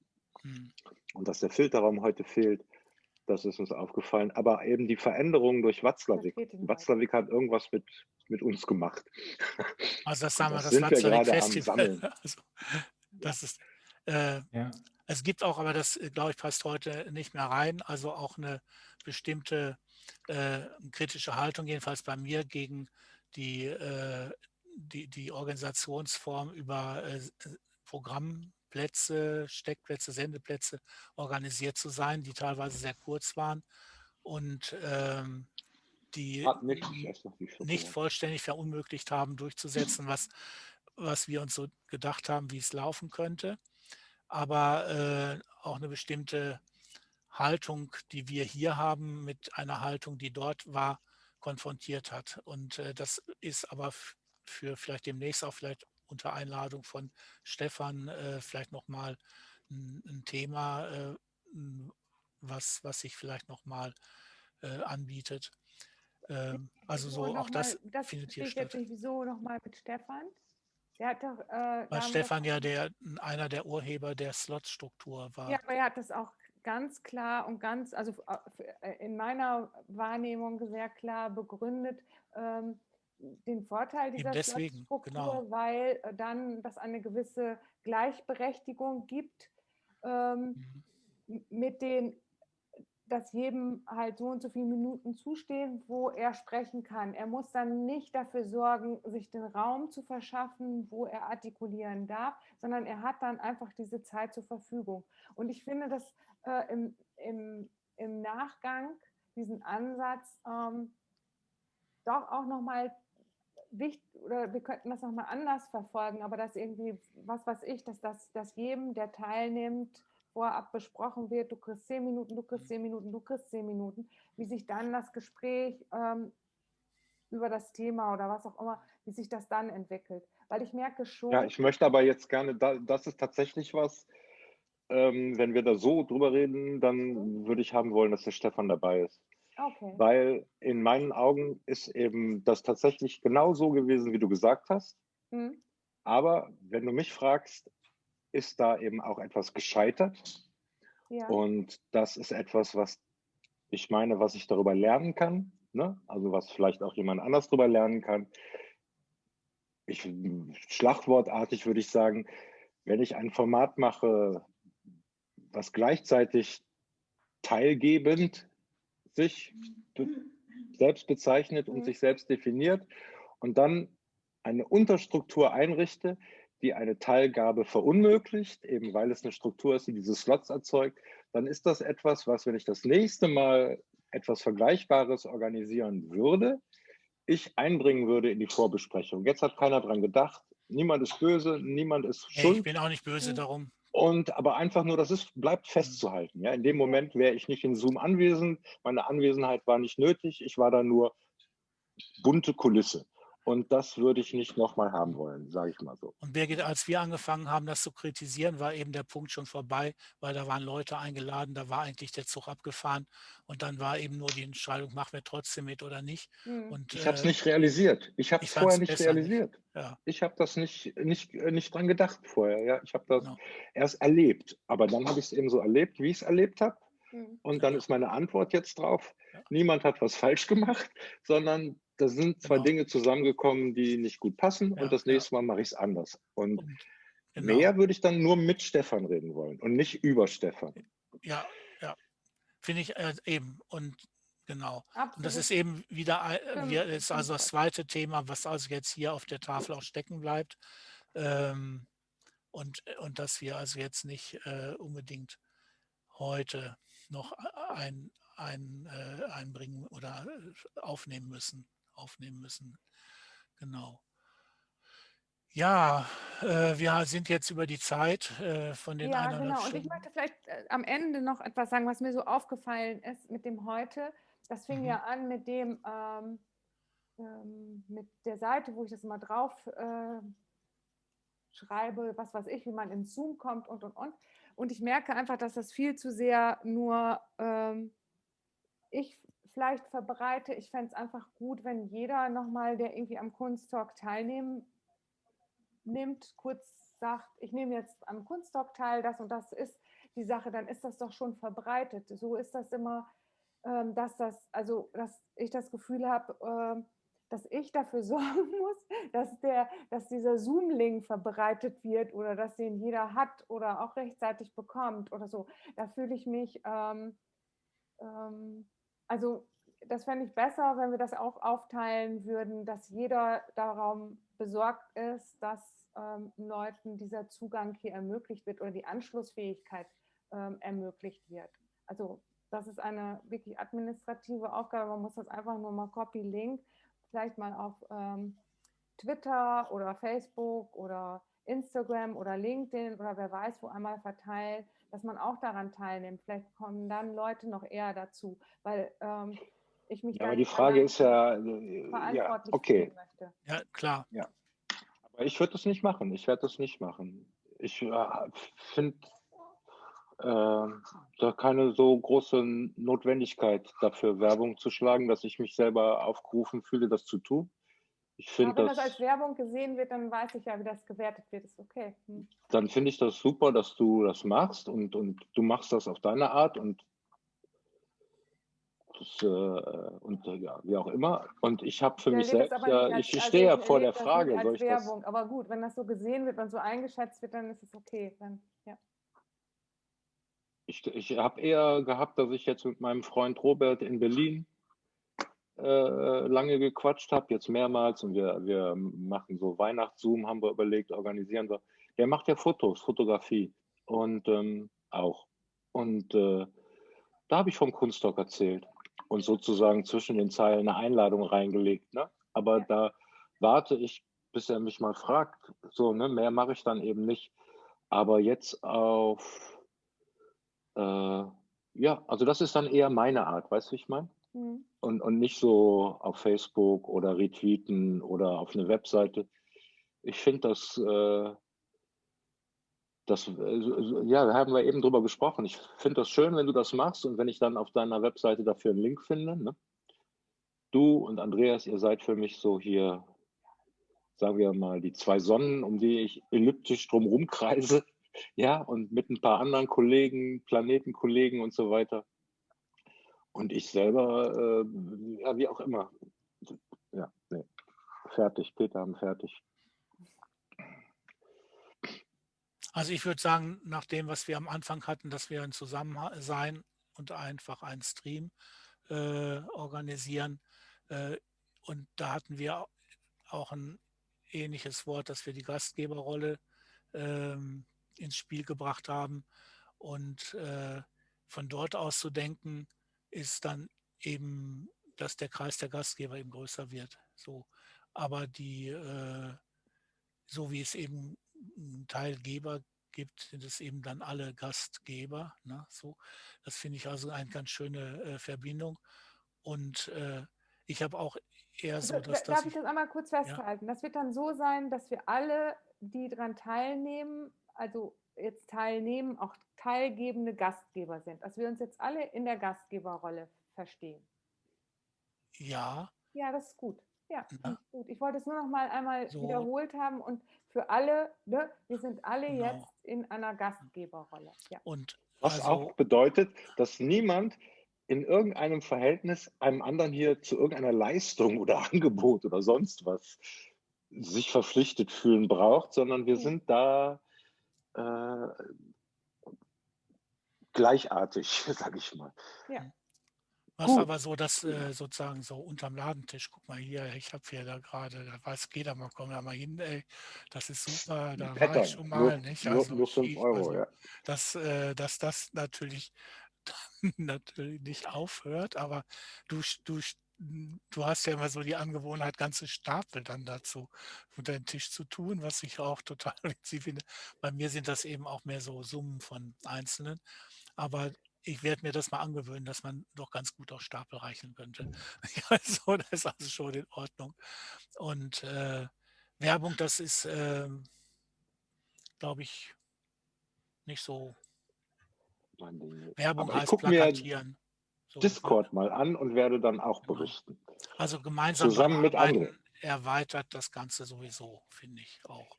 Hm. und dass der Filterraum heute fehlt, das ist uns aufgefallen. Aber eben die Veränderung durch Watzlawick. Watzlawick hat irgendwas mit, mit uns gemacht. Also das sagen wir, Das das Watzlawick Festival. Sammeln. Also, das ist, äh, Ja. Es gibt auch, aber das, äh, glaube ich, passt heute nicht mehr rein, also auch eine bestimmte äh, kritische Haltung, jedenfalls bei mir, gegen die, äh, die, die Organisationsform über äh, Programmplätze, Steckplätze, Sendeplätze organisiert zu sein, die teilweise sehr kurz waren und ähm, die nicht, nicht vollständig verunmöglicht haben, durchzusetzen, was, was wir uns so gedacht haben, wie es laufen könnte. Aber äh, auch eine bestimmte Haltung, die wir hier haben, mit einer Haltung, die dort war, konfrontiert hat. Und äh, das ist aber für vielleicht demnächst auch vielleicht unter Einladung von Stefan äh, vielleicht nochmal ein, ein Thema, äh, was, was sich vielleicht nochmal äh, anbietet. Ähm, also so auch das mal, das findet hier verstehe ich jetzt statt. nicht, wieso nochmal mit Stefan? Der hat doch, äh, Weil Stefan ja der, einer der Urheber der Slot-Struktur war. Ja, aber er hat das auch ganz klar und ganz, also äh, äh, in meiner Wahrnehmung sehr klar begründet, ähm, den Vorteil dieser deswegen, Slot-Struktur, genau. weil äh, dann das eine gewisse Gleichberechtigung gibt ähm, Mhm. mit den, dass jedem halt so und so viele Minuten zustehen, wo er sprechen kann. Er muss dann nicht dafür sorgen, sich den Raum zu verschaffen, wo er artikulieren darf, sondern er hat dann einfach diese Zeit zur Verfügung. Und ich finde das äh, im, im, im Nachgang, diesen Ansatz, ähm, doch auch nochmal wichtig, oder wir könnten das nochmal anders verfolgen, aber dass irgendwie, was weiß ich, dass das dass jedem, der teilnimmt, vorab besprochen wird, du kriegst zehn Minuten, du kriegst zehn Minuten, du kriegst zehn Minuten, wie sich dann das Gespräch ähm, über das Thema oder was auch immer, wie sich das dann entwickelt. Weil ich merke schon. Ja, ich möchte aber jetzt gerne, das ist tatsächlich was, ähm, wenn wir da so drüber reden, dann würde ich haben wollen, dass der Stefan dabei ist. Okay. Weil in meinen Augen ist eben das tatsächlich genau so gewesen, wie du gesagt hast. Mhm. Aber wenn du mich fragst, ist da eben auch etwas gescheitert. Ja. Und das ist etwas, was ich meine, was ich darüber lernen kann. Ne? Also was vielleicht auch jemand anders darüber lernen kann. Ich, schlagwortartig würde ich sagen, wenn ich ein Format mache, was gleichzeitig teilgebend sich selbst bezeichnet und sich selbst definiert und dann eine Unterstruktur einrichte, die eine Teilgabe verunmöglicht, eben weil es eine Struktur ist, die diese Slots erzeugt, dann ist das etwas, was, wenn ich das nächste Mal etwas Vergleichbares organisieren würde, ich einbringen würde in die Vorbesprechung. Jetzt hat keiner dran gedacht. Niemand ist böse, niemand ist schuld. Ich bin auch nicht böse darum. Und aber einfach nur, das ist, bleibt festzuhalten. Ja? In dem Moment wäre ich nicht in Zoom anwesend. Meine Anwesenheit war nicht nötig. Ich war da nur bunte Kulisse. Und das würde ich nicht nochmal haben wollen, sage ich mal so. Und Birgit, als wir angefangen haben, das zu kritisieren, war eben der Punkt schon vorbei, weil da waren Leute eingeladen, da war eigentlich der Zug abgefahren und dann war eben nur die Entscheidung, machen wir trotzdem mit oder nicht. Mhm. Und, ich habe es äh, nicht realisiert. Ich habe es vorher nicht realisiert. Nicht. Ja. Ich habe das nicht, nicht, nicht dran gedacht vorher. Ja? Ich habe das genau. erst erlebt. Aber dann habe ich es eben so erlebt, wie ich es erlebt habe. Mhm. Und dann ist meine Antwort jetzt drauf, niemand hat was falsch gemacht, sondern da sind zwei genau. Dinge zusammengekommen, die nicht gut passen ja, und das nächste Mal mache ich es anders. Und, und genau. mehr würde ich dann nur mit Stefan reden wollen und nicht über Stefan. Ja, ja, finde ich äh, eben. Und genau. Absolut. Und das ist eben wieder äh, wir, ist also das zweite Thema, was also jetzt hier auf der Tafel auch stecken bleibt. Ähm, und, und dass wir also jetzt nicht äh, unbedingt heute noch ein, ein, äh, einbringen oder aufnehmen müssen aufnehmen müssen. Genau. Ja, äh, wir sind jetzt über die Zeit äh, von den Ja, genau. Und ich möchte vielleicht äh, am Ende noch etwas sagen, was mir so aufgefallen ist mit dem heute. Das fing mhm. ja an mit dem, ähm, ähm, mit der Seite, wo ich das mal drauf äh, schreibe, was weiß ich, wie man in Zoom kommt und, und, und. Und ich merke einfach, dass das viel zu sehr nur ähm, ich vielleicht verbreite. Ich fände es einfach gut, wenn jeder nochmal, der irgendwie am Kunsttalk teilnehmen nimmt, kurz sagt, ich nehme jetzt am Kunsttalk teil, das und das ist die Sache, dann ist das doch schon verbreitet. So ist das immer, ähm, dass das, also dass ich das Gefühl habe, ähm, dass ich dafür sorgen muss, dass, der, dass dieser Zoom-Link verbreitet wird oder dass den jeder hat oder auch rechtzeitig bekommt oder so. Da fühle ich mich ähm, ähm, also das fände ich besser, wenn wir das auch aufteilen würden, dass jeder darum besorgt ist, dass ähm, Leuten dieser Zugang hier ermöglicht wird oder die Anschlussfähigkeit ähm, ermöglicht wird. Also das ist eine wirklich administrative Aufgabe. Man muss das einfach nur mal Copy-Link, vielleicht mal auf ähm, Twitter oder Facebook oder Instagram oder LinkedIn oder wer weiß wo einmal verteilen, dass man auch daran teilnimmt. Vielleicht kommen dann Leute noch eher dazu, weil ähm, ich mich ja, aber die Frage ist ja, äh, ja okay. möchte. Ja, klar. Ja. Aber ich würde das nicht machen. Ich werde das nicht machen. Ich äh, finde äh, da keine so große Notwendigkeit dafür, Werbung zu schlagen, dass ich mich selber aufgerufen fühle, das zu tun. Ich finde wenn das, das als Werbung gesehen wird, dann weiß ich ja, wie das gewertet wird. Ist okay. Hm. Dann finde ich das super, dass du das machst und, und du machst das auf deine Art und das, äh, und äh, ja, wie auch immer. Und ich habe für ich mich selbst ja, als, ich, ich stehe ja vor der Frage. Als Werbung. Das, aber gut, wenn das so gesehen wird und so eingeschätzt wird, dann ist es okay. Dann, ja. Ich, ich habe eher gehabt, dass ich jetzt mit meinem Freund Robert in Berlin lange gequatscht habe, jetzt mehrmals und wir, wir machen so Weihnachtszoom, haben wir überlegt, organisieren wir. Der macht ja Fotos, Fotografie und ähm, auch. Und äh, da habe ich vom Kunststock erzählt und sozusagen zwischen den Zeilen eine Einladung reingelegt. Ne? Aber da warte ich, bis er mich mal fragt. So, ne? mehr mache ich dann eben nicht. Aber jetzt auf, äh, ja, also das ist dann eher meine Art, weißt du, wie ich meine? Mhm. und, und nicht so auf Facebook oder retweeten oder auf eine Webseite. Ich finde das, äh, das, äh, ja, da haben wir eben drüber gesprochen. Ich finde das schön, wenn du das machst und wenn ich dann auf deiner Webseite dafür einen Link finde. Ne? Du und Andreas, ihr seid für mich so hier, sagen wir mal, die zwei Sonnen, um die ich elliptisch drumherum kreise. Ja, und mit ein paar anderen Kollegen, Planetenkollegen und so weiter. Und ich selber, äh, ja, wie auch immer. Ja, nee. Fertig. Peter haben fertig. Also ich würde sagen, nach dem, was wir am Anfang hatten, dass wir ein Zusammensein und einfach einen Stream äh, organisieren. Äh, und da hatten wir auch ein ähnliches Wort, dass wir die Gastgeberrolle ähm, ins Spiel gebracht haben. Und äh, von dort aus zu denken, ist dann eben, dass der Kreis der Gastgeber eben größer wird. So. Aber die, äh, so wie es eben einen Teilgeber gibt, sind es eben dann alle Gastgeber. Ne? So, das finde ich also eine ganz schöne äh, Verbindung. Und äh, ich habe auch eher so, dass Darf ich das einmal kurz festhalten? Ja. Das wird dann so sein, dass wir alle, die daran teilnehmen, also jetzt teilnehmen, auch teilgebende Gastgeber sind. Dass wir uns jetzt alle in der Gastgeberrolle verstehen. Ja. Ja, das ist gut. Ja, gut. Ich wollte es nur noch mal einmal so. wiederholt haben und für alle, ne, wir sind alle genau. jetzt in einer Gastgeberrolle. Ja. Und was also, auch bedeutet, dass niemand in irgendeinem Verhältnis einem anderen hier zu irgendeiner Leistung oder Angebot oder sonst was sich verpflichtet fühlen braucht, sondern wir sind da äh, gleichartig, sage ich mal. Ja. Was Gut. aber so, dass äh, sozusagen so unterm Ladentisch, guck mal hier, ich habe hier da gerade, da weiß jeder mal, komm da mal hin, ey, das ist super, da Pattern. war ich schon mal, nur, nicht? Also, nur 5 Euro, also, ja. Dass, äh, dass das natürlich, natürlich nicht aufhört, aber du, du du hast ja immer so die Angewohnheit, ganze Stapel dann dazu unter den Tisch zu tun, was ich auch total witzig finde. Bei mir sind das eben auch mehr so Summen von Einzelnen. Aber ich werde mir das mal angewöhnen, dass man doch ganz gut auf Stapel reichen könnte. Also, das ist also schon in Ordnung. Und äh, Werbung, das ist, äh, glaube ich, nicht so. Werbung heißt plakatieren. Discord mal an und werde dann auch genau. berichten. Also gemeinsam zusammen mit anderen erweitert das Ganze sowieso, finde ich auch.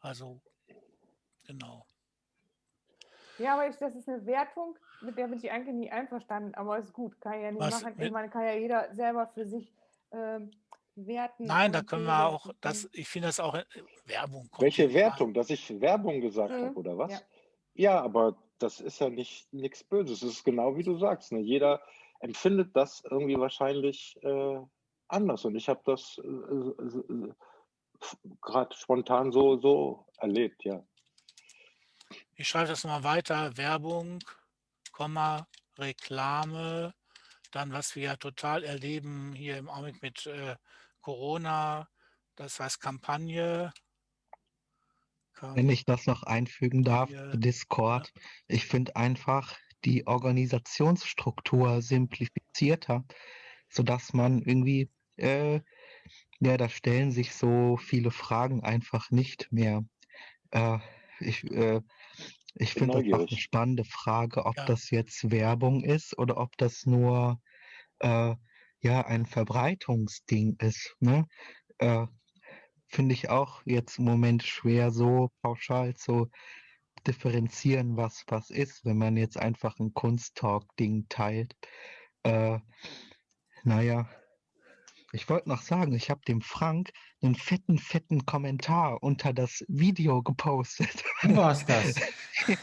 Also genau. Ja, aber ich, das ist eine Wertung, mit der bin ich eigentlich nie einverstanden, aber ist gut, kann ja nicht Was, machen. Ich meine, kann ja jeder selber für sich ähm, werten. Nein, da können wir auch, das, ich finde das auch äh, Werbung. Welche Werbung? Dass ich Werbung gesagt mhm. habe, oder was? Ja. ja, aber das ist ja nicht nichts Böses. Es ist genau wie du sagst. Ne? Jeder empfindet das irgendwie wahrscheinlich äh, anders. Und ich habe das äh, äh, äh gerade spontan so, so erlebt, ja. Ich schreibe das mal weiter. Werbung, Komma, Reklame, dann was wir ja total erleben hier im Augenblick mit äh, Corona, das heißt Kampagne, wenn ich das noch einfügen darf, Discord. Ich finde einfach die Organisationsstruktur simplifizierter, sodass man irgendwie, äh, ja, da stellen sich so viele Fragen einfach nicht mehr. Äh, ich äh, ich finde auch eine spannende Frage, ob ja. das jetzt Werbung ist oder ob das nur äh, ja ein Verbreitungsding ist. Ne? Finde ich auch jetzt im Moment schwer, so pauschal zu differenzieren, was was ist, wenn man jetzt einfach ein Kunsttalk-Ding teilt. Äh, naja, ich wollte noch sagen, ich habe dem Frank einen fetten, fetten Kommentar unter das Video gepostet. Du warst das.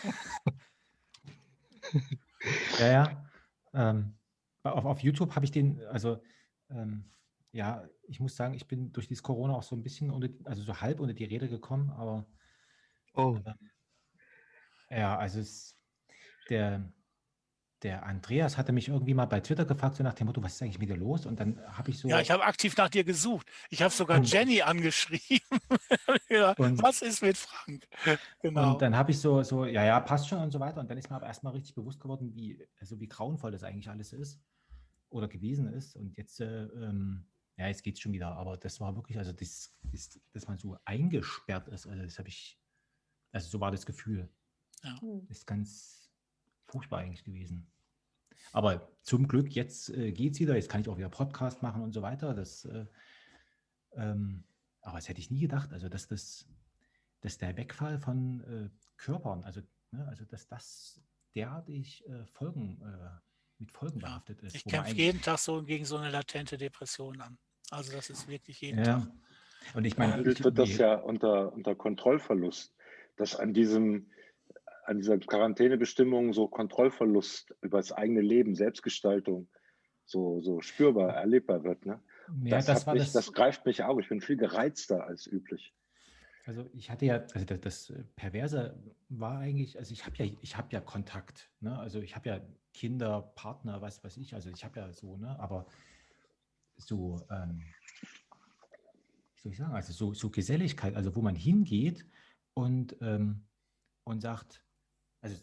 ja, ja. Ähm, auf, auf YouTube habe ich den, also ähm, ja, ich muss sagen, ich bin durch dieses Corona auch so ein bisschen, unter, also so halb unter die Rede gekommen, aber oh. Äh, ja, also es, der, der Andreas hatte mich irgendwie mal bei Twitter gefragt, so nach dem Motto, was ist eigentlich mit dir los? Und dann habe ich so. Ja, ich habe aktiv nach dir gesucht. Ich habe sogar und, Jenny angeschrieben. ja, und, was ist mit Frank? Genau. Und dann habe ich so, so, ja, ja, passt schon und so weiter. Und dann ist mir aber erstmal richtig bewusst geworden, wie, also wie grauenvoll das eigentlich alles ist. oder gewesen ist. Und jetzt, äh, ähm, ja, jetzt geht es schon wieder. Aber das war wirklich, also das, das, dass man so eingesperrt ist, also das habe ich, also so war das Gefühl. Ja. Hm. Ist ganz furchtbar eigentlich gewesen. Aber zum Glück, jetzt äh, geht es wieder, jetzt kann ich auch wieder Podcast machen und so weiter. Das, äh, ähm, aber das hätte ich nie gedacht, also dass das, dass der Wegfall von äh, Körpern, also, ne, also dass das derartig äh, Folgen, äh, mit Folgen behaftet ist. Ich kämpfe jeden Tag so gegen so eine latente Depression an. Also das ist wirklich jeden Ja. Tag. Und ich meine, Behandelt ich- wird das ja unter, unter Kontrollverlust, dass an diesem an dieser Quarantänebestimmung so Kontrollverlust über das eigene Leben, Selbstgestaltung so, so spürbar, erlebbar wird. Ne? ja, das, das, mich, das, das greift mich auch. Ich bin viel gereizter als üblich. Also ich hatte ja, also das, das Perverse war eigentlich, also ich habe ja, ich habe ja Kontakt, ne? Also ich habe ja Kinder, Partner, was weiß ich, also ich habe ja so, ne? Aber so, ähm, wie soll ich sagen, also so, so Geselligkeit, also wo man hingeht und, ähm, und sagt, also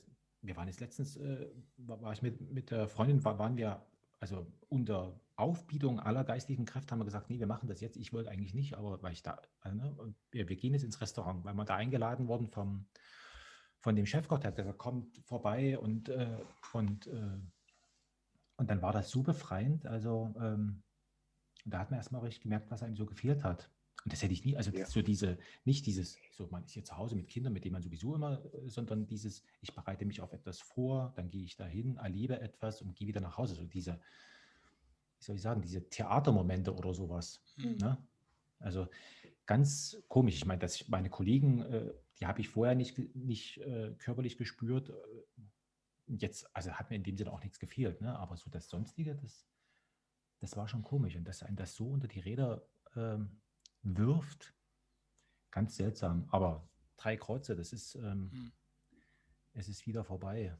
wir waren jetzt letztens, äh, war, ich mit, mit der Freundin, war, waren wir, also unter Aufbietung aller geistlichen Kräfte haben wir gesagt, nee, wir machen das jetzt. Ich wollte eigentlich nicht, aber weil ich da, also, ne, wir, wir gehen jetzt ins Restaurant, weil wir da eingeladen worden vom, von dem Chefkoch, der hat gesagt, kommt vorbei und, äh, und, äh, und dann war das so befreiend. Also ähm, da hat man erstmal richtig gemerkt, was einem so gefehlt hat. Und das hätte ich nie, also Ja. so diese, nicht dieses, so man ist hier zu Hause mit Kindern, mit denen man sowieso immer, äh, sondern dieses, ich bereite mich auf etwas vor, dann gehe ich dahin, erlebe etwas und gehe wieder nach Hause. So diese, wie soll ich sagen, diese Theatermomente oder sowas. Hm. Ne? Also ganz komisch. Ich meine, dass ich meine Kollegen, äh, die habe ich vorher nicht, nicht äh, körperlich gespürt. und Jetzt, also hat mir in dem Sinne auch nichts gefehlt, ne? aber so das Sonstige, das, das war schon komisch. Und dass einen das so unter die Räder ähm, wirft, ganz seltsam. Aber drei Kreuze, das ist, ähm, Hm. es ist wieder vorbei.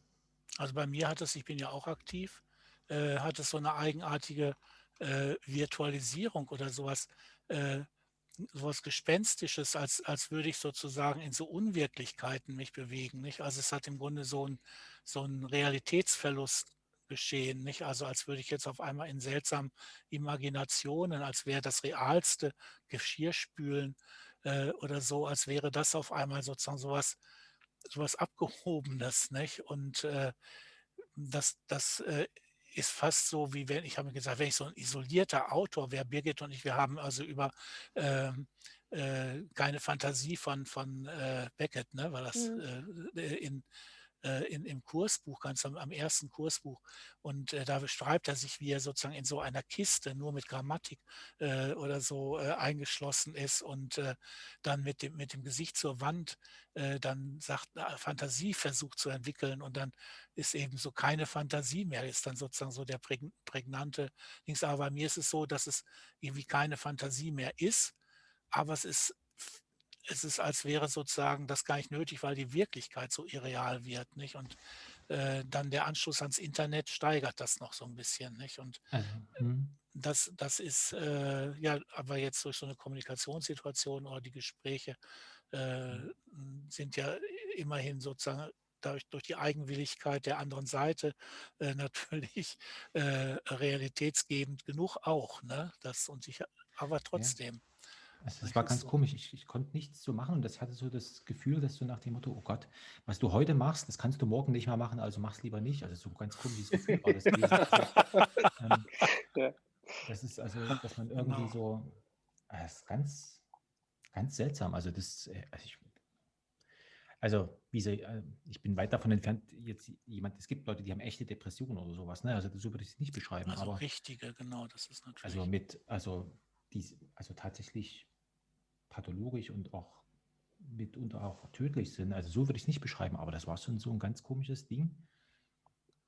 Also bei mir hat es, ich bin ja auch aktiv, äh, hat es so eine eigenartige äh, Virtualisierung oder sowas, äh, sowas Gespenstisches, als, als würde ich sozusagen in so Unwirklichkeiten mich bewegen. Nicht? Also es hat im Grunde so ein, so ein Realitätsverlust geschehen, nicht? Also als würde ich jetzt auf einmal in seltsamen Imaginationen, als wäre das realste Geschirrspülen äh, oder so, als wäre das auf einmal sozusagen sowas, sowas Abgehobenes, nicht? Und äh, das, das äh, ist fast so, wie wenn, ich habe mir gesagt, wenn ich so ein isolierter Autor wäre, Birgit und ich, wir haben also über ähm, äh, keine Fantasie von, von äh, Beckett, ne, war das Mhm. äh, in, äh, in, im Kursbuch, ganz am, am ersten Kursbuch. Und äh, da beschreibt er sich, wie er sozusagen in so einer Kiste nur mit Grammatik äh, oder so äh, eingeschlossen ist und äh, dann mit dem, mit dem Gesicht zur Wand äh, dann sagt, Fantasie versucht zu entwickeln und dann ist eben so keine Fantasie mehr, ist dann sozusagen so der prägn- prägnante Dings. Aber bei mir ist es so, dass es irgendwie keine Fantasie mehr ist, aber es ist, es ist, als wäre sozusagen das gar nicht nötig, weil die Wirklichkeit so irreal wird, nicht? Und äh, dann der Anschluss ans Internet steigert das noch so ein bisschen, nicht? Und Also, hm. das, das ist äh, ja aber jetzt durch so eine Kommunikationssituation oder die Gespräche äh, sind ja immerhin sozusagen dadurch, durch die Eigenwilligkeit der anderen Seite äh, natürlich äh, realitätsgebend genug auch. Ne? Das und ich, aber trotzdem. Also das war ganz so- komisch. Ich, ich konnte nichts so machen und das hatte so das Gefühl, dass du nach dem Motto, oh Gott, was du heute machst, das kannst du morgen nicht mehr machen, also mach's lieber nicht. Also so ein ganz komisches Gefühl war das gewesen. ähm, Ja. das ist also, dass man irgendwie Genau. so, ah, das ist ganz, ganz seltsam. Also das, äh, also ich, also wie sie, äh, ich bin weit davon entfernt, jetzt jemand, es gibt Leute, die haben echte Depressionen oder sowas, ne? Also so würde ich es nicht beschreiben, Also aber richtige, genau, das ist natürlich. also mit, also dies, also tatsächlich pathologisch und auch mitunter auch tödlich sind. Also so würde ich es nicht beschreiben, aber das war schon so ein ganz komisches Ding.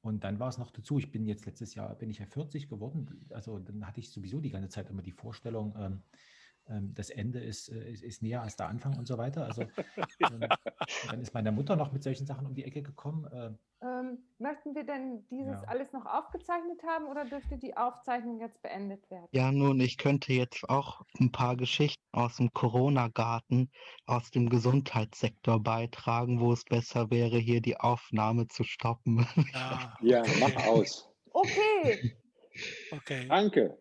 Und dann war es noch dazu, ich bin jetzt letztes Jahr, bin ich ja 40 geworden, also dann hatte ich sowieso die ganze Zeit immer die Vorstellung, ähm, das Ende ist, äh, ist, ist näher als der Anfang und so weiter. Also ähm, dann ist meine Mutter noch mit solchen Sachen um die Ecke gekommen. Äh, Ähm, möchten wir denn dieses Ja. alles noch aufgezeichnet haben oder dürfte die Aufzeichnung jetzt beendet werden? Ja, nun, ich könnte jetzt auch ein paar Geschichten aus dem Corona-Garten, aus dem Gesundheitssektor beitragen, wo es besser wäre, hier die Aufnahme zu stoppen. Ja, Ja, mach aus. Okay, Okay. Danke.